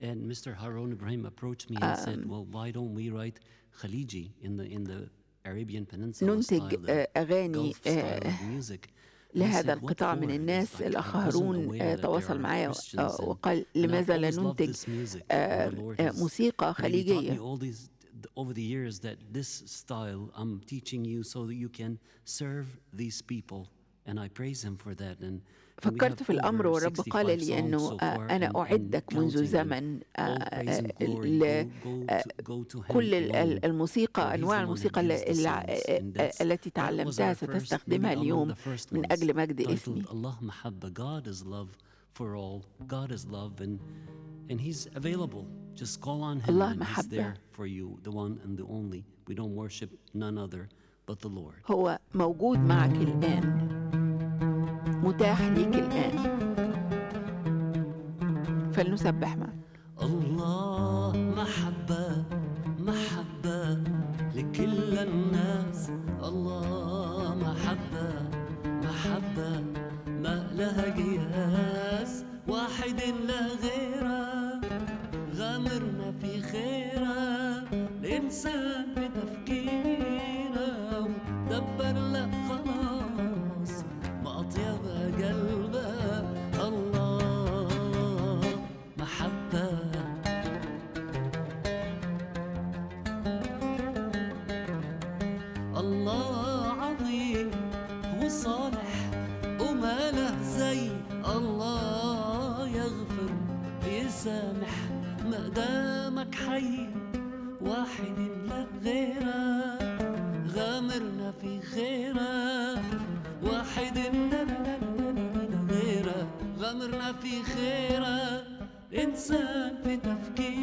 Speaker 4: and Mr. Harun Ibrahim approached me and said well why don't we write Khaliji in the in the Arabian Peninsula
Speaker 2: ننتج
Speaker 4: style, the
Speaker 2: آه، أغاني
Speaker 4: Gulf style
Speaker 2: آه،
Speaker 4: of music
Speaker 2: لهذا القطاع من الناس الأخ هارون آه، تواصل معي آه، وقال لماذا لا ننتج آه، آه، موسيقى خليجية
Speaker 4: over the years that this style I'm teaching you so that you can serve these people and I praise him for that and
Speaker 2: فكرت في الأمر والرب
Speaker 4: 65
Speaker 2: قال لي أنه آه، أنا أعدك منذ زمن
Speaker 4: all
Speaker 2: آه،
Speaker 4: praise and
Speaker 2: آه،
Speaker 4: glory
Speaker 2: ل-
Speaker 4: go,
Speaker 2: آه،
Speaker 4: go to, go to him
Speaker 2: كل ال-
Speaker 4: alone,
Speaker 2: ال-
Speaker 4: for
Speaker 2: الموسيقى أنواع الموسيقى. آه، آه، التي تعلمتها ستستخدمها اليوم من أجل مجد اسمي
Speaker 4: Allah Mahabba God is love for all God is love and and he's available just call on him
Speaker 2: الله
Speaker 4: and he's there for you the one and the only we don't worship none other but the Lord
Speaker 2: هو موجود معك الآن متاح ليك الآن فلنسبح معا
Speaker 4: الله الإنسان غامرنا في خيره إنسان في تفكيره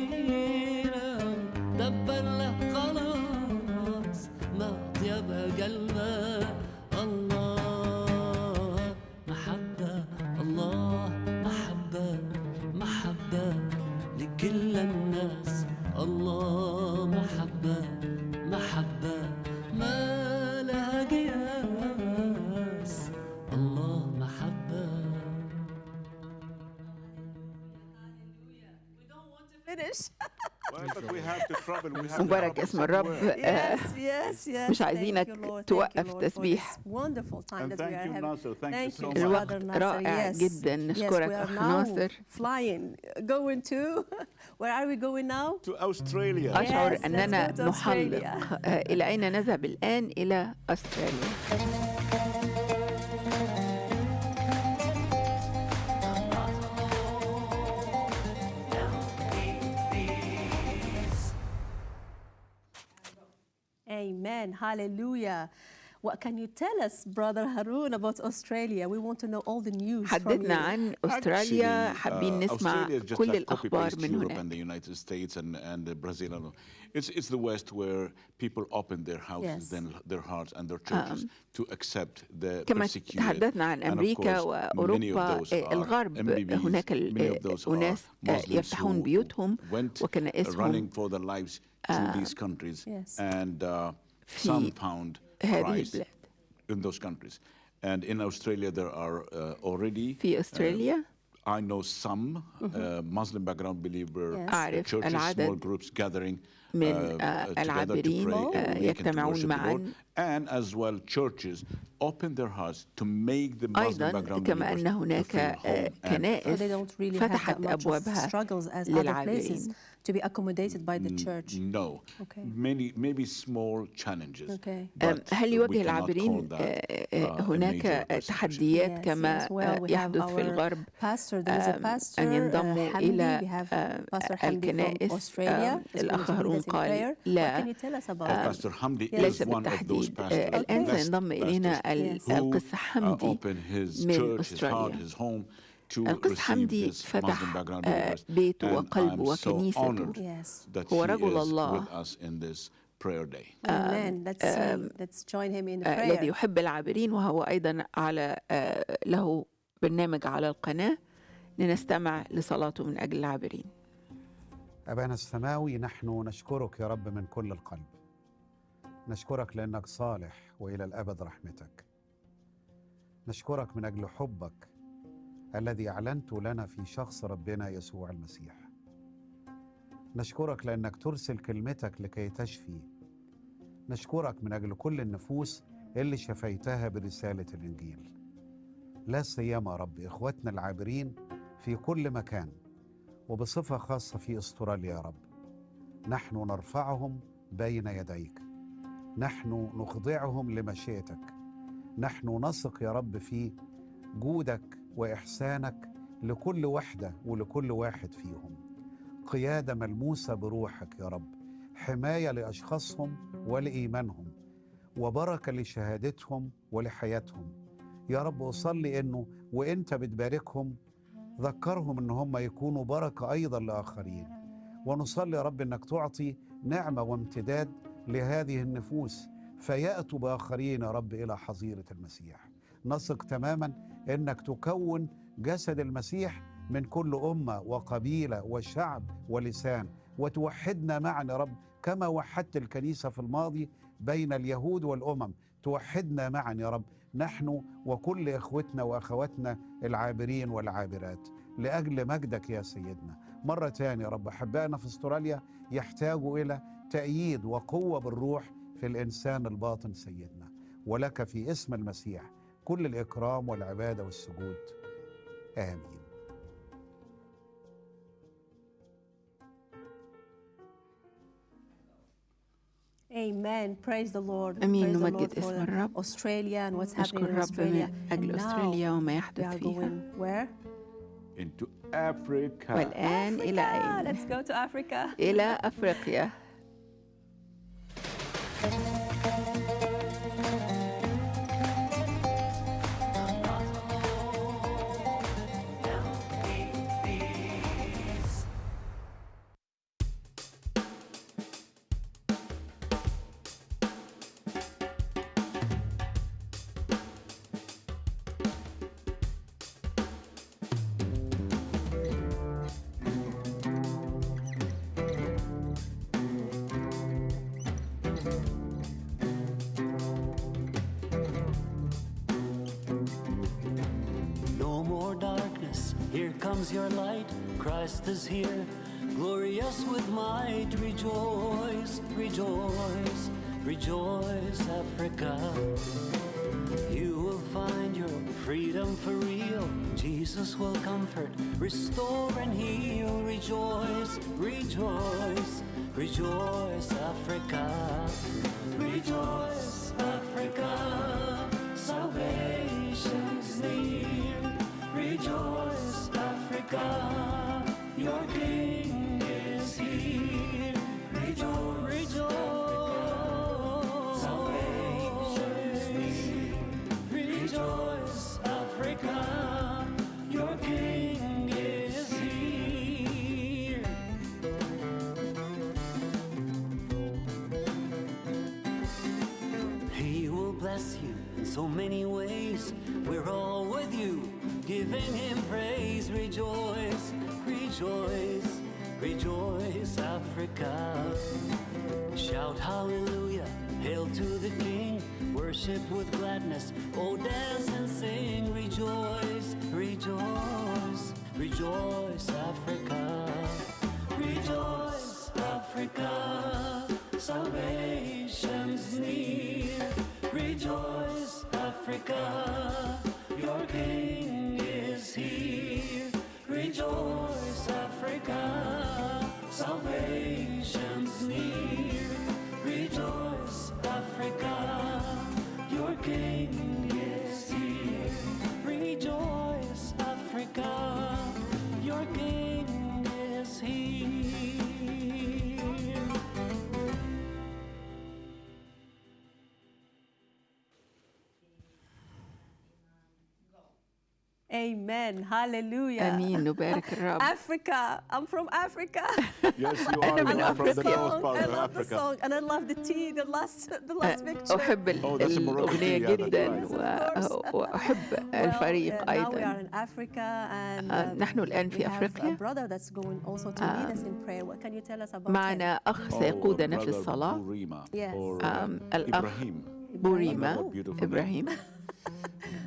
Speaker 2: مبارك اسم الرب. مش عايزينك توقف تسبيح. الوقت رائع جدا. نشكرك أخ ناصر. أشعر أننا نحلق. إلى أين نذهب؟ الآن إلى أستراليا.
Speaker 3: Amen. Hallelujah. What can you tell us, Brother Harun, about Australia? We want to know all the news
Speaker 2: حدثنا عن أستراليا حابين نسمع كل الأخبار من هناك.
Speaker 1: and the United States and, and Brazil. It's, it's the West where people open their houses, yes. then their hearts and their churches um, to accept the
Speaker 2: كما تحدثنا عن أمريكا وأوروبا الغرب هناك أناس يفتحون بيوتهم وكنائسهم
Speaker 1: for their lives to these countries and uh, some found Christ in those countries. And in Australia, there are uh, already.
Speaker 2: في أستراليا
Speaker 1: uh, I know some uh, Muslim background believer
Speaker 2: أعرف
Speaker 1: churches,
Speaker 2: العدد
Speaker 1: small groups gathering
Speaker 2: من العابرين يجتمعون معا
Speaker 1: and as well churches open their hearts to make the Muslim
Speaker 2: أيضا
Speaker 1: background
Speaker 2: كما أن هناك كنائس فتحت أبوابها للعابرين
Speaker 3: To be accommodated by the church?
Speaker 1: No.
Speaker 3: Okay.
Speaker 1: Many, maybe small challenges.
Speaker 3: Okay.
Speaker 2: هل يواجه العابرين هناك تحديات كما يحدث في الغرب أن ينضموا إلى الكنائس الأخ هارون قال لا. ليس بالتحديد الآن سينضم إلينا القس حمدي من أستراليا. القس حمدي فتح بيته وقلبه وكنيسته هو رجل الله. الذي يحب العابرين وهو أيضا على له برنامج على القناة. لنستمع لصلاته من أجل العابرين.
Speaker 21: أبانا السماوي نحن نشكرك يا رب من كل القلب. نشكرك لأنك صالح وإلى الأبد رحمتك. نشكرك من أجل حبك الذي أعلنت لنا في شخص ربنا يسوع المسيح. نشكرك لأنك ترسل كلمتك لكي تشفي. نشكرك من أجل كل النفوس اللي شفيتها برسالة الإنجيل. لا سيما رب اخواتنا العابرين في كل مكان وبصفة خاصة في أستراليا يا رب. نحن نرفعهم بين يديك. نحن نخضعهم لمشيئتك. نحن نثق يا رب في جودك وإحسانك لكل وحدة ولكل واحد فيهم. قيادة ملموسة بروحك يا رب حماية لأشخاصهم ولإيمانهم وبركة لشهادتهم ولحياتهم. يا رب أصلي إنه وإنت بتباركهم ذكرهم إن هم يكونوا بركة أيضا لآخرين. ونصلي يا رب إنك تعطي نعمة وامتداد لهذه النفوس فيأتوا بآخرين يا رب إلى حظيرة المسيح. نثق تماما إنك تكون جسد المسيح من كل أمة وقبيلة وشعب ولسان. وتوحدنا معا يا رب كما وحدت الكنيسة في الماضي بين اليهود والأمم. توحدنا معا يا رب نحن وكل إخوتنا وأخواتنا العابرين والعابرات. لأجل مجدك يا سيدنا. مرة ثانية يا رب أحبائنا في استراليا يحتاجوا إلى تأييد وقوة بالروح في الإنسان الباطن سيدنا. ولك في اسم المسيح. كل الإكرام والعبادة والسجود آمين
Speaker 3: Amen. Praise the Lord.
Speaker 2: أمين نمجد اسم الرب.
Speaker 3: Australia and what's happening
Speaker 2: in Australia. من أجل أستراليا وما يحدث فيها.
Speaker 3: Where?
Speaker 1: Into Africa.
Speaker 2: والآن إلى
Speaker 4: rejoice, Africa. Rejoice, Africa. Salvation's near. Rejoice, Africa. Your King is here. Rejoice, rejoice. Salvation's near. Rejoice, so many ways. We're all with you, giving him praise. Rejoice, rejoice, rejoice, Africa. Shout hallelujah, hail to the King. Worship with gladness, oh dance and sing. Rejoice, rejoice, rejoice, Africa. Rejoice, Africa. Salvation's near. Rejoice, Africa.
Speaker 3: Amen. Hallelujah.
Speaker 2: امين نبارك الرب
Speaker 3: Africa. I'm from Africa.
Speaker 1: Yes, you are. are from the
Speaker 2: أفريقيا.
Speaker 1: part
Speaker 3: I love the song and I love the tea, the last, the last picture.
Speaker 2: أحب
Speaker 1: Oh, that's a Moroccan
Speaker 2: الأغنية جدا وأحب
Speaker 3: Well,
Speaker 2: الفريق
Speaker 3: uh, now we are
Speaker 2: أيضا
Speaker 3: in Africa and
Speaker 2: آه،
Speaker 3: um,
Speaker 2: نحن الآن
Speaker 3: we
Speaker 2: في
Speaker 3: have a
Speaker 2: أفريقيا
Speaker 3: brother that's going also to lead us in prayer. What can you tell us about?
Speaker 2: معنا أخ سيقودنا في الصلاة
Speaker 3: Yes.
Speaker 1: uh,
Speaker 2: الأخ
Speaker 1: Ibrahim.
Speaker 2: بوريما. إبراهيم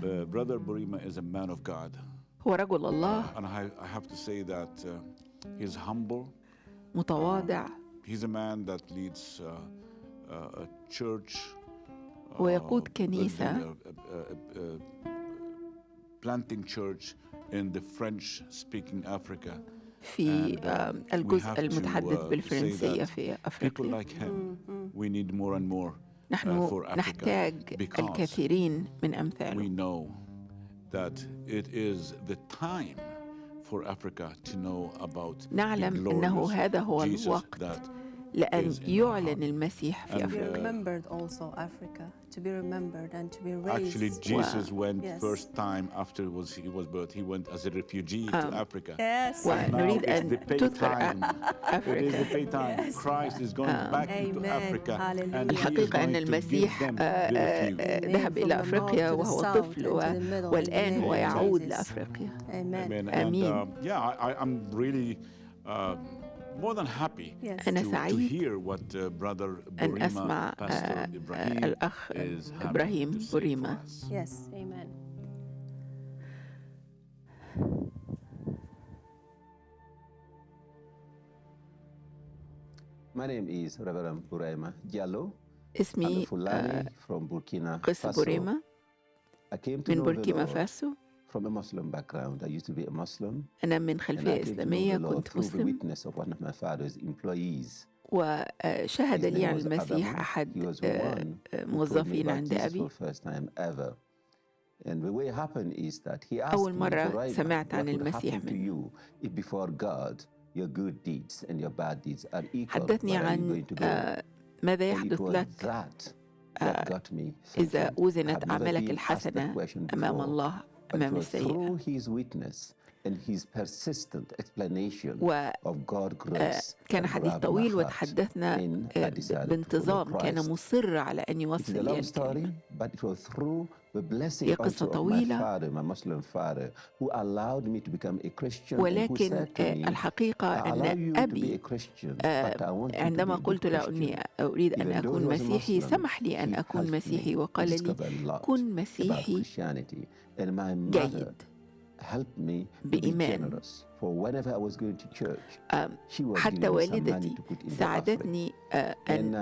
Speaker 1: Uh, brother Burima is a man of God.
Speaker 2: هو رجل الله
Speaker 1: And I, I have to say that uh, he's humble.
Speaker 2: متواضع
Speaker 1: He's a man that leads uh, uh, a church. uh,
Speaker 2: ويقود كنيسة
Speaker 1: building a- a- a- a- planting church in the French-speaking Africa.
Speaker 2: في
Speaker 1: And, uh,
Speaker 2: آم،
Speaker 1: we
Speaker 2: الجزء
Speaker 1: have to,
Speaker 2: المتحدث
Speaker 1: uh, say
Speaker 2: بالفرنسية
Speaker 1: that
Speaker 2: في
Speaker 1: People
Speaker 2: أفريقيا
Speaker 1: like him, we need more and more uh,
Speaker 2: نحن
Speaker 1: for Africa
Speaker 2: نحتاج
Speaker 1: because
Speaker 2: الكثيرين من أمثاله
Speaker 1: we know that it is the time for Africa to know about the
Speaker 2: نعلم أنه
Speaker 1: glorious
Speaker 2: هذا هو
Speaker 1: Jesus
Speaker 2: الوقت
Speaker 1: that
Speaker 2: لأن
Speaker 1: is in our
Speaker 2: يعلن المسيح
Speaker 1: And,
Speaker 2: في
Speaker 3: To be
Speaker 2: أفريقيا
Speaker 3: remembered also, Africa, to be remembered and to be raised.
Speaker 1: Actually, Jesus went
Speaker 3: Yes.
Speaker 1: first time after was he was birth. He went as a refugee to
Speaker 2: Um,
Speaker 1: Africa.
Speaker 3: Yes.
Speaker 1: And now
Speaker 2: ونريد
Speaker 1: it's
Speaker 2: أن
Speaker 1: the pay
Speaker 2: تذكر
Speaker 1: time. It is the
Speaker 2: أفريقيا
Speaker 1: pay time.
Speaker 3: Yes.
Speaker 1: Christ is going
Speaker 2: Um,
Speaker 1: back into
Speaker 3: Amen.
Speaker 1: Africa, and he is
Speaker 2: الحقيقة أن
Speaker 1: going to give
Speaker 2: المسيح
Speaker 1: them
Speaker 2: آه،
Speaker 1: the
Speaker 2: آه،
Speaker 1: refuge.
Speaker 2: آه،
Speaker 3: Amen.
Speaker 2: ذهب
Speaker 3: From
Speaker 2: إلى
Speaker 3: the
Speaker 2: أفريقيا
Speaker 3: north to the
Speaker 2: وهو
Speaker 3: south
Speaker 2: طفل
Speaker 3: and
Speaker 2: و-
Speaker 3: to the middle in the
Speaker 2: والآن
Speaker 3: name
Speaker 2: هو
Speaker 3: of
Speaker 2: يعود
Speaker 3: Jesus.
Speaker 2: لأفريقيا
Speaker 3: Amen.
Speaker 1: Amen. And
Speaker 2: آمين.
Speaker 1: uh, yeah, I, I- I'm really uh, more than happy
Speaker 3: Yes.
Speaker 2: أنا سعيد
Speaker 1: hear what uh, brother
Speaker 2: أن
Speaker 1: Burima,
Speaker 2: أسمع
Speaker 1: Pastor
Speaker 2: آه، آه،
Speaker 1: Ibrahim
Speaker 2: الأخ
Speaker 1: is having
Speaker 2: إبراهيم بوريما
Speaker 1: us.
Speaker 3: Yes. Amen.
Speaker 22: My name is Reverend Buraima Diallo. I'm a
Speaker 2: اسمي
Speaker 22: Fulani
Speaker 2: آه،
Speaker 22: from Burkina
Speaker 2: قس
Speaker 22: Faso.
Speaker 2: بوريما
Speaker 22: I came to
Speaker 2: من بوركينا فاسو
Speaker 22: from a Muslim background. I used to be a Muslim.
Speaker 2: أنا من خلفية إسلامية كنت مسلم
Speaker 22: witness of one of my father's employees.
Speaker 2: وشهد لي عن
Speaker 22: was
Speaker 2: المسيح. أحد آه، آه، موظفين عند أبي
Speaker 22: for the first time ever. And the way it happened is that he asked
Speaker 2: أول
Speaker 22: me,
Speaker 2: مرة سمعت عن
Speaker 22: what would
Speaker 2: المسيح منه
Speaker 22: you if before God your good deeds and your bad deeds are equal?
Speaker 2: حدثني
Speaker 22: Where are you
Speaker 2: عن
Speaker 22: going to go?
Speaker 2: آه، ماذا يحدث لك آه، إذا
Speaker 22: thinking.
Speaker 2: وزنت
Speaker 22: I've never
Speaker 2: أعمالك الحسنة أمام الله أمام
Speaker 22: السيدة
Speaker 2: آه، كان حديث طويل وتحدثنا آه، بانتظام كان مصر على أن يوصل
Speaker 22: لأنه
Speaker 2: هي قصة طويلة. ولكن آه، الحقيقة أن أبي آه، عندما قلت له أني أريد أن أكون مسيحي سمح لي أن أكون مسيحي وقال لي كن مسيحي. جيد. بإيمان. حتى والدتي ساعدتني أن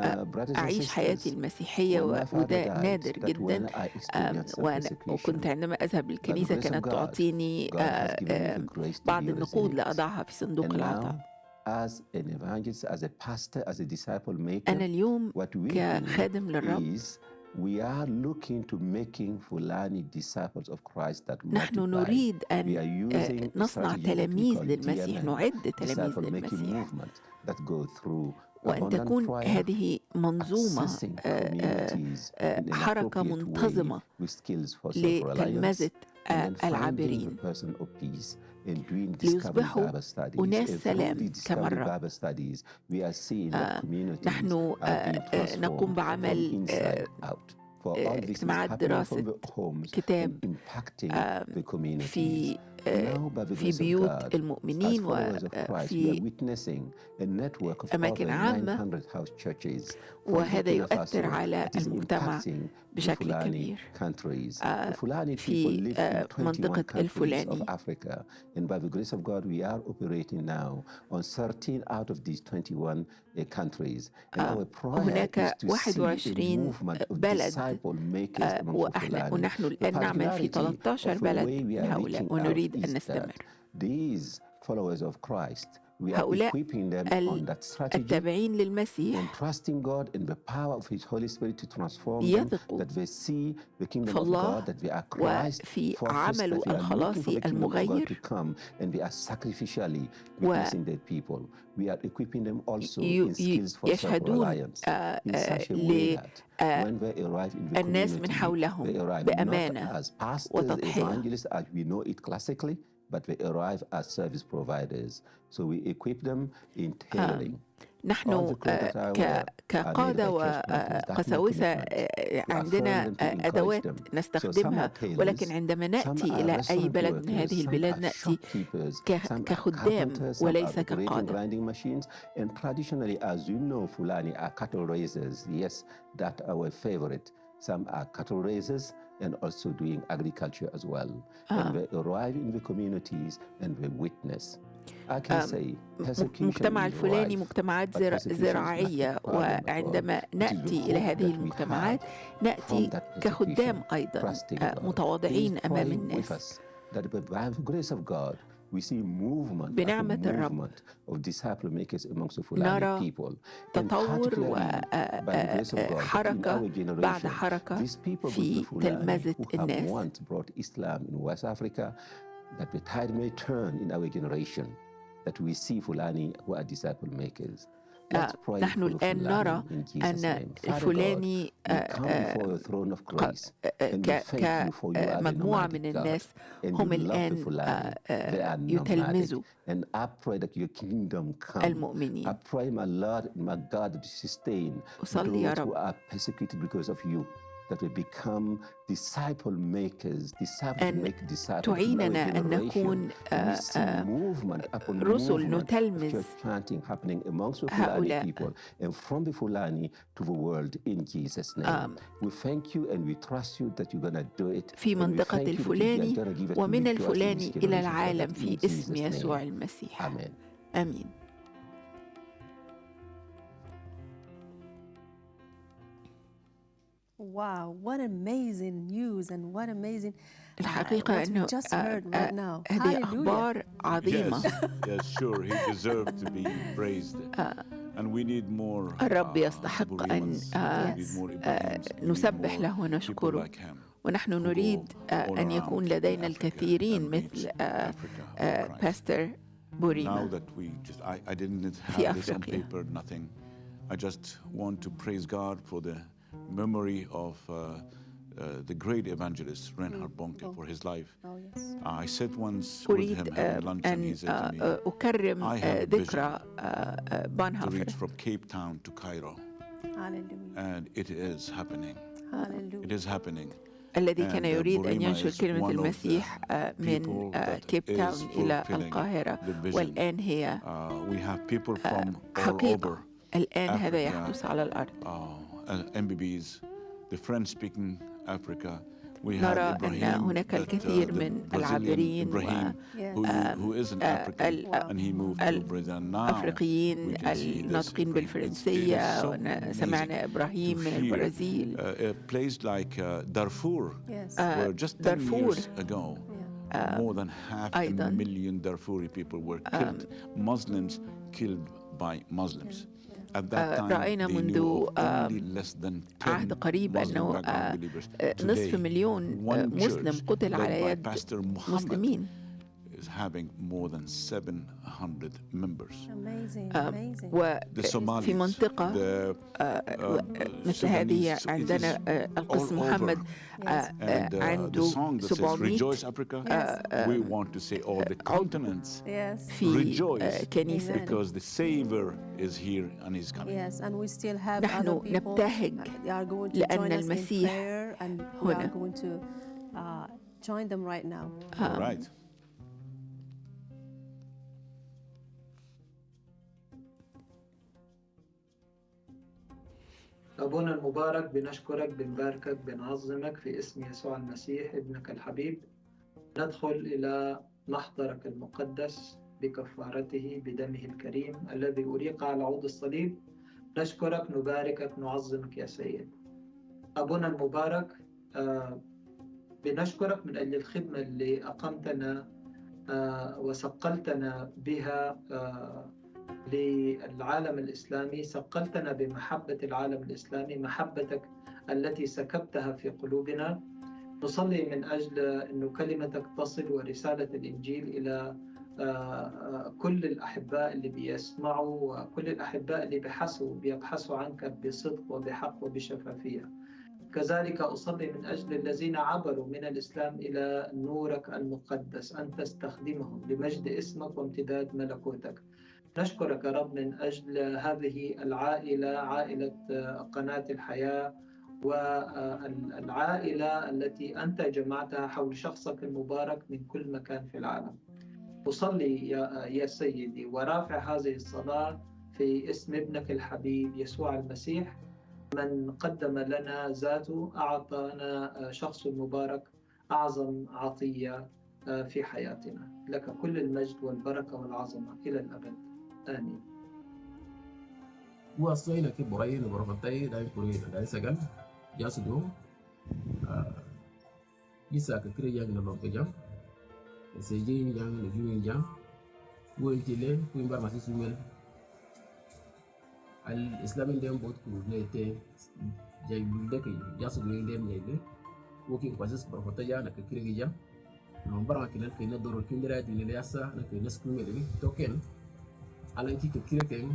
Speaker 2: أعيش حياتي المسيحية وده نادر جدا. وأنا وكنت عندما أذهب للكنيسة كانت تعطيني بعض النقود لأضعها في صندوق العطاء.
Speaker 22: as an evangelist, as a pastor, as a disciple maker,
Speaker 2: أنا اليوم كخادم للرب
Speaker 22: we are looking to making Fulani disciples of Christ that
Speaker 2: نحن نريد أن نصنع تلاميذ للمسيح نعد تلاميذ للمسيح.
Speaker 22: that go through
Speaker 2: وأن تكون هذه منظومة حركة منتظمة لتلمذة العابرين. ليصبحوا أناس سلام كما الرب نحن نقوم بعمل اجتماعات دراسة كتاب في في بيوت المؤمنين وفي أماكن عامة وهذا يؤثر على المجتمع. بشكل كبير في منطقة الفلاني
Speaker 22: And by the grace of God, we are operating now on 13 out of these 21 countries. And our prayer is to see a movement of disciple makers among
Speaker 2: ونحن الآن نعمل في 13 بلد من هؤلاء ونريد أن نستمر.
Speaker 22: These followers of Christ
Speaker 2: هؤلاء التابعين للمسيح يثقوا في الله وفي عمله الخلاصي المغير ويشهدون للناس من حولهم بأمانة وتضحية
Speaker 22: but they arrive as service providers. So we equip them in tailoring.
Speaker 2: نحن كقادة وقساوسة عندنا أدوات نستخدمها ولكن عندما نأتي إلى أي بلد من هذه البلاد نأتي كخدام وليس كقادة.
Speaker 22: And traditionally, as you know, Fulani are cattle raisers. Yes, that our favorite. Some are cattle raisers and also doing agriculture as well.
Speaker 2: Ah.
Speaker 22: And they arrive in the communities and they witness. I can
Speaker 2: آم،
Speaker 22: say
Speaker 2: مجتمع الفلاني مجتمعات زر- زراعية وعندما نأتي إلى هذه المجتمعات نأتي كخدام أيضا آه، متواضعين أمام الناس
Speaker 22: that by the grace of God we see movement
Speaker 2: بنعمة
Speaker 22: after
Speaker 2: الرب
Speaker 22: movement of disciple makers amongst the Fulani
Speaker 2: نرى
Speaker 22: people. And
Speaker 2: تطور
Speaker 22: particularly by the grace of God, in
Speaker 2: وحركة
Speaker 22: our generation,
Speaker 2: بعد حركة
Speaker 22: these people
Speaker 2: في
Speaker 22: with the Fulani
Speaker 2: تلمذة
Speaker 22: who have
Speaker 2: الناس
Speaker 22: once brought Islam in West Africa, that the tide may turn in our generation, that we see Fulani who are disciple makers.
Speaker 2: آه، نحن الآن نرى أن الفلاني
Speaker 22: آه، آه،
Speaker 2: كمجموعة من الناس هم الآن
Speaker 22: يتلمزوا
Speaker 2: المؤمنين. أصلي يا رب.
Speaker 22: are persecuted because of you. That we become disciple makers, disciple
Speaker 2: أن
Speaker 22: make disciples.
Speaker 2: تعيننا أن نكون آه،
Speaker 22: we see
Speaker 2: آه،
Speaker 22: movement upon
Speaker 2: رسل
Speaker 22: movement of
Speaker 2: نتلمذ
Speaker 22: church planting happening amongst the Fulani
Speaker 2: هؤلاء.
Speaker 22: people and from the Fulani to the world in Jesus' name.
Speaker 2: آم.
Speaker 22: we thank you and we trust you that you're going to do it.
Speaker 2: في
Speaker 22: and we
Speaker 2: منطقة
Speaker 22: thank you that you are
Speaker 2: الفلاني
Speaker 22: gonna give us
Speaker 2: ومن
Speaker 22: victory to this
Speaker 2: الفلاني إلى
Speaker 22: generation for
Speaker 2: العالم
Speaker 22: that in
Speaker 2: في
Speaker 22: Jesus'
Speaker 2: اسم
Speaker 22: name.
Speaker 2: يسوع المسيح
Speaker 22: آمين.
Speaker 2: آمين
Speaker 1: Praised. And we need more.
Speaker 2: الرب
Speaker 1: uh,
Speaker 2: يستحق أن
Speaker 1: Burimans.
Speaker 2: آه،
Speaker 1: We need more
Speaker 2: آه،
Speaker 1: Ibrahims. We need
Speaker 2: نسبح
Speaker 1: more
Speaker 2: له
Speaker 1: people
Speaker 2: ونشكره
Speaker 1: like him.
Speaker 2: ونحن نريد آه، أن يكون لدينا الكثيرين مثل آه، آه، باستر
Speaker 1: Now
Speaker 2: بوريما
Speaker 1: that we just, I, I didn't
Speaker 2: في
Speaker 1: have this on
Speaker 2: أفريقيا.
Speaker 1: paper, nothing. I just want to praise God for the memory of uh, uh, the great evangelist Reinhard Bonke for his life.
Speaker 3: Oh, yes.
Speaker 1: I sat once with
Speaker 2: أريد
Speaker 1: him
Speaker 2: آه،
Speaker 1: having lunch and he
Speaker 2: أن
Speaker 1: said to
Speaker 2: آه،
Speaker 1: me,
Speaker 2: آه، أكرم
Speaker 1: I
Speaker 2: آه،
Speaker 1: have a vision
Speaker 2: ذكرى آه، آه،
Speaker 1: to
Speaker 2: بانهافر
Speaker 1: reach from Cape Town to Cairo.
Speaker 3: Hallelujah.
Speaker 1: And it is happening.
Speaker 3: Hallelujah.
Speaker 1: It is happening.
Speaker 2: الذي كان
Speaker 1: And, uh,
Speaker 2: يريد أن
Speaker 1: Burima
Speaker 2: ينشر
Speaker 1: is
Speaker 2: كلمة
Speaker 1: one of the
Speaker 2: المسيح آه، من
Speaker 1: people
Speaker 2: آه،
Speaker 1: that
Speaker 2: كيب
Speaker 1: is
Speaker 2: تاون إلى
Speaker 1: fulfilling
Speaker 2: القاهرة
Speaker 1: the vision.
Speaker 2: والآن هي
Speaker 1: Uh, we have people from all
Speaker 2: حقيقة
Speaker 1: over
Speaker 2: الآن هذا
Speaker 1: Africa,
Speaker 2: يحدث على الأرض
Speaker 1: uh, uh, MBBs, the French-speaking Africa.
Speaker 2: نرى أن هناك الكثير من العابرين الأفريقيين الناطقين بالفرنسية سمعنا إبراهيم من البرازيل
Speaker 1: دارفور دارفور more than half a million Darfuri people were killed, Muslims killed by Muslims.
Speaker 2: رأينا منذ عهد قريب أنه نصف مليون مسلم قتل على يد مسلمين.
Speaker 1: Is having more than 700 members.
Speaker 3: Amazing, amazing.
Speaker 2: وفي منطقة مثل هذه عندنا القس محمد عنده 700
Speaker 1: we want to say all the continents
Speaker 2: في كنيسة
Speaker 1: because the Savior is here and is coming.
Speaker 3: Yes, and we still have
Speaker 2: نحن
Speaker 3: other people
Speaker 2: نبتهج
Speaker 3: they are going to
Speaker 2: لأن
Speaker 3: join us in
Speaker 2: المسيح
Speaker 3: prayer and we are
Speaker 2: هنا.
Speaker 3: going to uh, join them right now.
Speaker 1: All right.
Speaker 23: أبونا المبارك بنشكرك بنباركك بنعظمك في اسم يسوع المسيح ابنك الحبيب. ندخل إلى محضرك المقدس بكفارته بدمه الكريم الذي أريق على عود الصليب. نشكرك نباركك نعظمك يا سيد. أبونا المبارك آه، بنشكرك من أجل الخدمة اللي أقمتنا آه، وثقلتنا بها آه، للعالم الإسلامي ثقلتنا بمحبة العالم الإسلامي محبتك التي سكبتها في قلوبنا. نصلي من أجل أن كلمتك تصل ورسالة الإنجيل إلى كل الأحباء اللي بيسمعوا وكل الأحباء اللي بيحسوا بيبحثوا عنك بصدق وبحق وبشفافية. كذلك أصلي من أجل الذين عبروا من الإسلام إلى نورك المقدس أن تستخدمهم لمجد اسمك وامتداد ملكوتك. نشكرك يا رب من أجل هذه العائلة عائلة قناة الحياة والعائلة التي أنت جمعتها حول شخصك المبارك من كل مكان في العالم. أصلي يا, يا سيدي ورافع هذه الصلاة في اسم ابنك الحبيب يسوع المسيح. من قدم لنا ذاته أعطانا شخص المبارك أعظم عطية في حياتنا. لك كل المجد والبركة والعظمة إلى الأبد. آمين
Speaker 24: Uasoi ke borai na borofatai dai puri na dai sagal ya sudu isa ka kire yang na lokke jam se je yang na juin jam won tile ku imbar masi sumel al islamin dem bot ku ne te jay bulde ke ya sudu dem ne ne woki ko sis borofatai ya na ka kire jam no bara kinan ke na doro kindira di ne yasa na ke na skumel ni token alan ki ke kire ken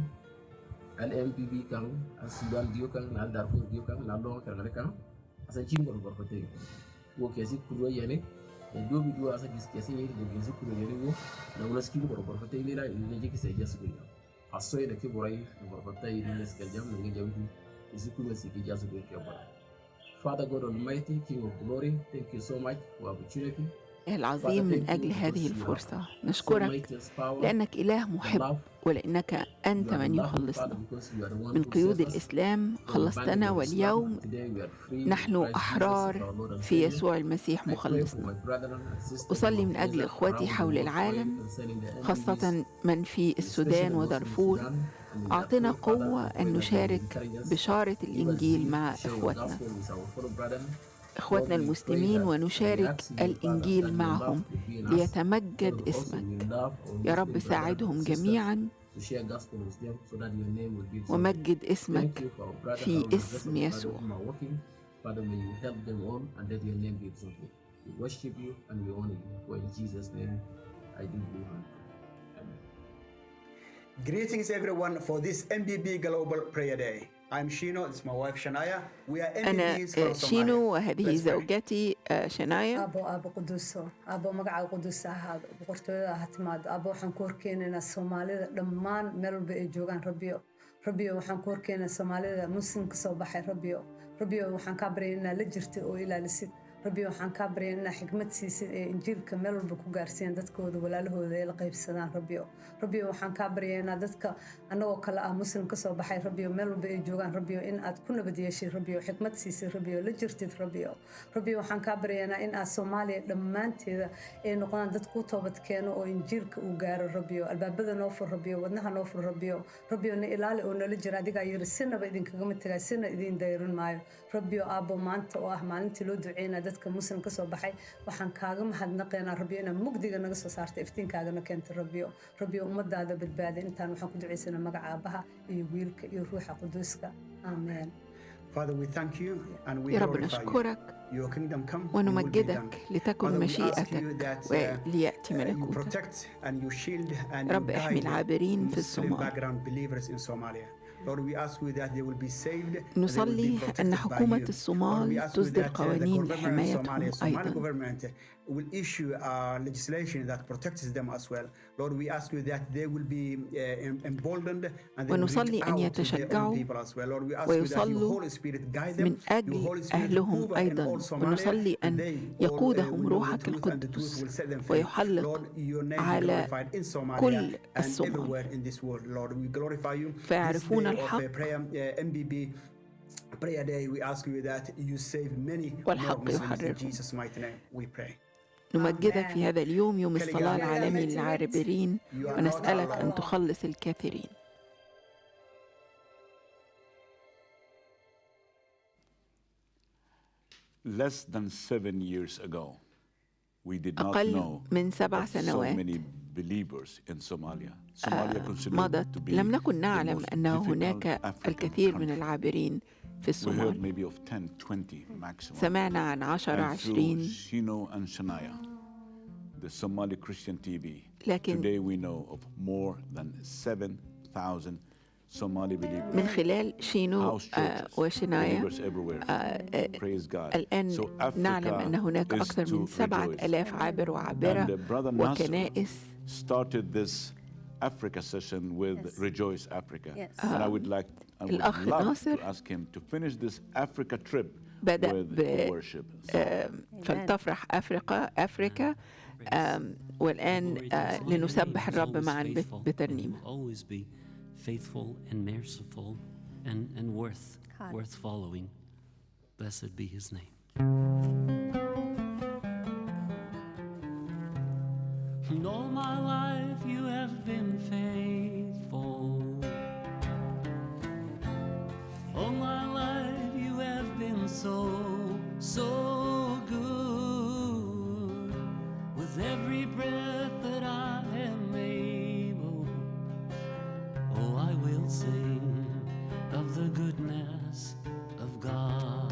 Speaker 24: al MPB kan al Sudan dio kan al Darfur dio kan al Long kan kan asa cingol gor ko tay wo kesi kuro yene e do bi do asa gis kesi ni de gis kuro yene wo. Na wala ski gor gor ko tay ni la ni je kisi jas ko aso ene ke boray gor ko tay ni les jam ni jam di isi kuro si ki jas ko ke bara Father God Almighty, King of Glory, thank you so much. For opportunity.
Speaker 2: العظيم من أجل هذه الفرصة. نشكرك لأنك إله محب ولأنك أنت من يخلصنا. من قيود الإسلام خلصتنا واليوم نحن أحرار في يسوع المسيح مخلصنا. أصلي من أجل إخوتي حول العالم خاصة من في السودان ودارفور. أعطنا قوة أن نشارك بشارة الإنجيل مع إخوتنا إخوتنا المسلمين ونشارك الإنجيل معهم. ليتمجد اسمك. يا رب ساعدهم جميعا. ومجد اسمك في اسم يسوع.
Speaker 25: Greetings everyone for this MBB Global Prayer Day. I'm Shino, it's my wife Shania. We are
Speaker 2: أنا
Speaker 25: MBBs from
Speaker 2: شينو
Speaker 25: Somalia.
Speaker 2: وهذه زوجتي شنايا
Speaker 26: abo abo quduso abo magaca qudus ahaado boqortooyada ha timaado abo waxaan ku horkeenaynaa soomaalida dhammaan meel walba ay joogaan rabbiyo rabbiyo waxaan ku horkeenaa soomaalida muslimka soo baxay rabbiyo rabbiyo waxaan kaa baryay inaad la jirtid oo ilaalisid rabbi waxaan kaa baryaa inaa xigmad siisid ee injiilka meel walba ku gaarsiiyaan dadkooda walaalahooda ee la qaybsadaan rabbio rabbio waxaan kaa baryaa inaa dadka annagoo kale ah muslim ka soo baxay rabbio meel walba ay joogaan rabbio in aad ku nabad yeeshid rabbio xigmad siisid rabbio la jirtid rabbio rabbio waxaan kaa baryaynaa in aad soomaaliya dhammaanteeda ay noqdaan dad ku toobad keeno oo injiilka uu gaaro rabbio albaabada noo fur rabbio wadnaha noo fur rabbio rabbio na ilaali oo nala jira. Adigaa yiri sinaba idinkagama tegaa sina idiin dayrin maayo. Rabbio aabbo maanta oo ah maalintii loo duceynaa dadka muslim ka baxay waxaan kaaga mahadnaqaynaa rabbio inaad mugdiga naga soo saarta iftiinkaagana keenta rabbio rabbio ummadaada badbaada intaan waxaan ku ducaysanaa magaca aabaha iyo wiilka iyo ruuxa quduuska aamen
Speaker 25: Father, we thank you and we
Speaker 2: يا رب
Speaker 25: glorify you.
Speaker 2: نشكرك
Speaker 25: Your kingdom come, your will be
Speaker 2: ونمجدك
Speaker 25: done.
Speaker 2: لتكن
Speaker 25: Father, we ask
Speaker 2: مشيئتك
Speaker 25: you that, uh,
Speaker 2: وليأتي
Speaker 25: uh, you
Speaker 2: ملكوتك
Speaker 25: protect and you shield and
Speaker 2: رب احمي
Speaker 25: guide
Speaker 2: العابرين في
Speaker 25: Muslim
Speaker 2: الصومال
Speaker 25: background believers in Somalia. Lord, we ask you that they will be saved. and they will be
Speaker 2: نصلي
Speaker 25: protected
Speaker 2: أن
Speaker 25: by
Speaker 2: حكومة
Speaker 25: you. Lord, we
Speaker 2: الصومال
Speaker 25: ask you
Speaker 2: تصدر
Speaker 25: that, uh, the
Speaker 2: قوانين
Speaker 25: Somali
Speaker 2: أيضا
Speaker 25: government will issue uh, legislation that protects them as well. Lord, we ask you that they will be uh, em- emboldened and they will reach
Speaker 2: ونصلي أن
Speaker 25: out to their own
Speaker 2: يتشجعوا
Speaker 25: people as well. Lord, we ask you that your
Speaker 2: ويصلوا
Speaker 25: Holy Spirit guide them,
Speaker 2: من
Speaker 25: your
Speaker 2: أجل
Speaker 25: Holy Spirit
Speaker 2: أهلهم
Speaker 25: hover in
Speaker 2: أيضا
Speaker 25: Somalia,
Speaker 2: ونصلي
Speaker 25: and
Speaker 2: أن
Speaker 25: they all, uh,
Speaker 2: يقودهم
Speaker 25: will know the
Speaker 2: روحك
Speaker 25: truth and the truth
Speaker 2: القدس
Speaker 25: will set them free.
Speaker 2: ويحلق
Speaker 25: Lord, your name be
Speaker 2: على
Speaker 25: glorified in Somalia
Speaker 2: كل
Speaker 25: and
Speaker 2: الصومال
Speaker 25: everywhere in this world. Lord, we glorify you. This
Speaker 2: فيعرفون الحق
Speaker 25: uh, prayer, uh, day, we ask you that you save many more Muslims in. Jesus' mighty name. We pray.
Speaker 2: نمجدك في هذا اليوم يوم الصلاة العالمي للعابرين ونسألك أن تخلص الكثيرين
Speaker 1: Less than seven years ago, we did not
Speaker 2: أقل
Speaker 1: know
Speaker 2: من سبع
Speaker 1: of so
Speaker 2: سنوات
Speaker 1: many believers in Somalia. Somalia
Speaker 2: آه،
Speaker 1: considered
Speaker 2: مضت
Speaker 1: to be
Speaker 2: لم نكن
Speaker 1: the
Speaker 2: نعلم
Speaker 1: difficult
Speaker 2: هناك
Speaker 1: African
Speaker 2: الكثير من
Speaker 1: country.
Speaker 2: العابرين في الصومال
Speaker 1: 10, 20.
Speaker 2: سمعنا عن عشرة
Speaker 1: And through
Speaker 2: عشرين
Speaker 1: Shino and Shania, the Somali Christian TV,
Speaker 2: لكن
Speaker 1: today we know of more than 7,000 Somali believers.
Speaker 2: من خلال شينو آه، وشنايا. آه، آه،. الآن نعلم أن هناك أكثر من
Speaker 1: to
Speaker 2: سبعة
Speaker 1: rejoice.
Speaker 2: ألاف عابر
Speaker 1: And
Speaker 2: وعابرة
Speaker 1: uh,
Speaker 2: وكنائس
Speaker 1: started this Africa session with
Speaker 3: Yes.
Speaker 1: Rejoice Africa.
Speaker 3: Yes.
Speaker 1: And I would like, I would
Speaker 2: الأخ
Speaker 1: love
Speaker 2: ناصر
Speaker 1: to ask him to finish this Africa trip
Speaker 2: بدأ
Speaker 1: with
Speaker 2: ب
Speaker 1: worship.
Speaker 2: آم، فلتفرح أفريقيا أفريكا آم، والآن آه، لنسبح الرب معا بت- بترنيمة
Speaker 4: always be faithful and merciful and, and worth
Speaker 3: God.
Speaker 4: worth following. Blessed be his name. And all my life you have been faithful. All my life you have been so, so good. With every breath that I am able, oh, I will sing of the goodness of God.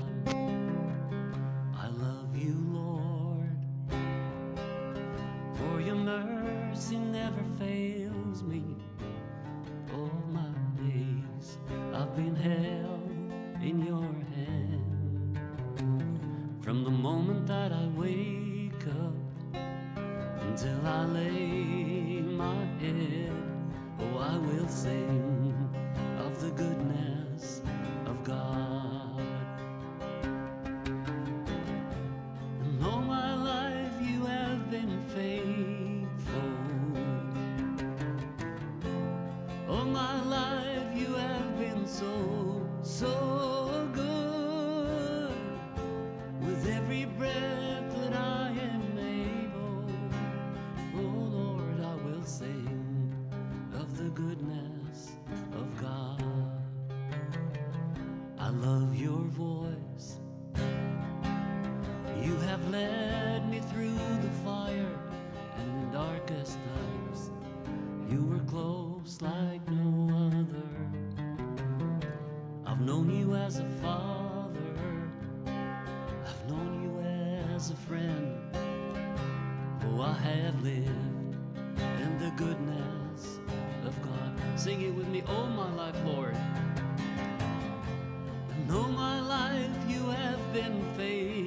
Speaker 4: I've known you as a father. I've known you as a friend. Oh, I have lived in the goodness of God. Sing it with me all my life, Lord. And all my life you have been faithful.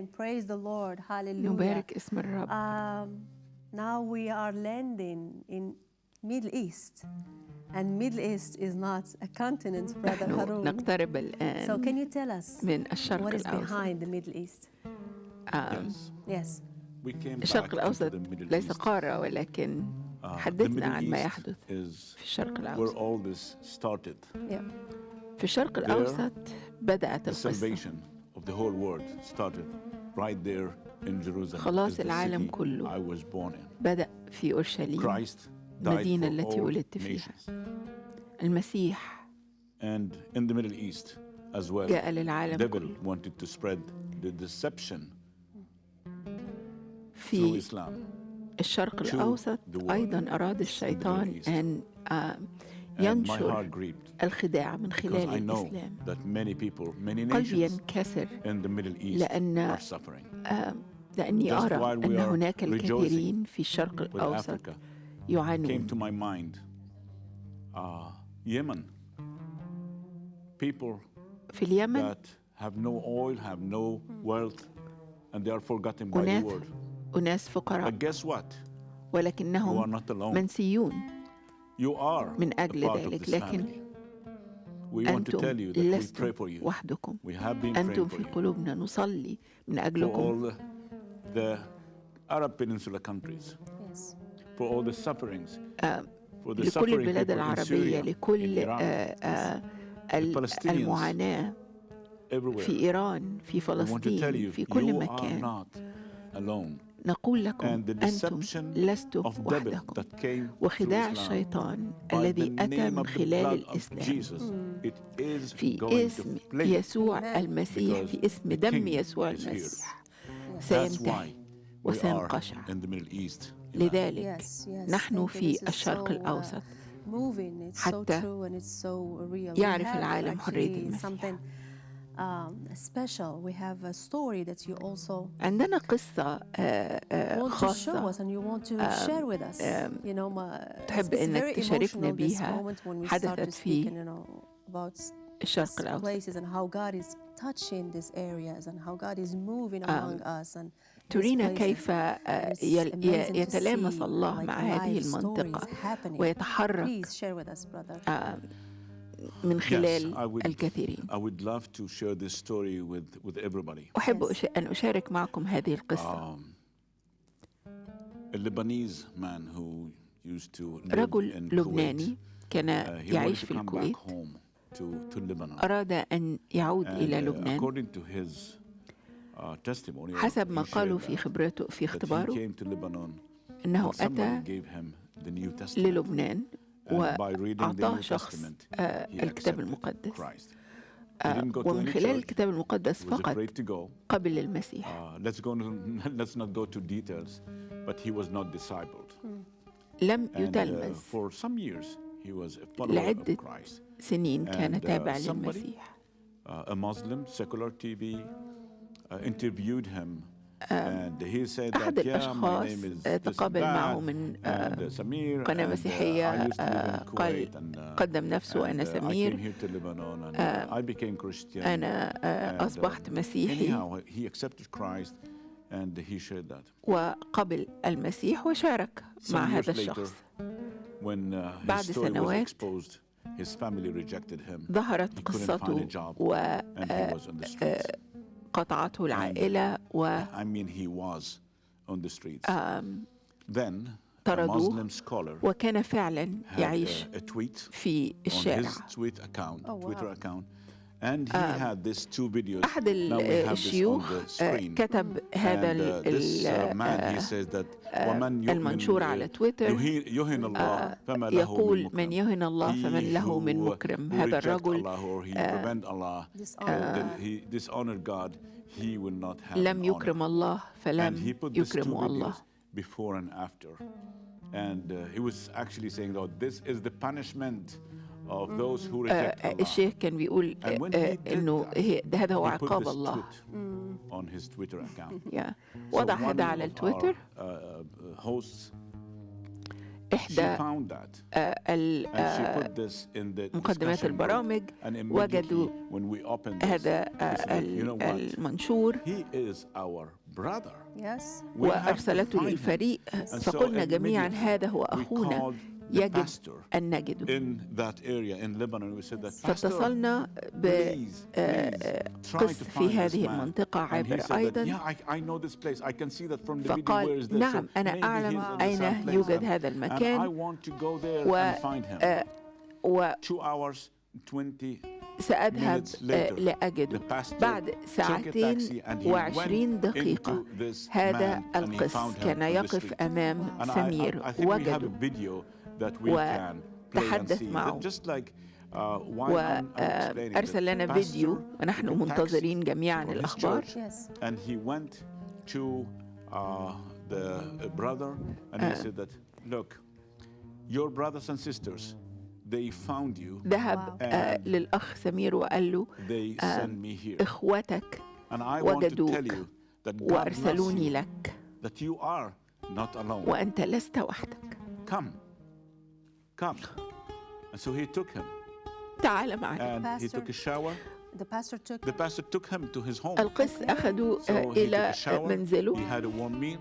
Speaker 3: Amen. Praise the Lord. Hallelujah.
Speaker 2: نبارك اسم الرب
Speaker 3: Um, now we are landing in Middle East. And Middle East is not a continent, Brother
Speaker 2: نحن
Speaker 3: Harun.
Speaker 2: نقترب الآن
Speaker 3: So can you tell us
Speaker 2: من الشرق
Speaker 3: what is
Speaker 2: الأوسط
Speaker 3: behind the Middle East?
Speaker 2: آم،
Speaker 3: Yes.
Speaker 1: We came
Speaker 2: الشرق
Speaker 1: back into
Speaker 2: الأوسط
Speaker 1: the Middle
Speaker 2: ليس
Speaker 1: East.
Speaker 2: قارة ولكن
Speaker 1: Uh, the
Speaker 2: حدثنا
Speaker 1: Middle
Speaker 2: عن ما
Speaker 1: East
Speaker 2: يحدث
Speaker 1: is
Speaker 2: في الشرق
Speaker 1: where
Speaker 2: الأوسط
Speaker 1: all this started.
Speaker 3: Yeah.
Speaker 2: في الشرق
Speaker 1: There,
Speaker 2: الأوسط بدأت
Speaker 1: The
Speaker 2: القصة
Speaker 1: salvation of the whole world started
Speaker 2: خلاص العالم كله بدأ في أورشليم المدينة التي ولدت فيها. المسيح. جاء للعالم كله. في الشرق الأوسط أيضا أراد الشيطان أن آه، ينشر الخداع من خلال الإسلام. قلبي ينكسر لأن آه، لأني أرى أن هناك الكثيرين في الشرق الأوسط يعانون. في اليمن أناس فقراء. ولكنهم منسيون. من أجل ذلك لكن
Speaker 1: family. We want to tell you that we
Speaker 2: لستم
Speaker 1: pray for you.
Speaker 2: وحدكم
Speaker 1: We have been
Speaker 2: أنتم
Speaker 1: praying for
Speaker 2: في. قلوبنا نصلي من
Speaker 1: For
Speaker 2: أجلكم
Speaker 1: all the, the Arab Peninsula countries,
Speaker 3: Yes.
Speaker 1: for all the sufferings,
Speaker 2: آه،
Speaker 1: for the
Speaker 2: لكل البلاد
Speaker 1: people in
Speaker 2: العربية لكل آه، آه، المعاناة. في إيران في
Speaker 1: I want to tell
Speaker 2: فلسطين
Speaker 1: you,
Speaker 2: في كل
Speaker 1: you are
Speaker 2: مكان
Speaker 1: not alone.
Speaker 2: نقول لكم أنتم لستم وحدكم وخداع الشيطان الذي أتى من خلال الإسلام.
Speaker 1: Hmm.
Speaker 2: في اسم يسوع المسيح في اسم دم يسوع المسيح. سينتهي وسينقشع. لذلك نحن في الشرق الأوسط. حتى يعرف العالم حرية المسيح. عندنا قصة آه، آه،
Speaker 3: want to show
Speaker 2: خاصة
Speaker 3: us and you want to
Speaker 2: um,
Speaker 3: share with us.
Speaker 2: um,
Speaker 3: you know, ma-
Speaker 2: تحب
Speaker 3: very
Speaker 2: تشاركنا بيها حدثت في الشرق الأوسط
Speaker 3: places and how God is touching these areas and how God is moving
Speaker 2: Um,
Speaker 3: among us and these
Speaker 2: ترينا. كيف آه، يتلامس الله مع هذه المنطقة. ويتحرك من خلال الكثيرين. أحب أن أشارك معكم هذه القصة. رجل لبناني كان يعيش في الكويت. أراد أن يعود إلى لبنان. حسب ما قالوا في خبرته في اختباره أنه أتى للبنان. وأعطاه شخص آه،
Speaker 1: آه،
Speaker 2: الكتاب المقدس. ومن خلال الكتاب المقدس فقط قبل المسيح.
Speaker 1: Hmm.
Speaker 2: لم يتلمذ. لعدة سنين كان تابع للمسيح. أحد الأشخاص تقابل معه من قناة مسيحية آه، قال قدم نفسه أنا سمير. أنا آه، أصبحت مسيحي. وقبل المسيح وشارك مع هذا الشخص. بعد سنوات ظهرت قصته
Speaker 1: و on.
Speaker 2: وقطعته العائلة
Speaker 1: I mean, he was on the streets.
Speaker 2: وطردوه
Speaker 1: Then, scholar
Speaker 2: وكان فعلا يعيش في
Speaker 1: on
Speaker 2: الشارع
Speaker 1: his tweet account,
Speaker 3: Oh, wow.
Speaker 1: Twitter account, And he had these two videos.
Speaker 2: أحد الشيوخ كتب هذا
Speaker 1: and, uh, this, uh, man, he says that ومن
Speaker 2: المنشور على تويتر
Speaker 1: يهن الله فما له
Speaker 2: يقول من يهن الله فمن له من مكرم هذا الرجل لم يكرم الله فلم يكرم الله
Speaker 1: before and after and uh, he was actually saying that this is the punishment reject Allah.
Speaker 2: الشيخ كان بيقول إنه هذا هو عقاب الله. وضع هذا على التويتر.
Speaker 1: uh, hosts
Speaker 2: إحدى مقدمات البرامج. وجدوا هذا المنشور. وأرسلته للفريق. فقلنا جميعا هذا هو أخونا. يجب أن نجده فاتصلنا بقس في هذه المنطقة عابر أيضا فقال نعم أنا أعلم أين يوجد هذا المكان. و, و سأذهب لأجده بعد ساعتين وعشرين دقيقة. هذا القس كان يقف أمام سمير وجده وتحدث معه وأرسل لنا فيديو ونحن منتظرين جميعا الأخبار
Speaker 1: and he went to uh, the brother and he said that look your brothers and sisters they found you
Speaker 2: ذهب uh, للأخ سمير وقال له uh, إخوتك وجدوك وأرسلوني لك
Speaker 1: that you are not alone
Speaker 2: وأنت لست وحدك
Speaker 1: come. And so he took him.
Speaker 2: تعال معنا.
Speaker 1: And he took a shower.
Speaker 3: The pastor took
Speaker 1: the pastor took him to his home.
Speaker 2: القس أخذه so إلى منزله.
Speaker 1: He had a warm meal.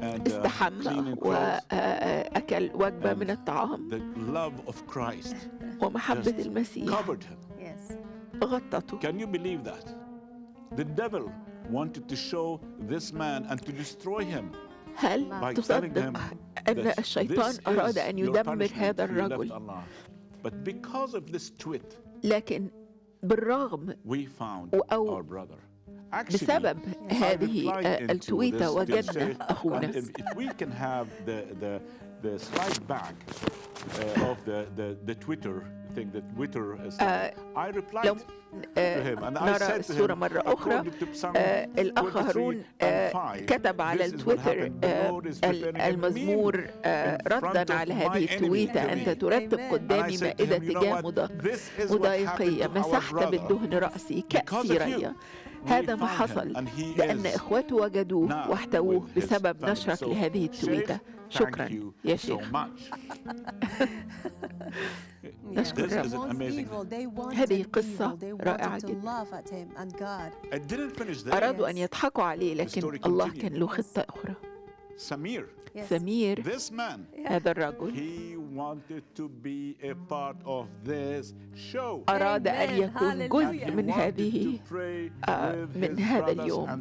Speaker 1: And,
Speaker 2: استحمى وأكل وجبة من الطعام.
Speaker 1: The love of Christ
Speaker 2: ومحبة المسيح
Speaker 1: covered him.
Speaker 3: Yes.
Speaker 2: غطته.
Speaker 1: Can you believe that? The devil wanted to show this man and to destroy him.
Speaker 2: هل تصدق أن الشيطان أراد أن يدمر هذا الرجل. لكن بالرغم أو بسبب هذه التويتة وجدنا أخونا.
Speaker 1: The slide back uh, of the, the, the Twitter thing, the Twitter slide, uh, I replied
Speaker 2: لو نرى الصورة مرة أخرى الأخ هارون كتب على التويتر المزمور ردا على هذه التويتة. أنت ترتب قدامي مائدة تجاه مضايقية مسحت بالدهن رأسي. كأسي ريا. هذا ما حصل. لأن إخوته وجدوه واحتووه بسبب نشرك لهذه التويتة. شكرا. يا شيخ نشكر هذه قصة رائعة جدا. أرادوا أن يضحكوا عليه لكن الله كان له خطة أخرى.
Speaker 1: سمير
Speaker 2: سمير
Speaker 1: this man,
Speaker 2: هذا الرجل
Speaker 1: he wanted to be a part of this show.
Speaker 2: أراد أن يكون جزء من هذه من هذا اليوم.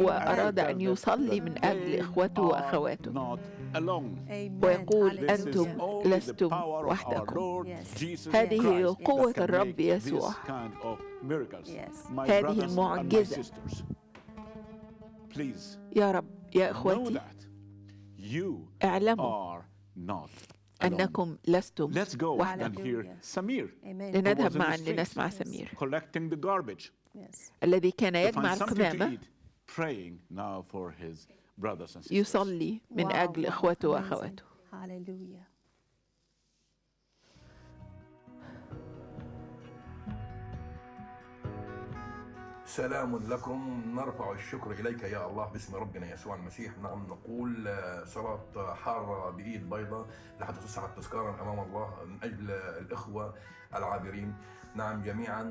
Speaker 2: وأراد أن يصلي من أجل إخوته وأخواته. ويقول أنتم لستم وحدكم. هذه قوة الرب يسوع. هذه المعجزة يا رب. يا إخوتي اعلموا أنكم لستم وحدكم. لنذهب معا لنسمع سمير. الذي كان يجمع القمامة يصلي من أجل إخوته وأخواته.
Speaker 27: سلام لكم. نرفع الشكر إليك يا الله باسم ربنا يسوع المسيح. نعم نقول صلاة حارة بإيد بيضاء لحتى تصعد تذكارا أمام الله من أجل الإخوة العابرين. نعم جميعا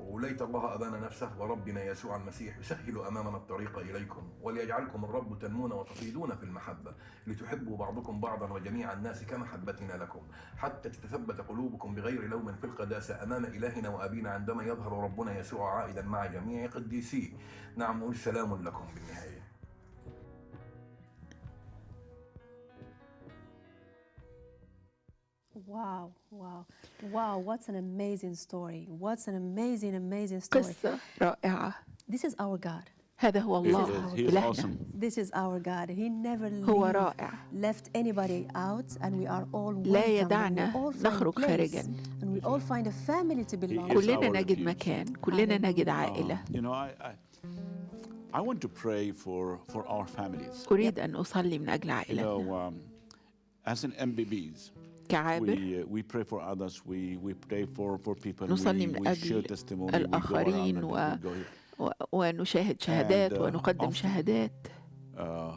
Speaker 27: وليت الله أبان نفسه وربنا يسوع المسيح يسهل أمامنا الطريق إليكم وليجعلكم الرب تنمون وتفيضون في المحبة لتحبوا بعضكم بعضا وجميع الناس كمحبتنا لكم. حتى تتثبت قلوبكم بغير لوم في القداسة أمام إلهنا وأبينا عندما يظهر ربنا يسوع عائدا مع جميع قديسيه. نعم سلام لكم بالنهاية.
Speaker 3: واو واو. Wow, what's an amazing story. What's an amazing, amazing story.
Speaker 2: قصة رائعة.
Speaker 3: This is our God.
Speaker 2: هذا هو الله إلهنا.
Speaker 3: This is our God. He never
Speaker 2: هو رائع.
Speaker 3: left anybody out and we are all welcome.
Speaker 2: لا يدعنا نخرج خارجا.
Speaker 3: And we all find a family to belong.
Speaker 2: كلنا نجد مكان، كلنا نجد عائلة.
Speaker 1: You know, I, I, I want to pray for, for our families.
Speaker 2: أريد أن أصلي من أجل عائلتنا.
Speaker 1: You know, um, as an MBBs,
Speaker 2: كعابر
Speaker 1: uh,
Speaker 2: نصلي من أجل الآخرين و... و... ونشاهد شهادات
Speaker 1: uh,
Speaker 2: ونقدم شهادات
Speaker 1: Uh,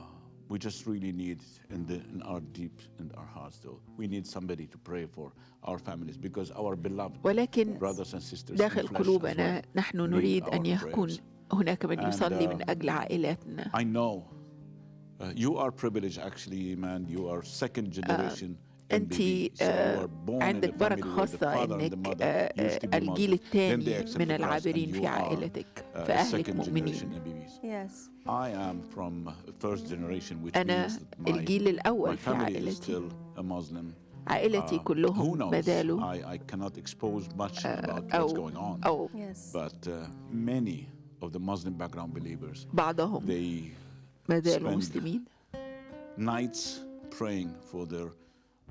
Speaker 1: we just really need in the in our deep in our hearts though we need somebody to pray for our families because our beloved
Speaker 2: ولكن
Speaker 1: brothers and sisters
Speaker 2: داخل قلوبنا
Speaker 1: well
Speaker 2: نحن نريد أن يكون. هناك من يصلي
Speaker 1: uh,
Speaker 2: من أجل عائلاتنا
Speaker 1: I know uh, you are privileged actually man you are second generation
Speaker 2: أنت
Speaker 1: انت uh,
Speaker 2: عندك بركة خاصة
Speaker 1: إنك
Speaker 2: آه،
Speaker 1: آه،
Speaker 2: الجيل الثاني من العابرين في عائلتك
Speaker 1: فاهلك
Speaker 2: مؤمنين. أنا الجيل الأول في عائلتي. عائلتي كلهم
Speaker 1: ما آه،
Speaker 2: أو أو بعضهم ما مسلمين.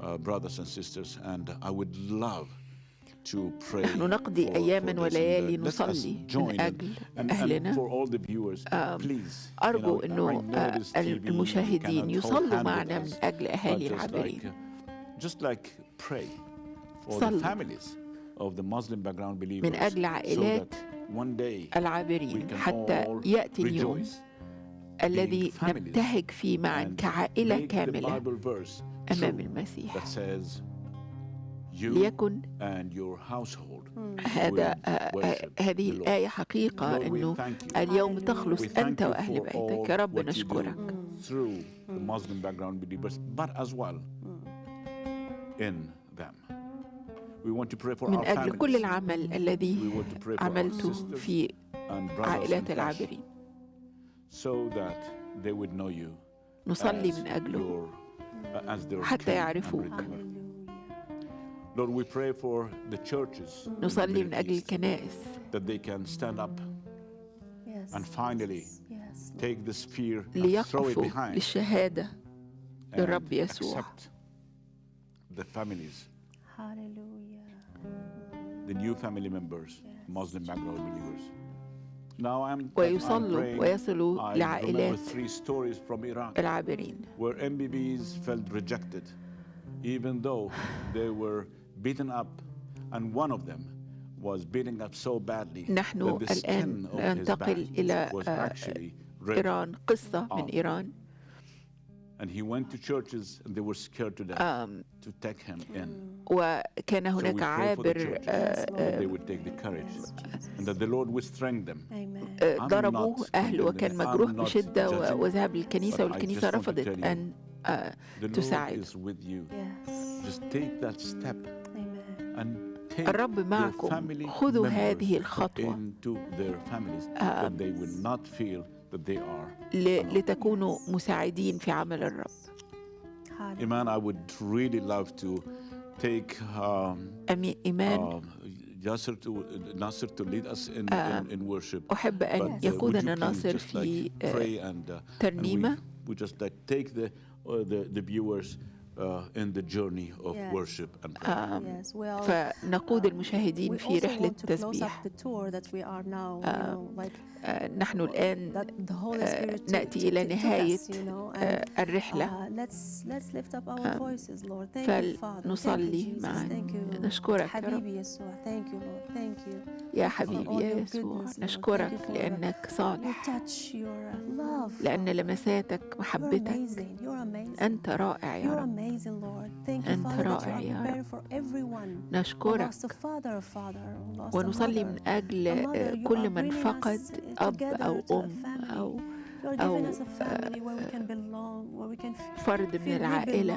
Speaker 1: brothers and sisters, and I would love.
Speaker 2: نحن نقضي
Speaker 1: اياما
Speaker 2: وليالي نصلي من أجل أهلنا. أرجو
Speaker 1: ان
Speaker 2: آه، المشاهدين يصلوا معنا من أجل أهالي
Speaker 1: العبرين
Speaker 2: صلوا. من أجل عائلات العابرين حتى يأتي اليوم الذي نبتهج فيه معا كعائلة كاملة. أمام المسيح. ليكن
Speaker 1: hmm.
Speaker 2: هذا آه، آه، هذه الآية حقيقة أنه اليوم تخلص أنت وأهل بيتك. يا رب نشكرك.
Speaker 1: Hmm. Hmm.
Speaker 2: من أجل كل العمل الذي عملته في عائلات العابرين. نصلي من أجله.
Speaker 1: your, uh, as their
Speaker 2: حتى
Speaker 1: king and
Speaker 2: يعرفوك
Speaker 1: redeemer. Lord, we pray for the churches in the
Speaker 2: نصلي من
Speaker 1: Middle
Speaker 2: أجل
Speaker 1: East
Speaker 2: الكنائس
Speaker 1: that they can stand up
Speaker 3: Yes.
Speaker 1: and finally
Speaker 3: Yes.
Speaker 1: take this fear and throw it
Speaker 2: ليقفوا
Speaker 1: behind
Speaker 2: للشهادة
Speaker 1: and
Speaker 2: للرب يسوع
Speaker 1: accept the families,
Speaker 3: Hallelujah.
Speaker 1: the new family members, Muslim background believers. Now I'm, I'm
Speaker 2: ويصلوا
Speaker 1: praying,
Speaker 2: ويصلوا
Speaker 1: I remember
Speaker 2: لعائلات
Speaker 1: three stories from Iraq
Speaker 2: العابرين
Speaker 1: where MBBs felt rejected, even though they were beaten up, and one of them was beaten up so badly
Speaker 2: نحن
Speaker 1: that the skin
Speaker 2: الآن
Speaker 1: of his
Speaker 2: ننتقل
Speaker 1: back
Speaker 2: إلى
Speaker 1: was
Speaker 2: آه،
Speaker 1: actually red.
Speaker 2: إيران قصة من
Speaker 1: off.
Speaker 2: إيران
Speaker 1: And he went to churches, and they were scared to death
Speaker 2: Um,
Speaker 1: to take him in.
Speaker 2: وكان
Speaker 1: So we
Speaker 2: هناك
Speaker 1: pray for the
Speaker 2: عابر
Speaker 1: churches,
Speaker 2: آه،
Speaker 1: that
Speaker 2: آه،
Speaker 1: they would take the courage, and that the Lord would strengthen them.
Speaker 3: Amen.
Speaker 2: آه،
Speaker 1: I'm
Speaker 2: ضربوه
Speaker 1: not
Speaker 2: أهله وكان
Speaker 1: condemning,
Speaker 2: مجروح
Speaker 1: I'm not
Speaker 2: بشدة و-
Speaker 1: judging,
Speaker 2: وذهب للكنيسة
Speaker 1: but I
Speaker 2: والكنيسة
Speaker 1: just want to
Speaker 2: رفضت
Speaker 1: tell you,
Speaker 2: أن آه،
Speaker 1: The Lord
Speaker 2: تساعد
Speaker 1: is with you.
Speaker 3: Yes.
Speaker 1: Just take that step
Speaker 3: Amen.
Speaker 1: and take
Speaker 2: الرب
Speaker 1: your
Speaker 2: معكم.
Speaker 1: family
Speaker 2: خذوا هذه
Speaker 1: members
Speaker 2: الخطوة.
Speaker 1: Into their families
Speaker 2: آه.
Speaker 1: that they will not feel that they are.
Speaker 2: ل- لتكونوا مساعدين في عمل الرب
Speaker 1: Iman, I would really love to take um,
Speaker 2: أمي إيمان
Speaker 1: um, Yasser to Nasser to lead us in,
Speaker 2: آه،
Speaker 1: in, in worship.
Speaker 2: أحب أن
Speaker 1: But, uh, would
Speaker 2: يقودنا
Speaker 1: you please
Speaker 2: ناصر
Speaker 1: just
Speaker 2: في
Speaker 1: like
Speaker 2: آه،
Speaker 1: pray and, uh, and we,
Speaker 2: ترنيمة
Speaker 1: we just like take the uh, the, the viewers uh, in the journey of
Speaker 3: Yes.
Speaker 1: worship and prayer.
Speaker 2: آم،
Speaker 3: Yes, well,
Speaker 2: فنقود المشاهدين
Speaker 3: We
Speaker 2: في
Speaker 3: also
Speaker 2: رحلة
Speaker 3: want to close up
Speaker 2: تسبيح
Speaker 3: the tour that we are now, you
Speaker 2: آه،
Speaker 3: know, like
Speaker 2: آه، نحن الآن
Speaker 3: that the Holy
Speaker 2: آه،
Speaker 3: Spirit took-
Speaker 2: نأتي إلى نهاية
Speaker 3: you know, and,
Speaker 2: آه، الرحلة
Speaker 3: uh, let's let's lift up our
Speaker 2: آه،
Speaker 3: voices, Lord. Thank you, Father. Thank you,
Speaker 2: فلنصلي. معا
Speaker 3: Thank you,
Speaker 2: نشكرك يا رب يا حبيبي يا يسوع نشكرك لأنك صالح لأن لمساتك محبتك أنت رائع يا رب. أنت رائع يا
Speaker 3: رب.
Speaker 2: نشكرك ونصلي من أجل آه، كل من فقد أب أو أم أو أو
Speaker 3: آه،
Speaker 2: فرد من العائلة.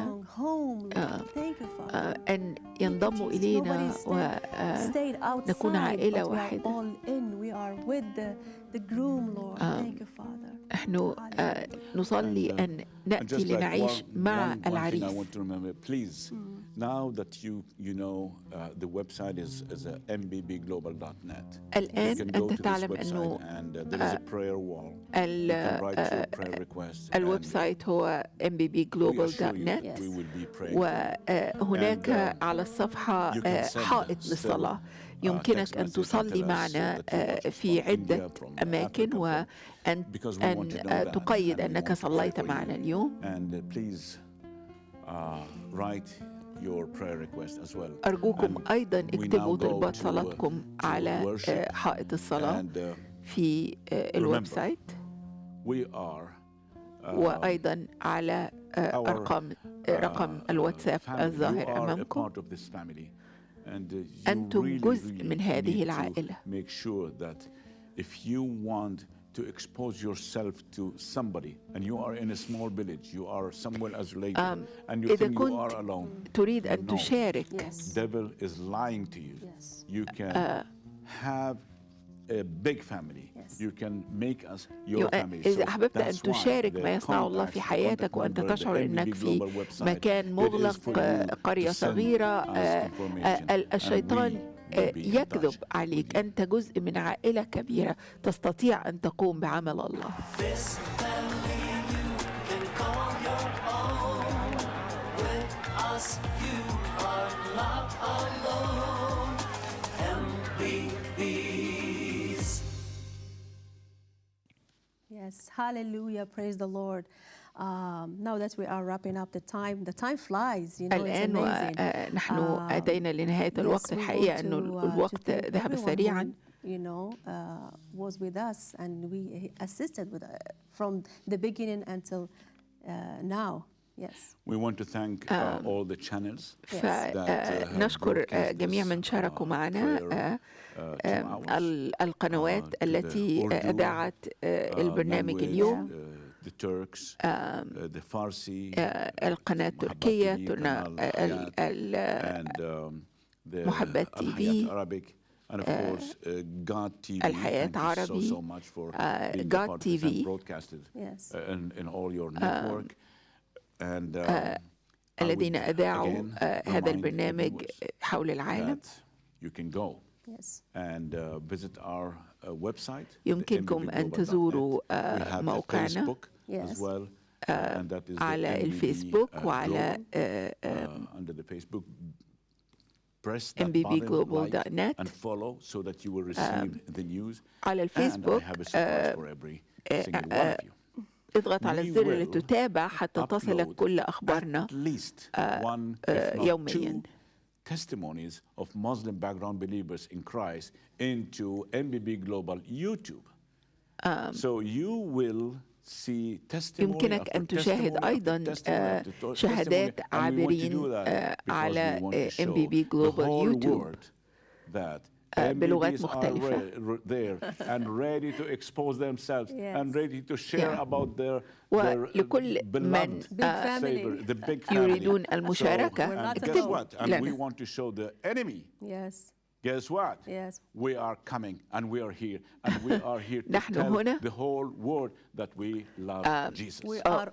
Speaker 2: آه، آه، أن ينضموا إلينا ونكون عائلة واحدة. نحن نصلي أن نأتي لنعيش مع العريس
Speaker 1: Now that you you know uh, the website is is a mbbglobal.net.
Speaker 2: الآن أنت تعلم أنه
Speaker 1: and, uh, there is a prayer wall.
Speaker 2: ال ال website هو mbbglobal.net وهناك على الصفحة حائط للصلاة يمكنك أن تصلي معنا في عدة أماكن وأن أن تقيد أنك صليت معنا اليوم. أرجوكم أيضا اكتبوا طلبات صلاتكم على حائط الصلاة في ال website وأيضا على أرقام رقم الواتساب الظاهر أمامكم. أنتم جزء من هذه العائلة
Speaker 1: to expose yourself to somebody and you are in a small village you are somewhere isolated um, and you think you are alone
Speaker 2: تريد أن no. تشارك
Speaker 1: yes. devil is lying to you yes. you can uh, have big family. Yes. you can make us your family.
Speaker 2: إذا أحببت أن تشارك ما يصنع الله في حياتك وأنت تشعر أنك في مكان مغلق قرية صغيرة الشيطان يكذب عليك. أنت جزء من عائلة كبيرة تستطيع أن تقوم بعمل الله.
Speaker 3: Yes, hallelujah, praise the Lord. Um, now that we are wrapping up the time, the time flies. You know,
Speaker 2: الآن ونحن أتينا لنهاية الوقت الحقيقة أنه الوقت ذهب سريعا.
Speaker 3: You know, uh, was with us and we assisted with uh, from the beginning until uh, now. Yes.
Speaker 1: We want to thank uh, all the channels
Speaker 2: فنشكر جميع من شاركوا معنا القنوات التي أذاعت آه، البرنامج اليوم. آه، القناة التركية محبة تي في.
Speaker 1: آه،
Speaker 2: الحياة عربي
Speaker 1: غاد تي في
Speaker 2: الذين أذاعوا هذا البرنامج حول العالم. يمكنكم أن تزوروا آه، موقعنا. آه، على الفيسبوك وعلى mbbglobal.net
Speaker 1: آه، um,
Speaker 2: على الفيسبوك اضغط على الزر لتتابع حتى تصلك كل أخبارنا يوميا.
Speaker 1: testimonies of Muslim background believers in Christ into MBB Global YouTube. Um, so you will
Speaker 2: يمكنك أن تشاهد أيضا شهادات عابرين على MBB Global يوتيوب بلغات مختلفة. ولكل من يريدون المشاركة.
Speaker 1: اكتبوا Yes. Guess what?
Speaker 3: Yes.
Speaker 1: We are coming and we are here and we are here to
Speaker 2: نحن
Speaker 1: tell
Speaker 2: هنا
Speaker 1: the whole world that we love uh, Jesus.
Speaker 3: We are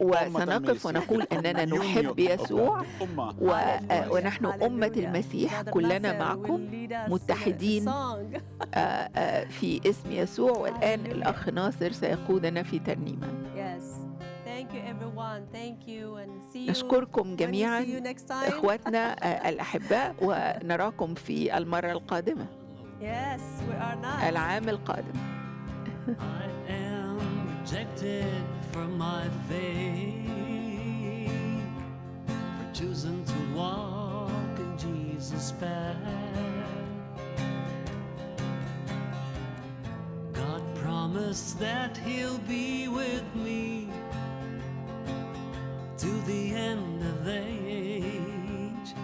Speaker 2: وسنقف ونقول أننا نحب يسوع ونحن أمة المسيح كلنا معكم متحدين في اسم يسوع والآن الأخ ناصر سيقودنا في ترنيمة.
Speaker 3: Yes. Thank you everyone. Thank you.
Speaker 2: نشكركم جميعا اخواتنا الأحباء ونراكم في المرة القادمة. العام القادم.
Speaker 4: I am rejected from my faith for choosing to walk in Jesus' path. God promised that He'll be with me to the end of age,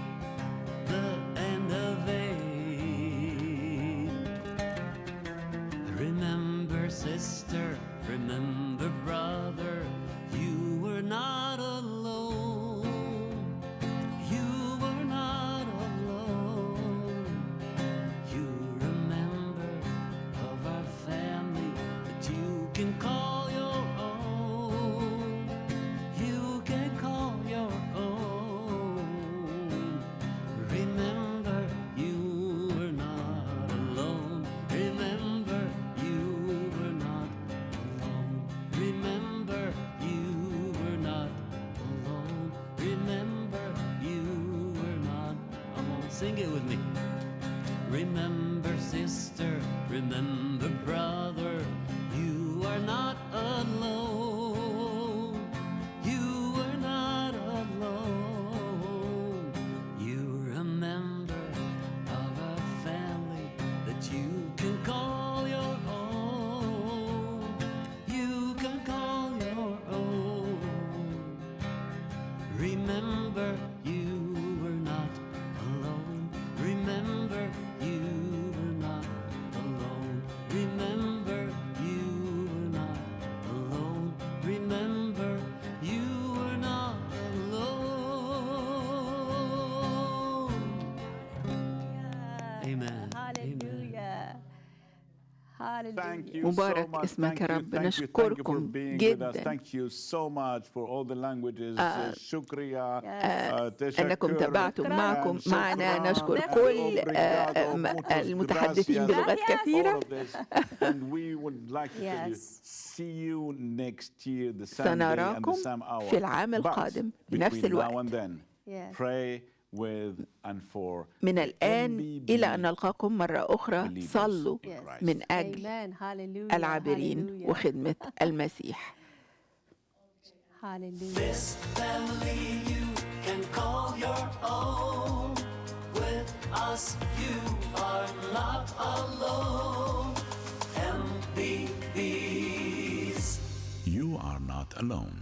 Speaker 4: the end of age. Remember, sister, remember,
Speaker 2: مبارك اسمك يا رب. نشكركم جدا. أنكم تابعتم معكم معنا. نشكر كل آه، المتحدثين بلغات كثيرة. سنراكم في العام القادم بنفس الوقت. من الآن إلى أن نلقاكم مرة أخرى صلوا من أجل العابرين وخدمة المسيح
Speaker 4: This family you can call your own. With us you are not alone. MBBs.
Speaker 1: You are not alone.